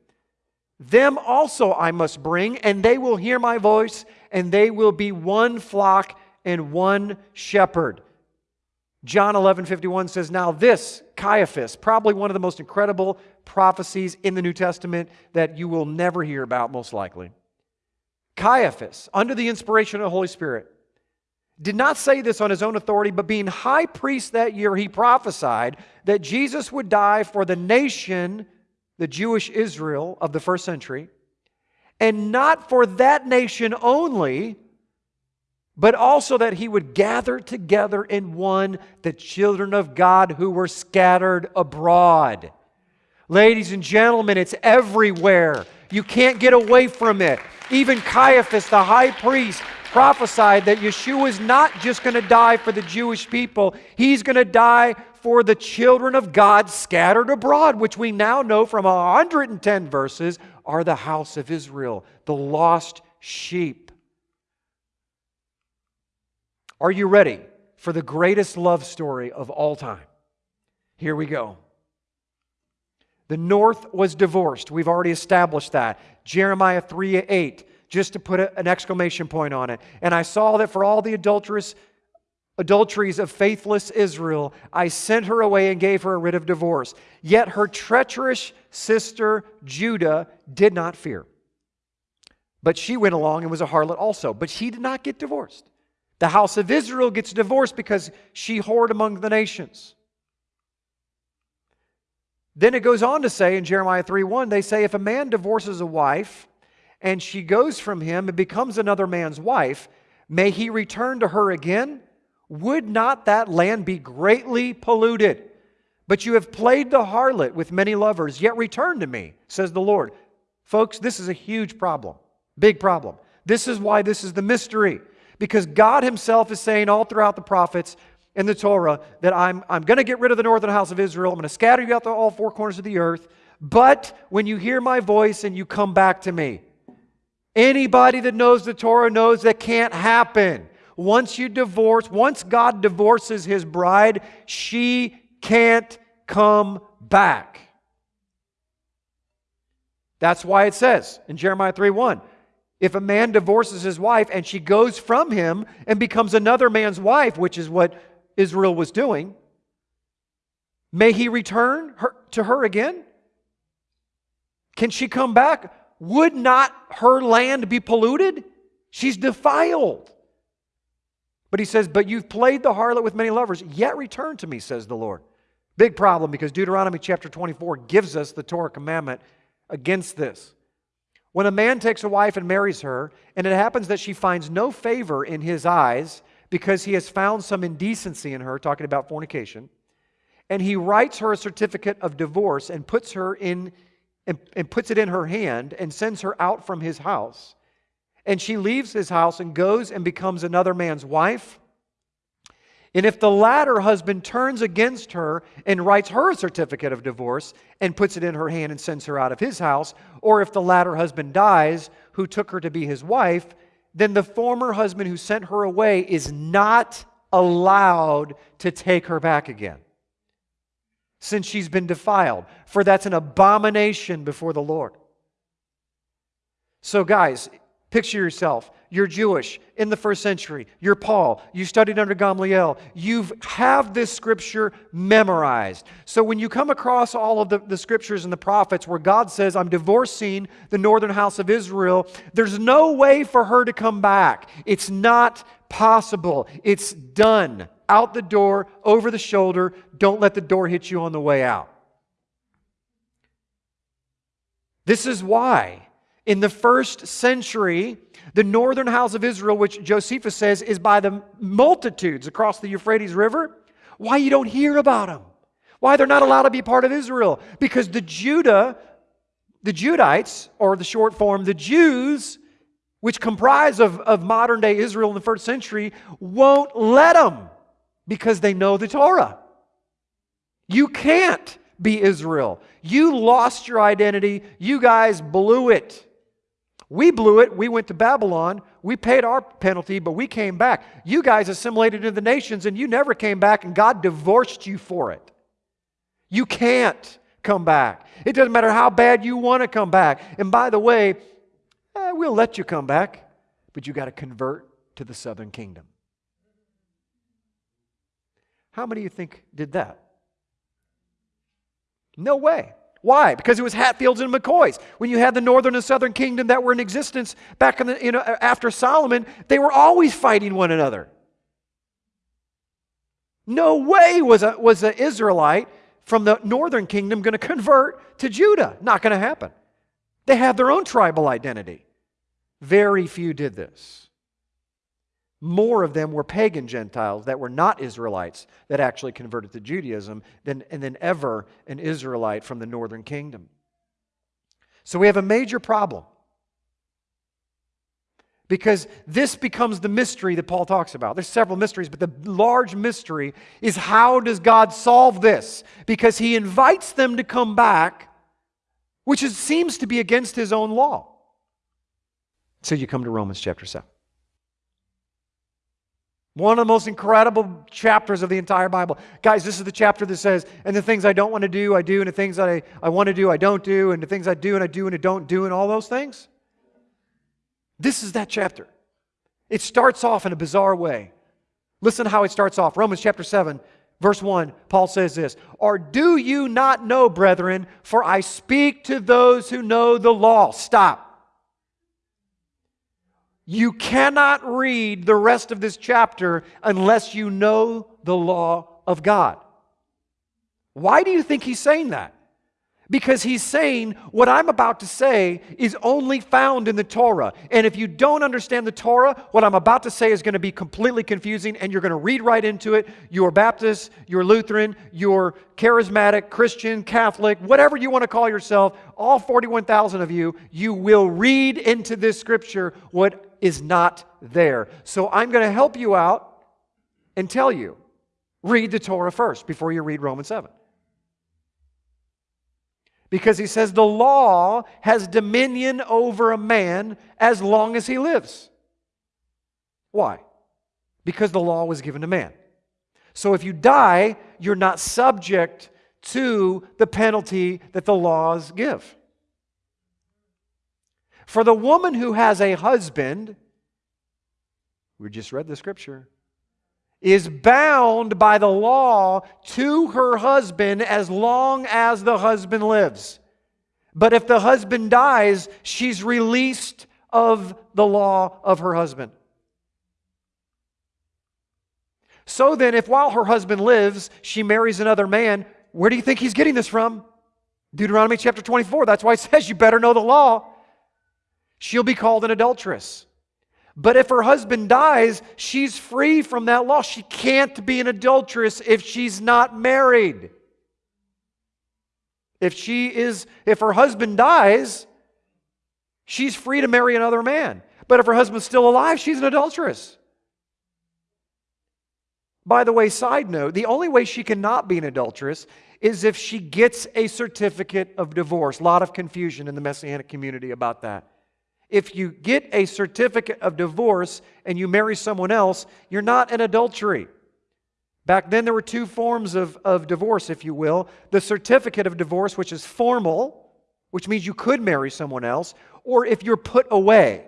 Them also I must bring, and they will hear my voice, and they will be one flock and one shepherd. John 11 51 says, Now this, Caiaphas, probably one of the most incredible prophecies in the New Testament that you will never hear about, most likely. Caiaphas, under the inspiration of the Holy Spirit, did not say this on his own authority, but being high priest that year, he prophesied that Jesus would die for the nation, the Jewish Israel of the first century, and not for that nation only, but also that he would gather together in one the children of God who were scattered abroad. Ladies and gentlemen, it's everywhere. You can't get away from it. Even Caiaphas, the high priest, prophesied that Yeshua is not just going to die for the Jewish people, he's going to die for the children of God scattered abroad, which we now know from 110 verses are the house of Israel, the lost sheep. Are you ready for the greatest love story of all time? Here we go. The north was divorced. We've already established that. Jeremiah 3 8, just to put a, an exclamation point on it. And I saw that for all the adulterous adulteries of faithless Israel, I sent her away and gave her a writ of divorce. Yet her treacherous sister Judah did not fear. But she went along and was a harlot also. But she did not get divorced. The house of Israel gets divorced because she whored among the nations. Then it goes on to say in Jeremiah 3 1, they say, if a man divorces a wife and she goes from him and becomes another man's wife, may he return to her again? Would not that land be greatly polluted? But you have played the harlot with many lovers, yet return to me, says the Lord. Folks, this is a huge problem, big problem. This is why this is the mystery. Because God Himself is saying all throughout the prophets, in the Torah that I'm, I'm going to get rid of the northern house of Israel. I'm going to scatter you out to all four corners of the earth. But when you hear my voice and you come back to me, anybody that knows the Torah knows that can't happen. Once you divorce, once God divorces his bride, she can't come back. That's why it says in Jeremiah 3 1 if a man divorces his wife and she goes from him and becomes another man's wife, which is what Israel was doing, may he return her, to her again? Can she come back? Would not her land be polluted? She's defiled. But he says, But you've played the harlot with many lovers, yet return to me, says the Lord. Big problem because Deuteronomy chapter 24 gives us the Torah commandment against this. When a man takes a wife and marries her, and it happens that she finds no favor in his eyes, because he has found some indecency in her, talking about fornication, and he writes her a certificate of divorce and puts her in and, and puts it in her hand and sends her out from his house. And she leaves his house and goes and becomes another man's wife. And if the latter husband turns against her and writes her a certificate of divorce and puts it in her hand and sends her out of his house, or if the latter husband dies, who took her to be his wife, then the former husband who sent her away is not allowed to take her back again since she's been defiled, for that's an abomination before the Lord. So, guys, picture yourself you're Jewish in the first century. You're Paul. You studied under Gamaliel. You have this scripture memorized. So when you come across all of the, the scriptures and the prophets where God says, I'm divorcing the northern house of Israel, there's no way for her to come back. It's not possible. It's done. Out the door, over the shoulder. Don't let the door hit you on the way out. This is why in the first century, the northern house of Israel, which Josephus says is by the multitudes across the Euphrates River, why you don't hear about them. Why they're not allowed to be part of Israel. Because the Judah, the Judites, or the short form, the Jews, which comprise of, of modern day Israel in the first century, won't let them because they know the Torah. You can't be Israel. You lost your identity. You guys blew it. We blew it. We went to Babylon. We paid our penalty, but we came back. You guys assimilated into the nations and you never came back, and God divorced you for it. You can't come back. It doesn't matter how bad you want to come back. And by the way, eh, we'll let you come back, but you got to convert to the southern kingdom. How many of you think did that? No way. Why? Because it was Hatfields and McCoys. When you had the northern and southern kingdom that were in existence back in the, you know, after Solomon, they were always fighting one another. No way was a, was an Israelite from the northern kingdom going to convert to Judah. Not going to happen. They had their own tribal identity. Very few did this. More of them were pagan Gentiles that were not Israelites that actually converted to Judaism than, and than ever an Israelite from the northern kingdom. So we have a major problem. Because this becomes the mystery that Paul talks about. There's several mysteries, but the large mystery is how does God solve this? Because he invites them to come back, which is, seems to be against his own law. So you come to Romans chapter 7. One of the most incredible chapters of the entire Bible. Guys, this is the chapter that says, and the things I don't want to do, I do, and the things that I, I want to do, I don't do, and the things I do and I do and I don't do, and all those things. This is that chapter. It starts off in a bizarre way. Listen how it starts off. Romans chapter 7, verse 1, Paul says this Or do you not know, brethren, for I speak to those who know the law. Stop. You cannot read the rest of this chapter unless you know the law of God. Why do you think he's saying that? Because he's saying what I'm about to say is only found in the Torah. And if you don't understand the Torah, what I'm about to say is going to be completely confusing and you're going to read right into it. You're Baptist, you're Lutheran, you're charismatic, Christian, Catholic, whatever you want to call yourself, all 41,000 of you, you will read into this scripture what is not there. So I'm going to help you out and tell you read the Torah first before you read Romans 7 because he says the law has dominion over a man as long as he lives. Why? Because the law was given to man. So if you die, you're not subject to the penalty that the laws give. For the woman who has a husband, we just read the scripture, is bound by the law to her husband as long as the husband lives. But if the husband dies, she's released of the law of her husband. So then, if while her husband lives, she marries another man, where do you think he's getting this from? Deuteronomy chapter 24. That's why it says you better know the law. She'll be called an adulteress. But if her husband dies, she's free from that law. She can't be an adulteress if she's not married. If she is if her husband dies, she's free to marry another man. But if her husband's still alive, she's an adulteress. By the way, side note, the only way she cannot be an adulteress is if she gets a certificate of divorce. A lot of confusion in the Messianic community about that. If you get a certificate of divorce and you marry someone else, you're not in adultery. Back then, there were two forms of, of divorce, if you will the certificate of divorce, which is formal, which means you could marry someone else, or if you're put away.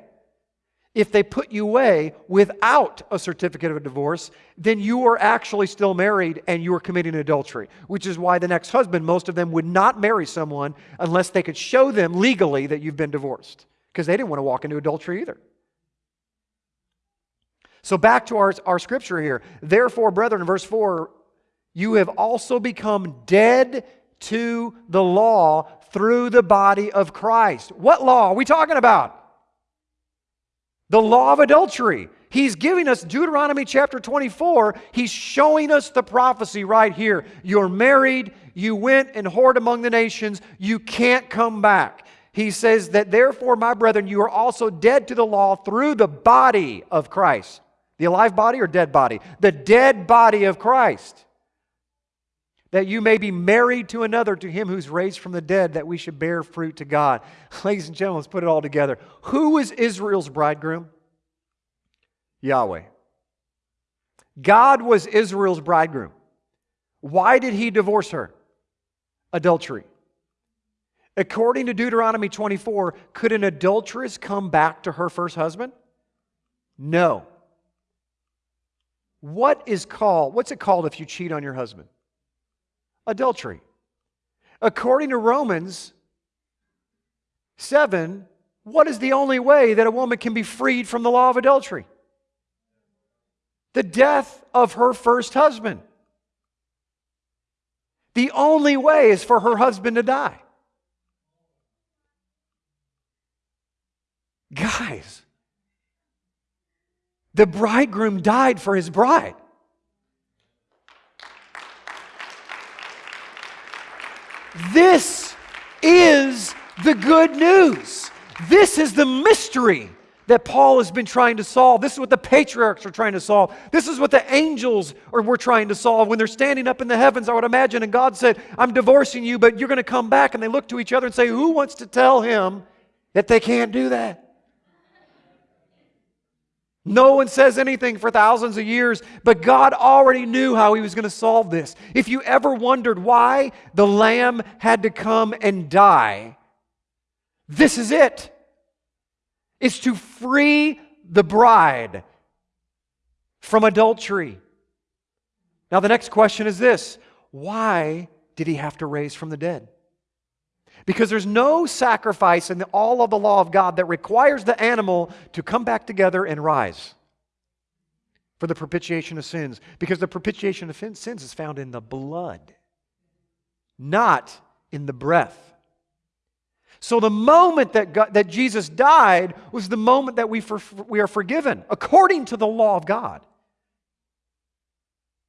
If they put you away without a certificate of divorce, then you are actually still married and you are committing adultery, which is why the next husband, most of them would not marry someone unless they could show them legally that you've been divorced because they didn't want to walk into adultery either. So, back to our, our scripture here. Therefore, brethren, verse 4, you have also become dead to the law through the body of Christ. What law are we talking about? The law of adultery. He's giving us Deuteronomy chapter 24. He's showing us the prophecy right here. You're married, you went and whored among the nations, you can't come back he says that therefore, my brethren, you are also dead to the law through the body of Christ. The alive body or dead body? The dead body of Christ. That you may be married to another, to him who's raised from the dead, that we should bear fruit to God. Ladies and gentlemen, let's put it all together. Who is Israel's bridegroom? Yahweh. God was Israel's bridegroom. Why did he divorce her? Adultery. According to Deuteronomy 24, could an adulteress come back to her first husband? No. What is called, what's it called if you cheat on your husband? Adultery. According to Romans 7, what is the only way that a woman can be freed from the law of adultery? The death of her first husband. The only way is for her husband to die. Guys, the bridegroom died for his bride. This is the good news. This is the mystery that Paul has been trying to solve. This is what the patriarchs are trying to solve. This is what the angels are, were trying to solve when they're standing up in the heavens, I would imagine. And God said, I'm divorcing you, but you're going to come back. And they look to each other and say, Who wants to tell him that they can't do that? No one says anything for thousands of years, but God already knew how He was going to solve this. If you ever wondered why the Lamb had to come and die, this is it. It's to free the bride from adultery. Now, the next question is this why did He have to raise from the dead? Because there's no sacrifice in the, all of the law of God that requires the animal to come back together and rise for the propitiation of sins. Because the propitiation of sins is found in the blood, not in the breath. So the moment that, God, that Jesus died was the moment that we, for, we are forgiven according to the law of God.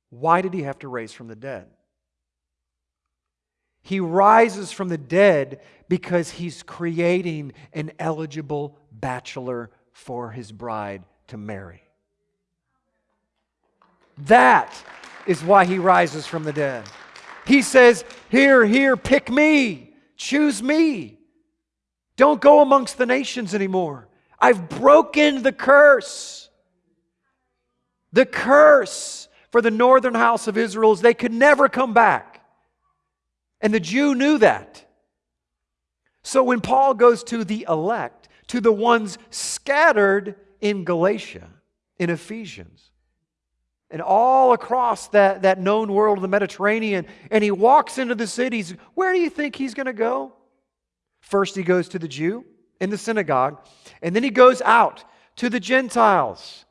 Why did he have to raise from the dead? He rises from the dead because he's creating an eligible bachelor for his bride to marry. That is why he rises from the dead. He says, Here, here, pick me, choose me. Don't go amongst the nations anymore. I've broken the curse. The curse for the northern house of Israel is they could never come back. And the Jew knew that. So when Paul goes to the elect, to the ones scattered in Galatia, in Ephesians, and all across that, that known world of the Mediterranean, and he walks into the cities, where do you think he's going to go? First, he goes to the Jew in the synagogue, and then he goes out to the Gentiles.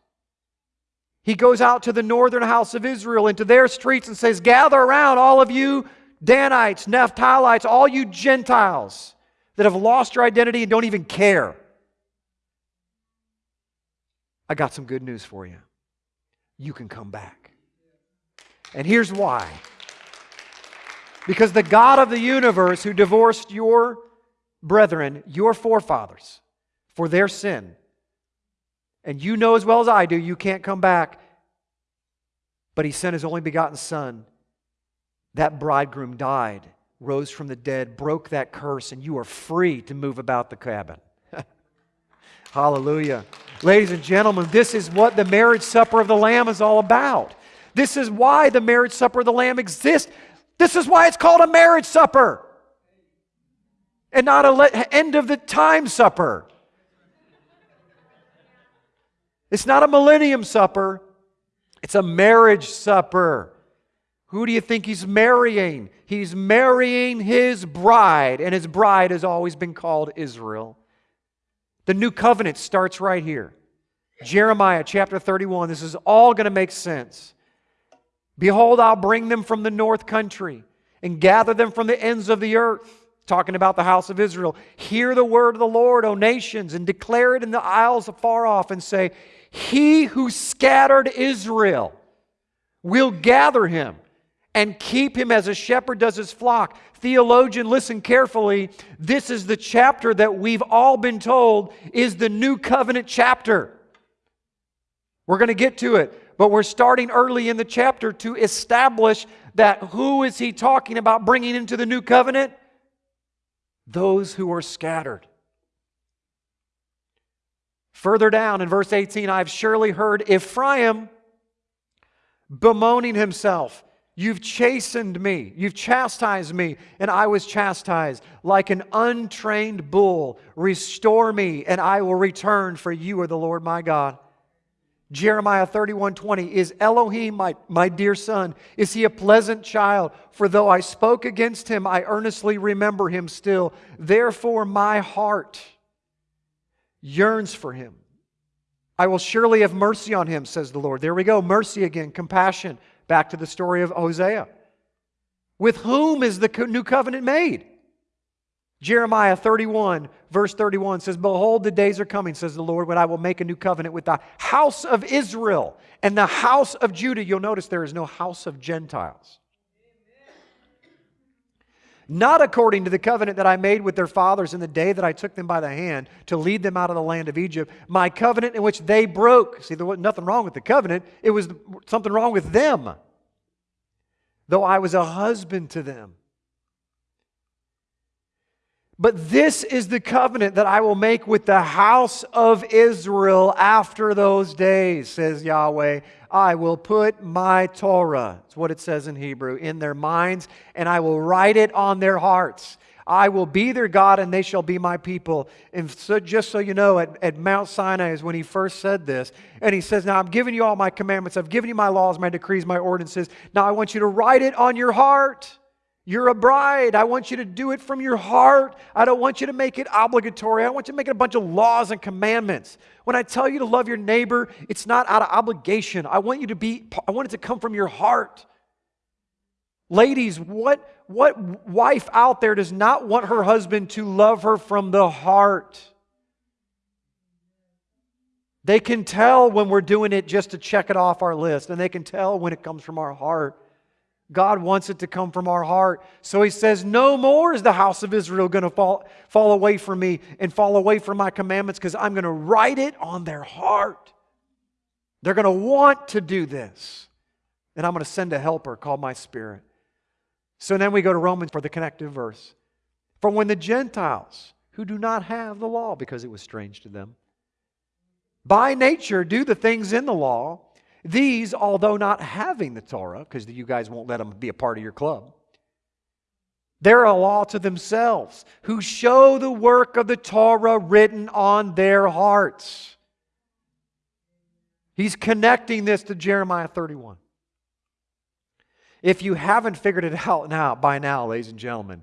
He goes out to the northern house of Israel, into their streets, and says, Gather around, all of you Danites, Naphtalites, all you Gentiles that have lost your identity and don't even care. I got some good news for you. You can come back. And here's why. Because the God of the universe who divorced your brethren, your forefathers, for their sin, and you know as well as I do, you can't come back, but he sent his only begotten Son that bridegroom died, rose from the dead, broke that curse, and you are free to move about the cabin. Hallelujah. Ladies and gentlemen, this is what the marriage supper of the Lamb is all about. This is why the marriage supper of the Lamb exists. This is why it's called a marriage supper and not a end of the time supper. It's not a millennium supper, it's a marriage supper. Who do you think he's marrying? He's marrying his bride, and his bride has always been called Israel. The new covenant starts right here. Jeremiah chapter 31. This is all going to make sense. Behold, I'll bring them from the north country and gather them from the ends of the earth. Talking about the house of Israel. Hear the word of the Lord, O nations, and declare it in the isles afar off, and say, He who scattered Israel will gather him and keep him as a shepherd does his flock. Theologian, listen carefully. This is the chapter that we've all been told is the new covenant chapter. We're going to get to it, but we're starting early in the chapter to establish that who is he talking about bringing into the new covenant? Those who are scattered. Further down in verse 18, I've surely heard Ephraim bemoaning himself. You've chastened me. You've chastised me, and I was chastised. Like an untrained bull, restore me, and I will return, for you are the Lord my God. Jeremiah 31 20. Is Ephraim my, my dear son? Is he a pleasant child? For though I spoke against him, I earnestly remember him still. Therefore, my heart yearns for him. I will surely have mercy on him, says the Lord. There we go. Mercy again, compassion. Back to the story of Hosea. With whom is the new covenant made? Jeremiah 31, verse 31 says, Behold, the days are coming, says the Lord, when I will make a new covenant with the house of Israel and the house of Judah. You'll notice there is no house of Gentiles. Not according to the covenant that I made with their fathers in the day that I took them by the hand to lead them out of the land of Egypt, my covenant in which they broke. See, there was nothing wrong with the covenant, it was something wrong with them. Though I was a husband to them but this is the covenant that I will make with the house of Israel after those days, says Yahweh. I will put my Torah, that's what it says in Hebrew, in their minds, and I will write it on their hearts. I will be their God, and they shall be my people. And so, just so you know, at, at Mount Sinai is when he first said this. And he says, Now I'm giving you all my commandments, I've given you my laws, my decrees, my ordinances. Now I want you to write it on your heart. You're a bride. I want you to do it from your heart. I don't want you to make it obligatory. I want you to make it a bunch of laws and commandments. When I tell you to love your neighbor, it's not out of obligation. I want you to be, I want it to come from your heart. Ladies, what, what wife out there does not want her husband to love her from the heart? They can tell when we're doing it just to check it off our list, and they can tell when it comes from our heart. God wants it to come from our heart. So he says, No more is the house of Israel going to fall, fall away from me and fall away from my commandments because I'm going to write it on their heart. They're going to want to do this. And I'm going to send a helper called my spirit. So then we go to Romans for the connective verse. For when the Gentiles, who do not have the law because it was strange to them, by nature do the things in the law, these, although not having the Torah, because you guys won't let them be a part of your club, they're a law to themselves who show the work of the Torah written on their hearts. He's connecting this to Jeremiah 31. If you haven't figured it out now by now, ladies and gentlemen,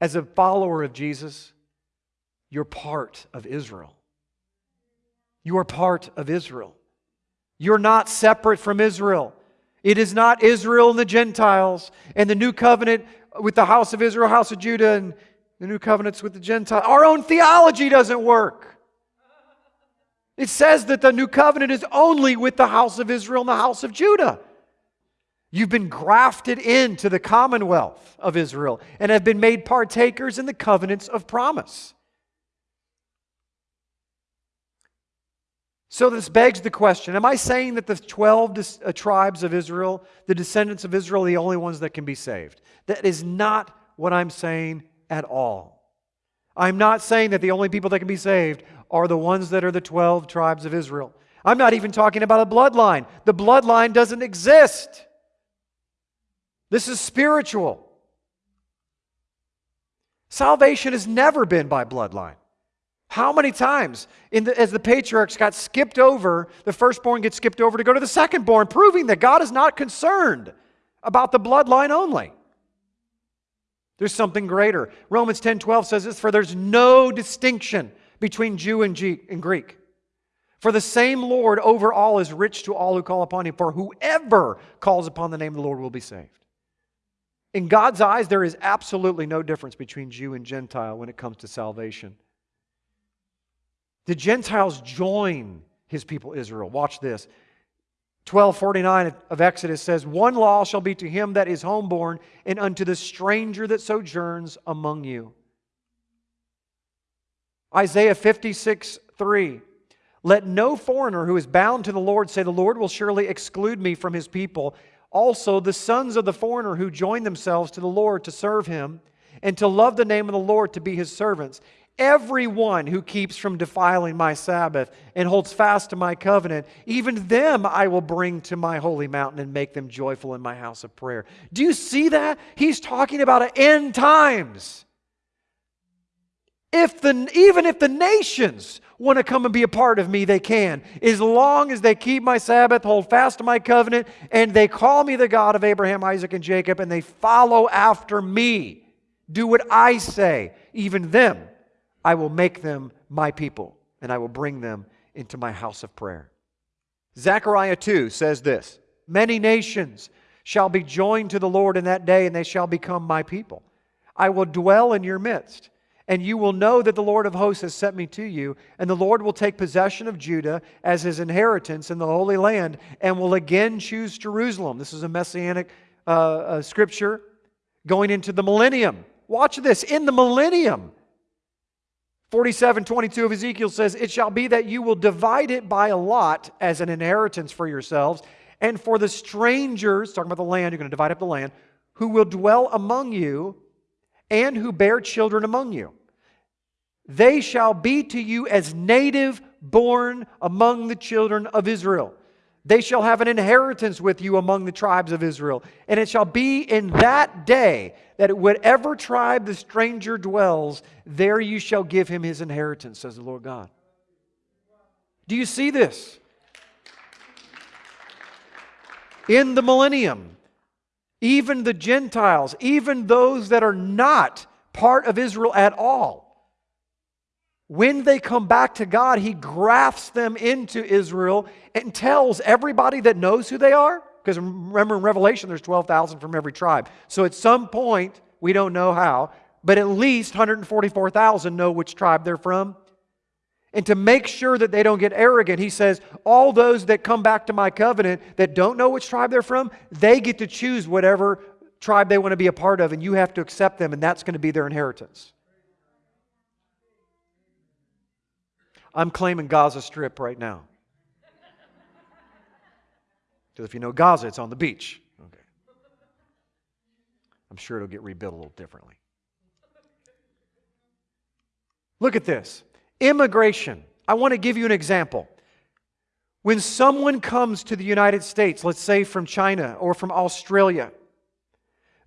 as a follower of Jesus, you're part of Israel. You are part of Israel. You're not separate from Israel. It is not Israel and the Gentiles and the new covenant with the house of Israel, house of Judah, and the new covenants with the Gentiles. Our own theology doesn't work. It says that the new covenant is only with the house of Israel and the house of Judah. You've been grafted into the commonwealth of Israel and have been made partakers in the covenants of promise. So this begs the question Am I saying that the 12 uh, tribes of Israel, the descendants of Israel, are the only ones that can be saved? That is not what I'm saying at all. I'm not saying that the only people that can be saved are the ones that are the 12 tribes of Israel. I'm not even talking about a bloodline. The bloodline doesn't exist. This is spiritual. Salvation has never been by bloodline. How many times the, as the patriarchs got skipped over, the firstborn gets skipped over to go to the secondborn, proving that God is not concerned about the bloodline only. There's something greater. Romans 10 12 says this For there's no distinction between Jew and, G- and Greek. For the same Lord over all is rich to all who call upon him. For whoever calls upon the name of the Lord will be saved. In God's eyes, there is absolutely no difference between Jew and Gentile when it comes to salvation. The Gentiles join his people Israel. Watch this. 1249 of Exodus says, One law shall be to him that is homeborn, and unto the stranger that sojourns among you. Isaiah 56 3. Let no foreigner who is bound to the Lord say, The Lord will surely exclude me from his people. Also, the sons of the foreigner who join themselves to the Lord to serve him, and to love the name of the Lord to be his servants. Everyone who keeps from defiling my Sabbath and holds fast to my covenant, even them I will bring to my holy mountain and make them joyful in my house of prayer. Do you see that? He's talking about end times. If the, even if the nations want to come and be a part of me, they can. As long as they keep my Sabbath, hold fast to my covenant, and they call me the God of Abraham, Isaac, and Jacob, and they follow after me, do what I say, even them, I will make them my people, and I will bring them into my house of prayer. Zechariah 2 says this Many nations shall be joined to the Lord in that day, and they shall become my people. I will dwell in your midst and you will know that the Lord of hosts has sent me to you, and the Lord will take possession of Judah as his inheritance in the Holy Land, and will again choose Jerusalem. This is a messianic uh, uh, scripture going into the millennium. Watch this in the millennium. 47 22 of Ezekiel says, It shall be that you will divide it by a lot as an inheritance for yourselves, and for the strangers, talking about the land, you're going to divide up the land, who will dwell among you and who bear children among you. They shall be to you as native born among the children of Israel. They shall have an inheritance with you among the tribes of Israel. And it shall be in that day that whatever tribe the stranger dwells, there you shall give him his inheritance, says the Lord God. Do you see this? In the millennium, even the Gentiles, even those that are not part of Israel at all. When they come back to God, He grafts them into Israel and tells everybody that knows who they are. Because remember in Revelation, there's 12,000 from every tribe. So at some point, we don't know how, but at least 144,000 know which tribe they're from. And to make sure that they don't get arrogant, he says, All those that come back to my covenant that don't know which tribe they're from, they get to choose whatever tribe they want to be a part of, and you have to accept them, and that's going to be their inheritance. I'm claiming Gaza Strip right now. Because if you know Gaza, it's on the beach. Okay. I'm sure it'll get rebuilt a little differently. Look at this. Immigration. I want to give you an example. When someone comes to the United States, let's say from China or from Australia,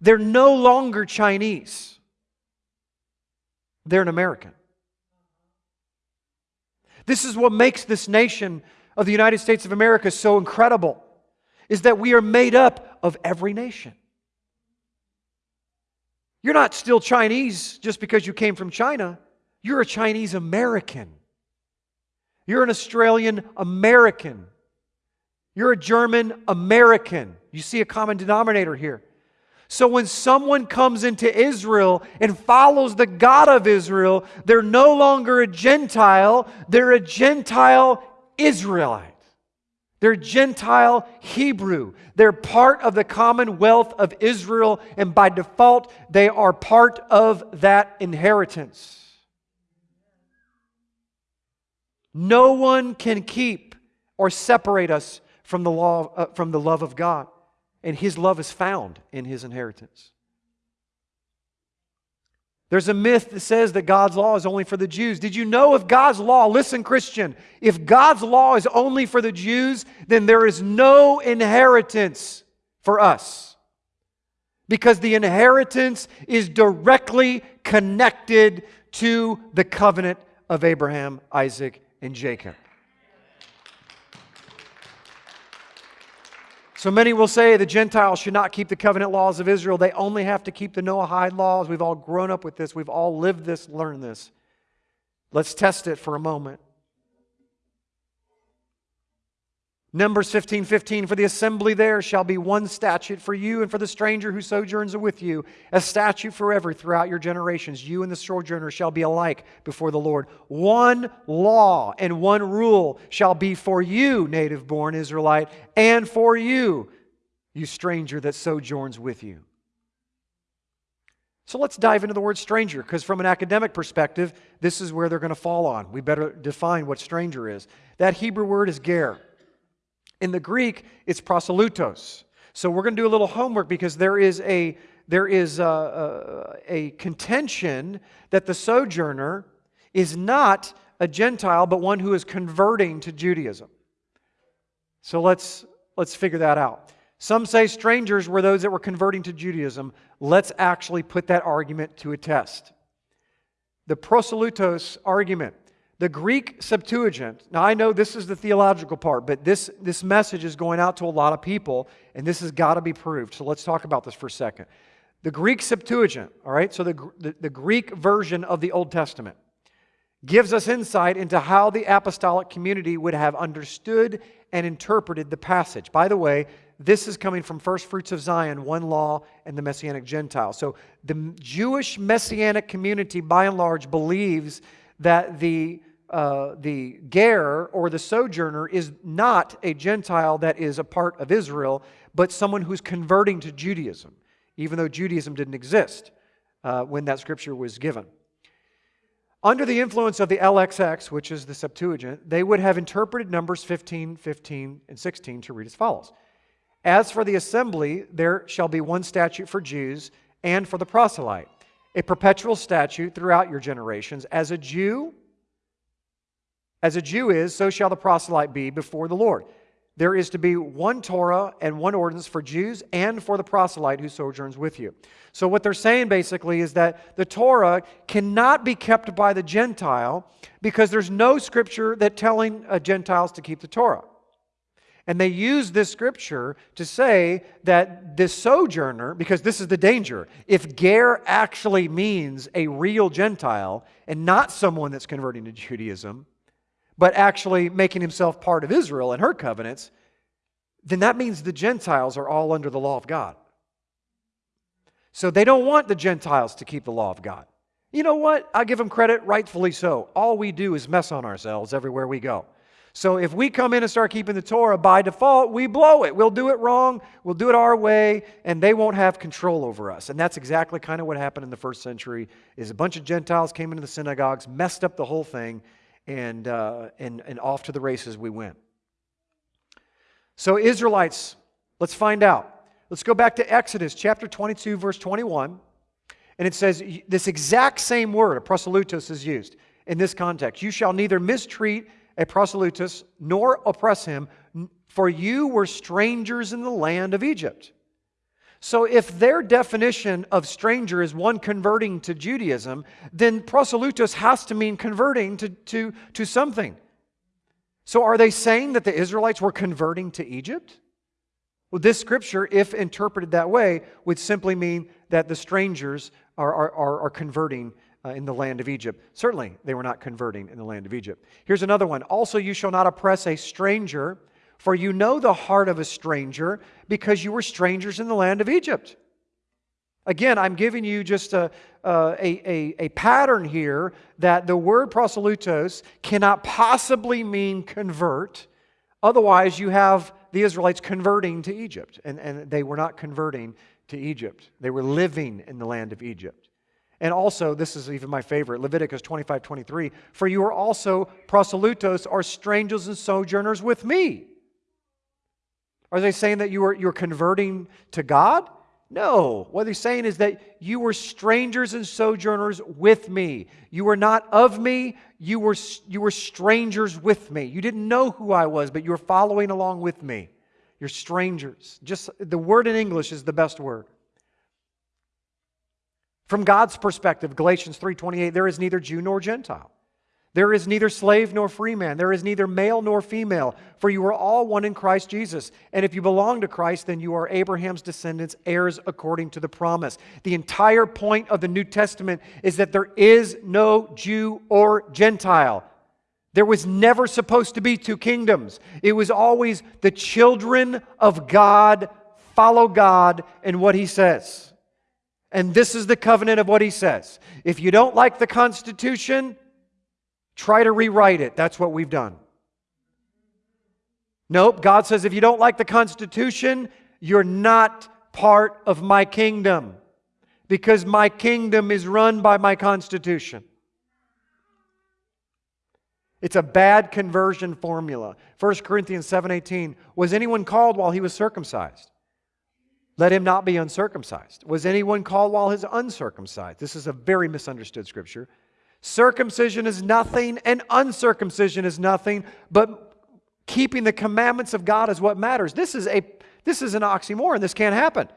they're no longer Chinese. They're an American. This is what makes this nation of the United States of America so incredible is that we are made up of every nation. You're not still Chinese just because you came from China. You're a Chinese American. You're an Australian American. You're a German American. You see a common denominator here. So when someone comes into Israel and follows the God of Israel, they're no longer a Gentile, they're a Gentile Israelite. They're Gentile Hebrew. They're part of the commonwealth of Israel, and by default, they are part of that inheritance. No one can keep or separate us from the, law, uh, from the love of God. And His love is found in His inheritance. There's a myth that says that God's law is only for the Jews. Did you know if God's law, listen, Christian, if God's law is only for the Jews, then there is no inheritance for us. Because the inheritance is directly connected to the covenant of Abraham, Isaac, and Jacob. So many will say the Gentiles should not keep the covenant laws of Israel. They only have to keep the Noahide laws. We've all grown up with this. We've all lived this, learned this. Let's test it for a moment. Numbers 15 15, for the assembly there shall be one statute for you and for the stranger who sojourns with you, a statute forever throughout your generations. You and the sojourner shall be alike before the Lord. One law and one rule shall be for you, native born Israelite, and for you, you stranger that sojourns with you. So let's dive into the word stranger, because from an academic perspective, this is where they're going to fall on. We better define what stranger is. That Hebrew word is ger. In the Greek, it's proselytos. So we're going to do a little homework because there is a there is a, a, a, contention that the sojourner is not a Gentile, but one who is converting to Judaism. So let's let's figure that out. Some say strangers were those that were converting to Judaism. Let's actually put that argument to a test. the proselytos argument. The Greek Septuagint, now I know this is the theological part, but this, this message is going out to a lot of people, and this has got to be proved. So let's talk about this for a second. The Greek Septuagint, all right, so the, the, the Greek version of the Old Testament, gives us insight into how the apostolic community would have understood and interpreted the passage. By the way, this is coming from First Fruits of Zion, one law, and the Messianic Gentile. So the Jewish Messianic community, by and large, believes that the uh, the ger or the sojourner is not a Gentile that is a part of Israel, but someone who's converting to Judaism, even though Judaism didn't exist uh, when that scripture was given. Under the influence of the LXX, which is the Septuagint, they would have interpreted Numbers 15, 15, and 16 to read as follows As for the assembly, there shall be one statute for Jews and for the proselyte a perpetual statute throughout your generations. As a Jew, as a Jew is, so shall the proselyte be before the Lord. There is to be one Torah and one ordinance for Jews and for the proselyte who sojourns with you. So, what they're saying basically is that the Torah cannot be kept by the Gentile because there's no scripture that telling uh, Gentiles to keep the Torah. And they use this scripture to say that this sojourner, because this is the danger, if ger actually means a real Gentile and not someone that's converting to Judaism, but actually making himself part of Israel and her covenants, then that means the Gentiles are all under the law of God. So they don't want the Gentiles to keep the law of God. You know what? I give them credit, rightfully so. All we do is mess on ourselves everywhere we go. So if we come in and start keeping the Torah by default, we blow it. We'll do it wrong, we'll do it our way, and they won't have control over us. And that's exactly kind of what happened in the first century is a bunch of Gentiles came into the synagogues, messed up the whole thing, and, uh, and, and off to the races we went. So Israelites, let's find out. Let's go back to Exodus chapter 22, verse 21. And it says this exact same word, a proselytos, is used in this context. You shall neither mistreat a proselytus, nor oppress him, for you were strangers in the land of Egypt. So, if their definition of stranger is one converting to Judaism, then proselytus has to mean converting to, to, to something. So, are they saying that the Israelites were converting to Egypt? Well, this scripture, if interpreted that way, would simply mean that the strangers are, are, are, converting uh, in the land of Egypt. Certainly, they were not converting in the land of Egypt. Here's another one. Also, you shall not oppress a stranger, for you know the heart of a stranger, because you were strangers in the land of Egypt. Again, I'm giving you just a, a, a, a, pattern here that the word proselytos cannot possibly mean convert. Otherwise, you have the Israelites converting to Egypt, and, and they were not converting to Egypt. They were living in the land of Egypt. And also, this is even my favorite, Leviticus 25, 23. For you are also proselytos, or strangers and sojourners with me. Are they saying that you were, you're converting to God? No. What they're saying is that you were strangers and sojourners with me. You were not of me, you were, you were strangers with me. You didn't know who I was, but you were following along with me. You're strangers. Just the word in English is the best word. From God's perspective, Galatians 3:28, there is neither Jew nor Gentile. There is neither slave nor free man. There is neither male nor female, for you are all one in Christ Jesus. And if you belong to Christ, then you are Abraham's descendants, heirs according to the promise. The entire point of the New Testament is that there is no Jew or Gentile. There was never supposed to be two kingdoms. It was always the children of God follow God and what he says. And this is the covenant of what he says. If you don't like the Constitution, try to rewrite it. That's what we've done. Nope, God says if you don't like the Constitution, you're not part of my kingdom because my kingdom is run by my Constitution. It's a bad conversion formula. 1 Corinthians 7:18 Was anyone called while he was circumcised? Let him not be uncircumcised. Was anyone called while he's uncircumcised? This is a very misunderstood scripture. Circumcision is nothing, and uncircumcision is nothing, but keeping the commandments of God is what matters. This is, a, this is an oxymoron. This can't happen.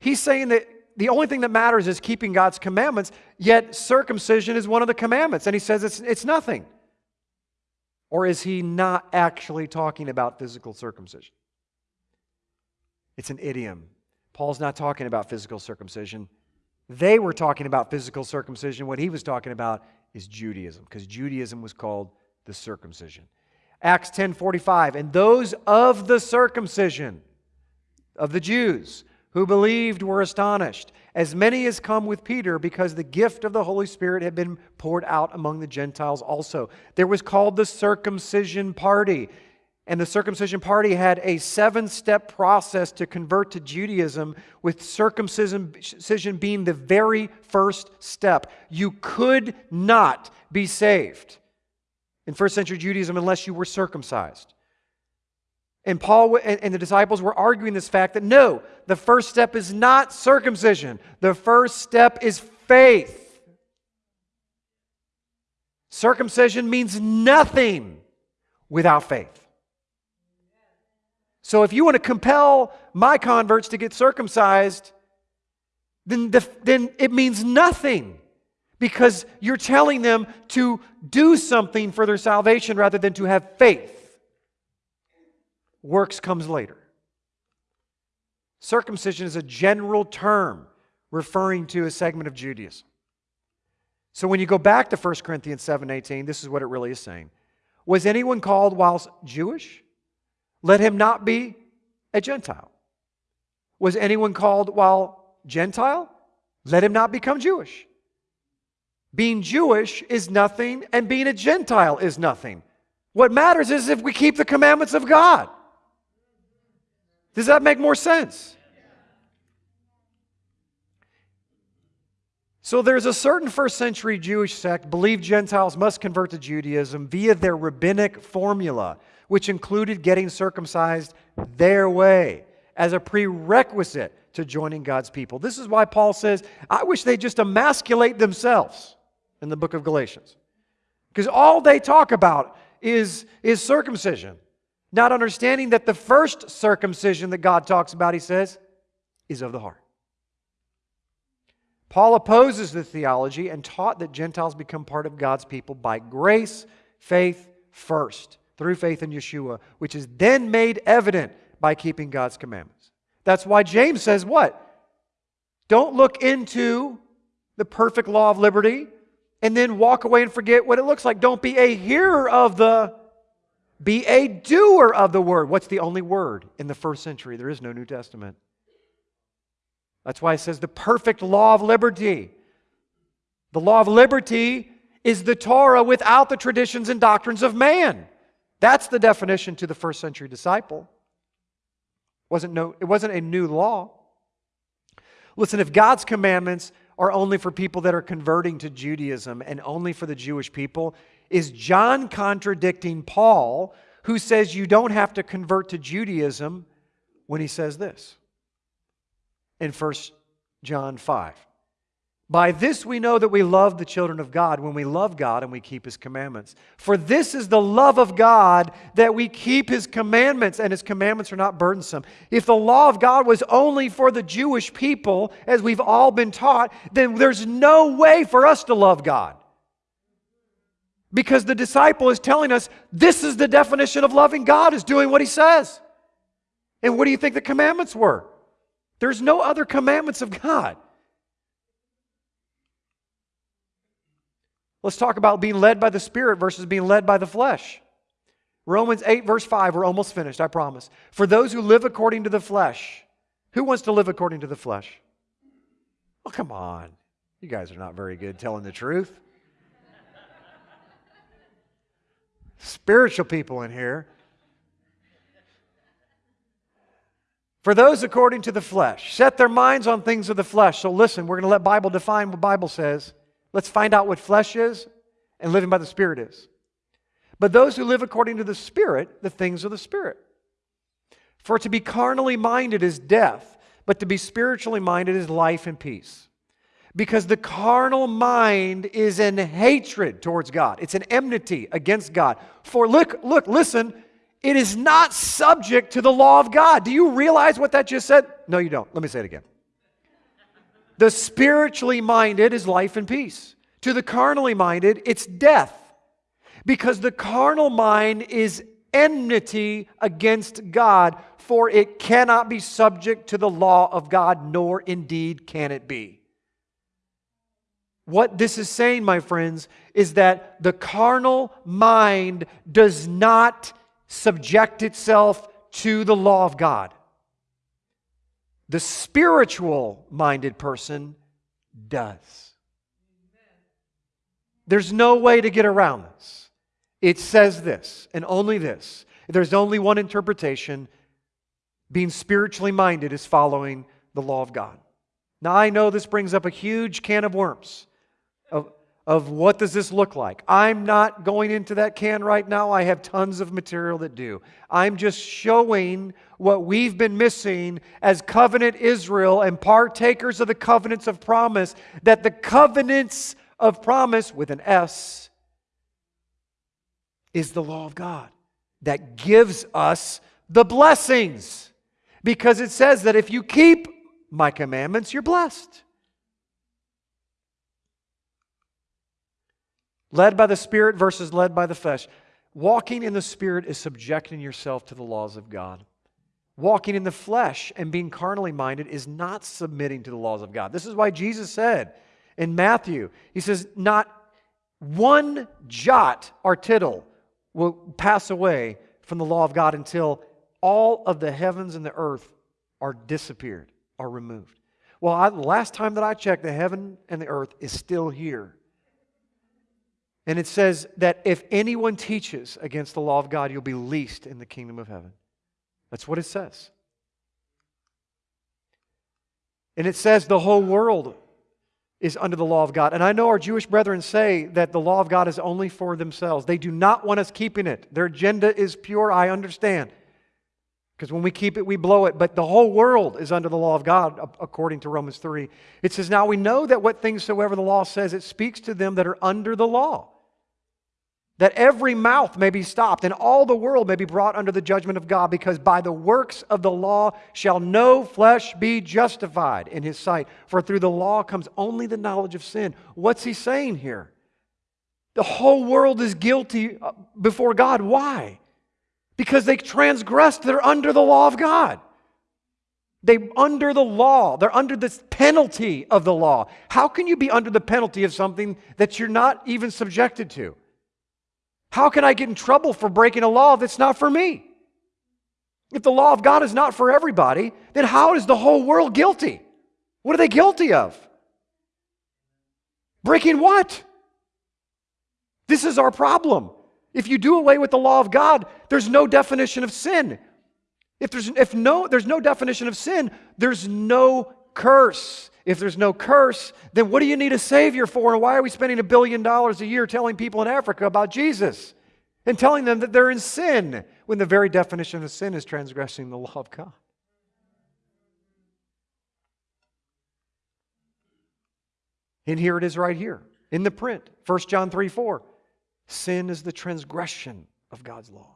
He's saying that the only thing that matters is keeping God's commandments, yet circumcision is one of the commandments. And he says it's, it's nothing. Or is he not actually talking about physical circumcision? It's an idiom. Paul's not talking about physical circumcision. They were talking about physical circumcision. What he was talking about is Judaism, because Judaism was called the circumcision. Acts 10:45, and those of the circumcision of the Jews who believed were astonished, as many as come with Peter, because the gift of the Holy Spirit had been poured out among the Gentiles also. There was called the circumcision party. And the circumcision party had a seven step process to convert to Judaism, with circumcision being the very first step. You could not be saved in first century Judaism unless you were circumcised. And Paul and the disciples were arguing this fact that no, the first step is not circumcision, the first step is faith. Circumcision means nothing without faith. So if you want to compel my converts to get circumcised, then, the, then it means nothing because you're telling them to do something for their salvation rather than to have faith. Works comes later. Circumcision is a general term referring to a segment of Judaism. So when you go back to 1 Corinthians 7:18, this is what it really is saying. Was anyone called whilst Jewish? Let him not be a Gentile. Was anyone called while Gentile? Let him not become Jewish. Being Jewish is nothing, and being a Gentile is nothing. What matters is if we keep the commandments of God. Does that make more sense? So there's a certain first century Jewish sect believed Gentiles must convert to Judaism via their rabbinic formula which included getting circumcised their way as a prerequisite to joining God's people. This is why Paul says, I wish they just emasculate themselves in the book of Galatians. Because all they talk about is, is circumcision, not understanding that the first circumcision that God talks about, he says, is of the heart. Paul opposes the theology and taught that Gentiles become part of God's people by grace, faith first through faith in Yeshua, which is then made evident by keeping God's commandments. That's why James says, What? Don't look into the perfect law of liberty and then walk away and forget what it looks like. Don't be a hearer of the, be a doer of the word. What's the only word in the first century? There is no New Testament. That's why it says the perfect law of liberty. The law of liberty is the Torah without the traditions and doctrines of man. That's the definition to the first century disciple. It wasn't, no, it wasn't a new law. Listen, if God's commandments are only for people that are converting to Judaism and only for the Jewish people, is John contradicting Paul, who says you don't have to convert to Judaism when he says this in 1 John 5? By this we know that we love the children of God when we love God and we keep His commandments. For this is the love of God that we keep His commandments, and His commandments are not burdensome. If the law of God was only for the Jewish people, as we've all been taught, then there's no way for us to love God. Because the disciple is telling us this is the definition of loving God, is doing what He says. And what do you think the commandments were? There's no other commandments of God. Let's talk about being led by the Spirit versus being led by the flesh. Romans 8, verse 5, we're almost finished, I promise. For those who live according to the flesh, who wants to live according to the flesh? Oh, come on. You guys are not very good telling the truth. Spiritual people in here. For those according to the flesh, set their minds on things of the flesh. So listen, we're going to let Bible define what Bible says. Let's find out what flesh is and living by the Spirit is. But those who live according to the Spirit, the things of the Spirit. For to be carnally minded is death, but to be spiritually minded is life and peace. Because the carnal mind is in hatred towards God. It's an enmity against God. For look, look, listen, it is not subject to the law of God. Do you realize what that just said? No, you don't. Let me say it again. The spiritually minded is life and peace. To the carnally minded, it's death. Because the carnal mind is enmity against God, for it cannot be subject to the law of God, nor indeed can it be. What this is saying, my friends, is that the carnal mind does not subject itself to the law of God. The spiritual minded person does. There's no way to get around this. It says this, and only this. There's only one interpretation. Being spiritually minded is following the law of God. Now, I know this brings up a huge can of worms of, what does this look like. I'm not going into that can right now. I have tons of material that do. I'm just showing what we've been missing as covenant Israel and partakers of the covenants of promise, that the covenants of promise with an S is the law of God that gives us the blessings. Because it says that if you keep my commandments, you're blessed. Led by the Spirit versus led by the flesh. Walking in the Spirit is subjecting yourself to the laws of God. Walking in the flesh and being carnally minded is not submitting to the laws of God. This is why Jesus said in Matthew, He says, Not one jot or tittle will pass away from the law of God until all of the heavens and the earth are disappeared, are removed. Well, I, the last time that I checked, the heaven and the earth is still here. And it says that if anyone teaches against the law of God, you'll be least in the kingdom of heaven. That's what it says. And it says the whole world is under the law of God. And I know our Jewish brethren say that the law of God is only for themselves. They do not want us keeping it. Their agenda is pure, I understand. Because when we keep it, we blow it. But the whole world is under the law of God, according to Romans 3. It says, Now we know that what things soever the law says, it speaks to them that are under the law that every mouth may be stopped and all the world may be brought under the judgment of God, because by the works of the law shall no flesh be justified in his sight. For through the law comes only the knowledge of sin. What's he saying here? The whole world is guilty uh, before God. Why? Because they transgressed, they're under the law of God. They under the law. They're under the penalty of the law. How can you be under the penalty of something that you're not even subjected to? How can I get in trouble for breaking a law that's not for me? If the law of God is not for everybody, then how is the whole world guilty? What are they guilty of? Breaking what? This is our problem. If you do away with the law of God, there's no definition of sin. If there's, if no, there's no definition of sin, there's no curse. If there's no curse, then what do you need a Savior for? And why are we spending a billion dollars a year telling people in Africa about Jesus and telling them that they're in sin when the very definition of sin is transgressing the law of God? And here it is right here in the print 1 John 3 4. Sin is the transgression of God's law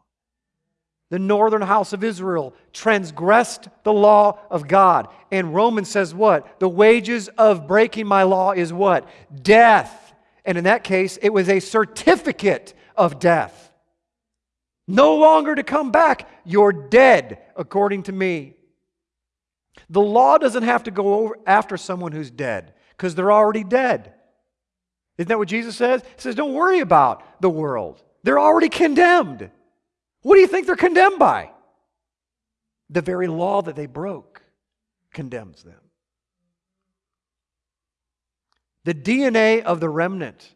the northern house of Israel transgressed the law of God. And Romans says what? The wages of breaking my law is what? Death. And in that case, it was a certificate of death. No longer to come back. You're dead, according to me. The law doesn't have to go over after someone who's dead because they're already dead. Isn't that what Jesus says? He says, Don't worry about the world, they're already condemned. What do you think they're condemned by? The very law that they broke condemns them. The DNA of the remnant.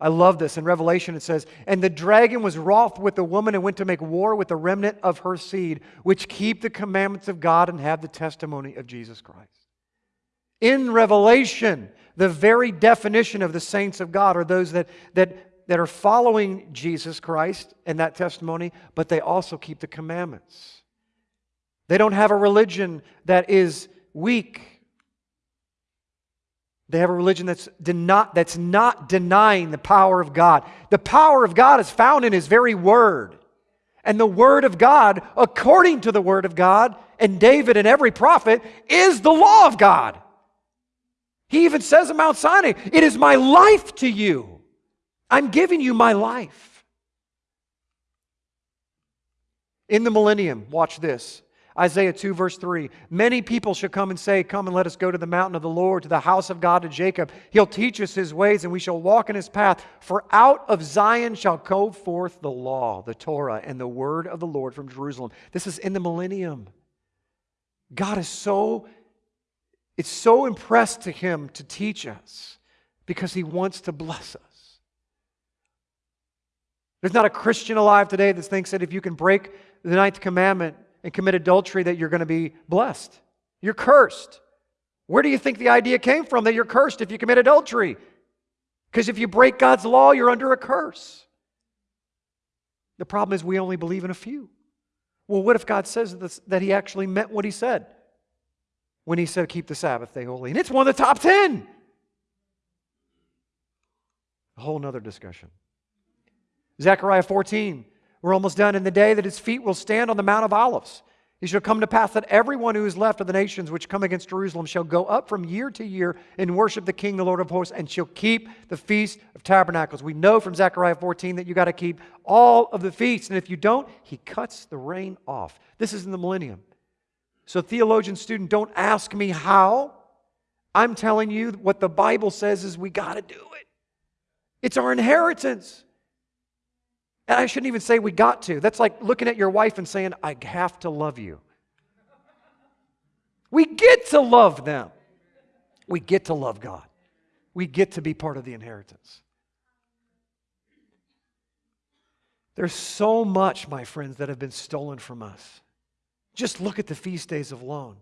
I love this. In Revelation, it says, And the dragon was wroth with the woman and went to make war with the remnant of her seed, which keep the commandments of God and have the testimony of Jesus Christ. In Revelation, the very definition of the saints of God are those that, that that are following Jesus Christ and that testimony, but they also keep the commandments. They don't have a religion that is weak. They have a religion that's, not, that's not denying the power of God. The power of God is found in His very Word. And the Word of God, according to the Word of God, and David and every prophet, is the law of God. He even says in Mount Sinai, It is my life to you. I'm giving you my life. In the millennium, watch this. Isaiah 2, verse 3 Many people shall come and say, Come and let us go to the mountain of the Lord, to the house of God, to Jacob. He'll teach us his ways, and we shall walk in his path. For out of Zion shall go forth the law, the Torah, and the word of the Lord from Jerusalem. This is in the millennium. God is so, it's so impressed to him to teach us because he wants to bless us. There's not a Christian alive today that thinks that if you can break the ninth commandment, and commit adultery that you're going to be blessed. You're cursed. Where do you think the idea came from that you're cursed if you commit adultery? Because if you break God's law, you're under a curse. The problem is we only believe in a few. Well, what if God says this, that He actually meant what He said when He said, keep the Sabbath day holy? And it's one of the top 10. A whole nother discussion. Zechariah 14. We're almost done. In the day that his feet will stand on the Mount of Olives, it shall come to pass that everyone who is left of the nations which come against Jerusalem shall go up from year to year and worship the King, the Lord of hosts, and shall keep the feast of tabernacles. We know from Zechariah 14 that you got to keep all of the feasts. And if you don't, he cuts the rain off. This is in the millennium. So, theologian student, don't ask me how. I'm telling you what the Bible says is we got to do it. It's our inheritance. And I shouldn't even say we got to. That's like looking at your wife and saying, I have to love you. We get to love them. We get to love God. We get to be part of the inheritance. There's so much, my friends, that have been stolen from us. Just look at the feast days of alone.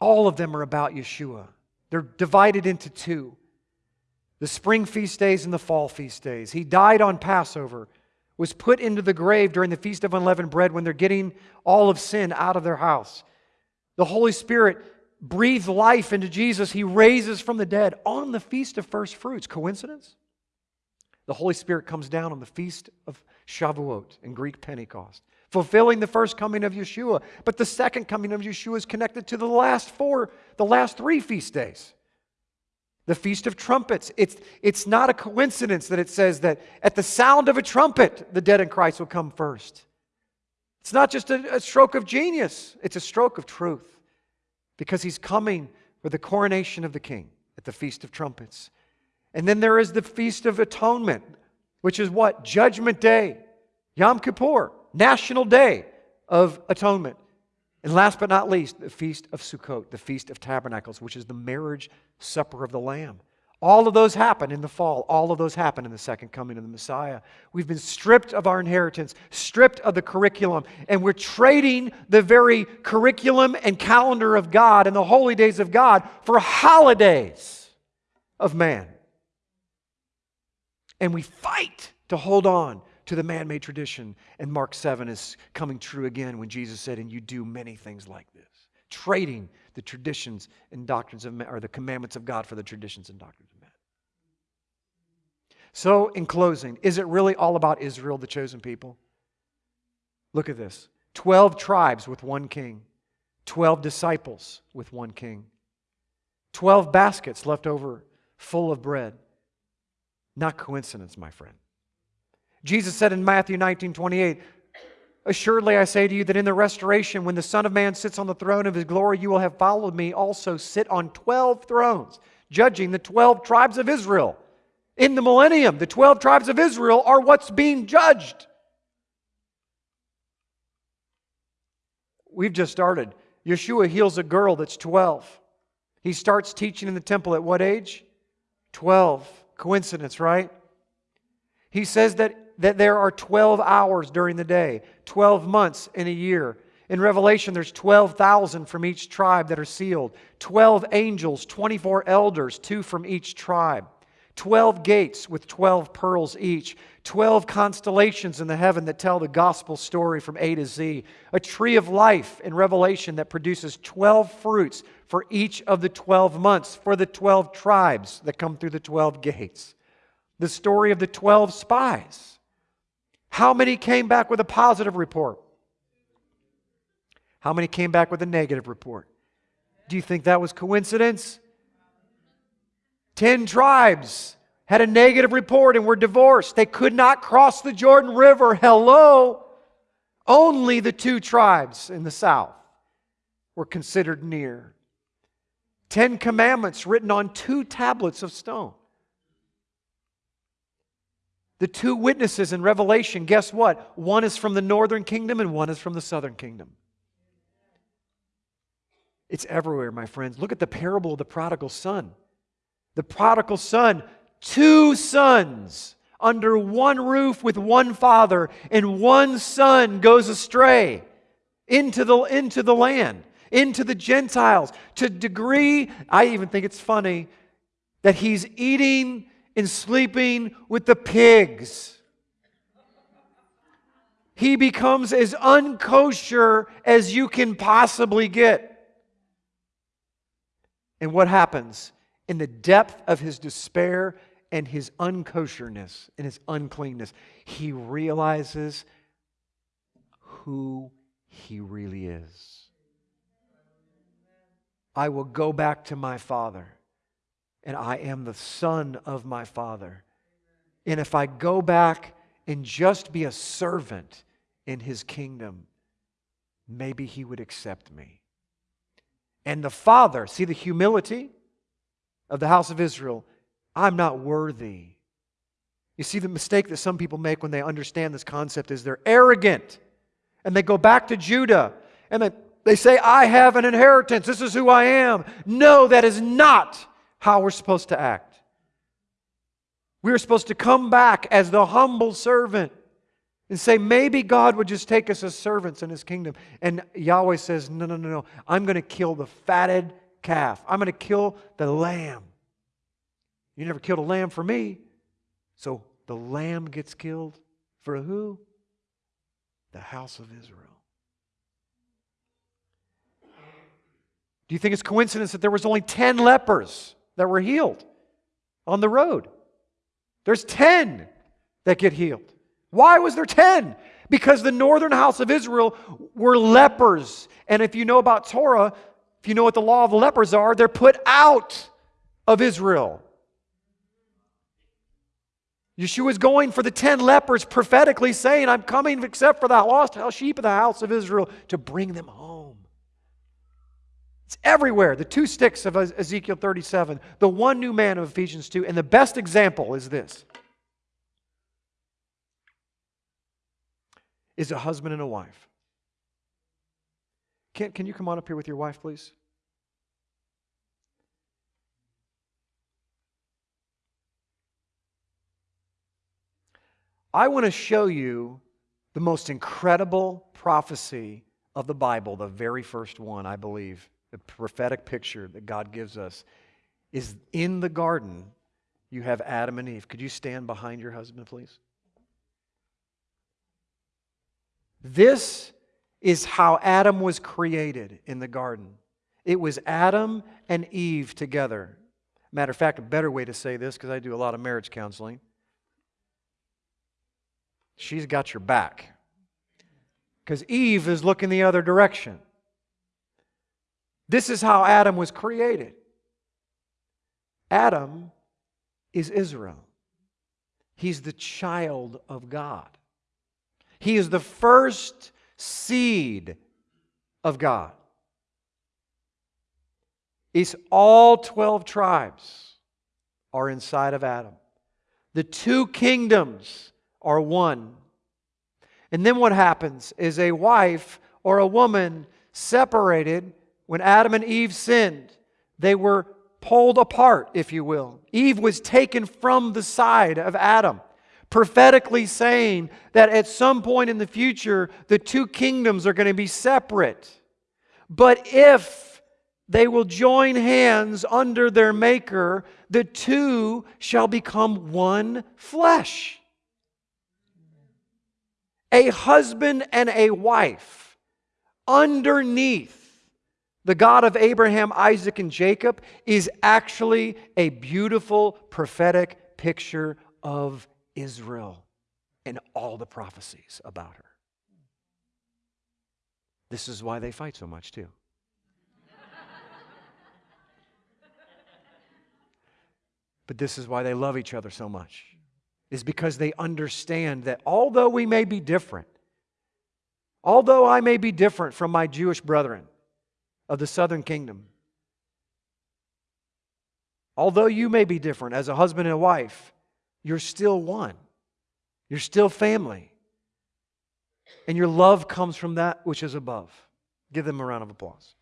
All of them are about Yeshua. They're divided into two the spring feast days and the fall feast days. He died on Passover, was put into the grave during the Feast of Unleavened Bread when they're getting all of sin out of their house. The Holy Spirit breathes life into Jesus. He raises from the dead on the Feast of First Fruits. Coincidence? The Holy Spirit comes down on the Feast of Shavuot in Greek Pentecost, fulfilling the first coming of Yeshua. But the second coming of Yeshua is connected to the last four, the last three feast days. The Feast of Trumpets. It's, it's not a coincidence that it says that at the sound of a trumpet, the dead in Christ will come first. It's not just a, a stroke of genius, it's a stroke of truth because he's coming for the coronation of the king at the Feast of Trumpets. And then there is the Feast of Atonement, which is what? Judgment Day, Yom Kippur, National Day of Atonement. And last but not least, the Feast of Sukkot, the Feast of Tabernacles, which is the marriage supper of the Lamb. All of those happen in the fall. All of those happen in the second coming of the Messiah. We've been stripped of our inheritance, stripped of the curriculum, and we're trading the very curriculum and calendar of God and the holy days of God for holidays of man. And we fight to hold on to the man made tradition. And Mark 7 is coming true again when Jesus said, And you do many things like this. Trading the traditions and doctrines of men, or the commandments of God for the traditions and doctrines of men. So, in closing, is it really all about Israel, the chosen people? Look at this 12 tribes with one king, 12 disciples with one king, 12 baskets left over full of bread. Not coincidence, my friend. Jesus said in Matthew 19 28, Assuredly, I say to you that in the restoration, when the Son of Man sits on the throne of his glory, you will have followed me also sit on 12 thrones, judging the 12 tribes of Israel. In the millennium, the 12 tribes of Israel are what's being judged. We've just started. Yeshua heals a girl that's 12. He starts teaching in the temple at what age? 12. Coincidence, right? He says that that there are 12 hours during the day, 12 months in a year. In Revelation, there's 12,000 from each tribe that are sealed, 12 angels, 24 elders, two from each tribe, 12 gates with 12 pearls each, 12 constellations in the heaven that tell the gospel story from A to Z, a tree of life in Revelation that produces 12 fruits for each of the 12 months for the 12 tribes that come through the 12 gates, the story of the 12 spies how many came back with a positive report? How many came back with a negative report? Do you think that was coincidence? Ten tribes had a negative report and were divorced. They could not cross the Jordan River. Hello. Only the two tribes in the south were considered near. Ten commandments written on two tablets of stone. The two witnesses in Revelation, guess what? One is from the northern kingdom and one is from the southern kingdom. It's everywhere, my friends. Look at the parable of the prodigal son. The prodigal son, two sons under one roof with one father, and one son goes astray into the, into the land, into the Gentiles, to degree, I even think it's funny, that he's eating and sleeping with the pigs. He becomes as unkosher as you can possibly get. And what happens? In the depth of his despair and his unkosherness and his uncleanness, he realizes who he really is. I will go back to my father and I am the son of my father. And if I go back and just be a servant in his kingdom, maybe he would accept me. And the father, see the humility of the house of Israel, I'm not worthy. You see, the mistake that some people make when they understand this concept is they're arrogant. And they go back to Judah and they, they say, I have an inheritance. This is who I am. No, that is not how we're supposed to act. We are supposed to come back as the humble servant and say, maybe God would just take us as servants in his kingdom. And Yahweh says, no, no, no, no. I'm going to kill the fatted calf, I'm going to kill the lamb. You never killed a lamb for me. So the lamb gets killed for who? The house of Israel. Do you think it's coincidence that there was only 10 lepers? That were healed on the road. There's 10 that get healed. Why was there 10? Because the northern house of Israel were lepers. And if you know about Torah, if you know what the law of the lepers are, they're put out of Israel. Yeshua is going for the 10 lepers, prophetically saying, I'm coming except for the lost sheep of the house of Israel to bring them home. It's everywhere. The two sticks of Ezekiel 37, the one new man of Ephesians 2, and the best example is this is a husband and a wife. Can, can you come on up here with your wife, please? I want to show you the most incredible prophecy of the Bible, the very first one, I believe the prophetic picture that God gives us is in the garden, you have Adam and Eve. Could you stand behind your husband, please? This is how Adam was created in the garden. It was Adam and Eve together. Matter of fact, a better way to say this, because I do a lot of marriage counseling, she's got your back. Because Eve is looking the other direction. This is how Adam was created. Adam is Israel. He's the child of God. He is the first seed of God. It's all 12 tribes are inside of Adam. The two kingdoms are one. And then what happens is a wife or a woman separated when Adam and Eve sinned, they were pulled apart, if you will. Eve was taken from the side of Adam, prophetically saying that at some point in the future, the two kingdoms are going to be separate. But if they will join hands under their Maker, the two shall become one flesh. A husband and a wife underneath the God of Abraham, Isaac, and Jacob is actually a beautiful prophetic picture of Israel and all the prophecies about her. This is why they fight so much, too. But this is why they love each other so much, is because they understand that although we may be different, although I may be different from my Jewish brethren of the southern kingdom, although you may be different as a husband and a wife, you're still one. You're still family. And your love comes from that which is above. Give them a round of applause.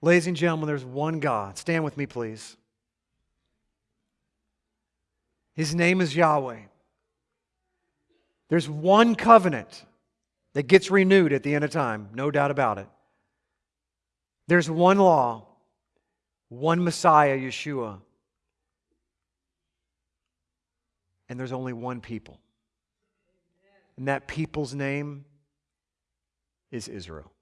Ladies and gentlemen, there's one God. Stand with me, please. His name is Yahweh. There's one covenant that gets renewed at the end of time, no doubt about it. There's one law, one Messiah, Yeshua. And there's only one people. And that people's name is Israel.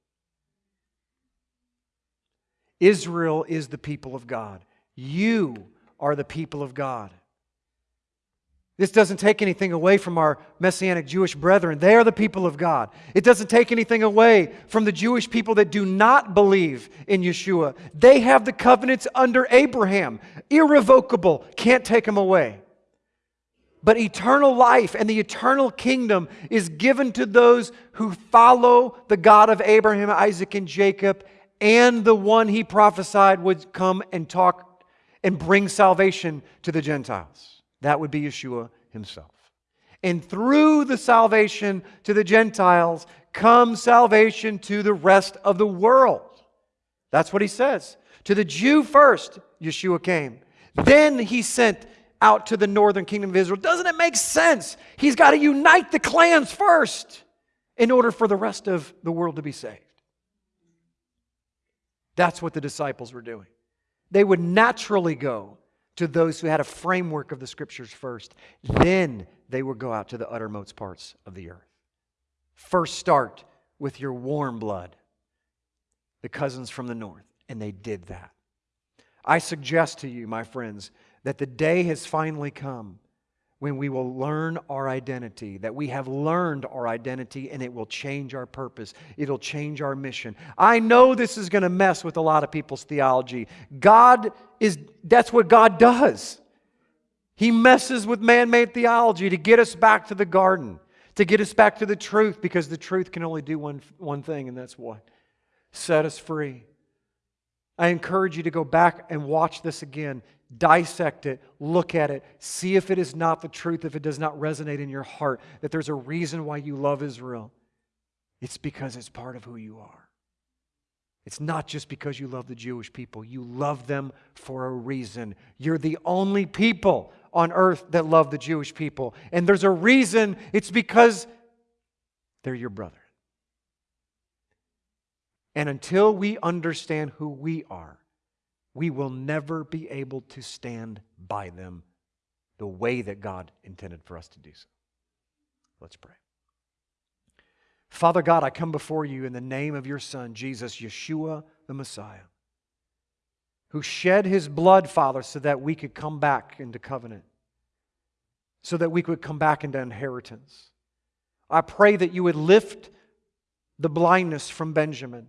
Israel is the people of God. You are the people of God. This doesn't take anything away from our Messianic Jewish brethren. They are the people of God. It doesn't take anything away from the Jewish people that do not believe in Yeshua. They have the covenants under Abraham, irrevocable, can't take them away. But eternal life and the eternal kingdom is given to those who follow the God of Abraham, Isaac, and Jacob, and the one he prophesied would come and talk and bring salvation to the Gentiles. That would be Yeshua himself. And through the salvation to the Gentiles comes salvation to the rest of the world. That's what he says. To the Jew first, Yeshua came. Then he sent out to the northern kingdom of Israel. Doesn't it make sense? He's got to unite the clans first in order for the rest of the world to be saved. That's what the disciples were doing. They would naturally go to those who had a framework of the scriptures first. Then they would go out to the uttermost parts of the earth. First, start with your warm blood, the cousins from the north. And they did that. I suggest to you, my friends, that the day has finally come when we will learn our identity, that we have learned our identity and it will change our purpose. It'll change our mission. I know this is going to mess with a lot of people's theology. God is, that's what God does. He messes with man made theology to get us back to the garden, to get us back to the truth, because the truth can only do one, one thing, and that's what? Set us free. I encourage you to go back and watch this again dissect it, look at it, see if it is not the truth, if it does not resonate in your heart, that there's a reason why you love Israel. It's because it's part of who you are. It's not just because you love the Jewish people, you love them for a reason. You're the only people on earth that love the Jewish people. And there's a reason, it's because they're your brother. And until we understand who we are, we will never be able to stand by them the way that God intended for us to do so. Let's pray. Father God, I come before you in the name of your Son, Jesus, Yeshua the Messiah, who shed his blood, Father, so that we could come back into covenant, so that we could come back into inheritance. I pray that you would lift the blindness from Benjamin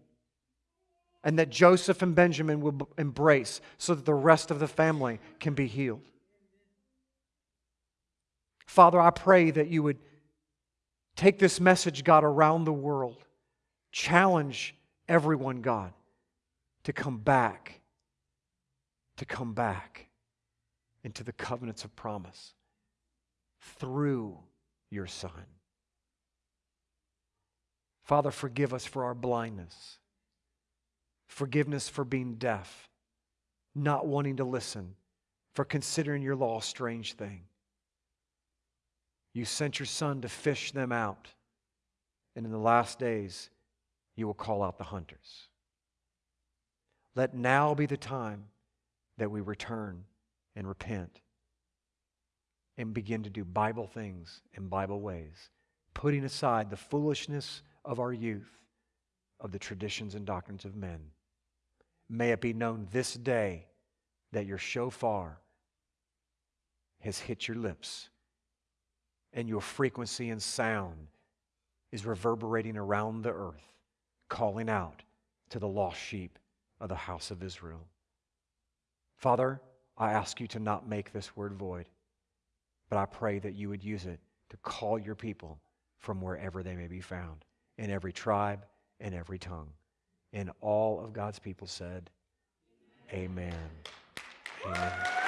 and that Joseph and Benjamin will embrace so that the rest of the family can be healed. Father, I pray that you would take this message, God, around the world, challenge everyone, God, to come back, to come back into the covenants of promise through your Son. Father, forgive us for our blindness forgiveness for being deaf, not wanting to listen, for considering your law a strange thing. You sent your son to fish them out, and in the last days, you will call out the hunters. Let now be the time that we return and repent and begin to do Bible things in Bible ways, putting aside the foolishness of our youth, of the traditions and doctrines of men. May it be known this day that your shofar has hit your lips and your frequency and sound is reverberating around the earth, calling out to the lost sheep of the house of Israel. Father, I ask you to not make this word void, but I pray that you would use it to call your people from wherever they may be found, in every tribe, in every tongue. And all of God's people said, Amen. Amen.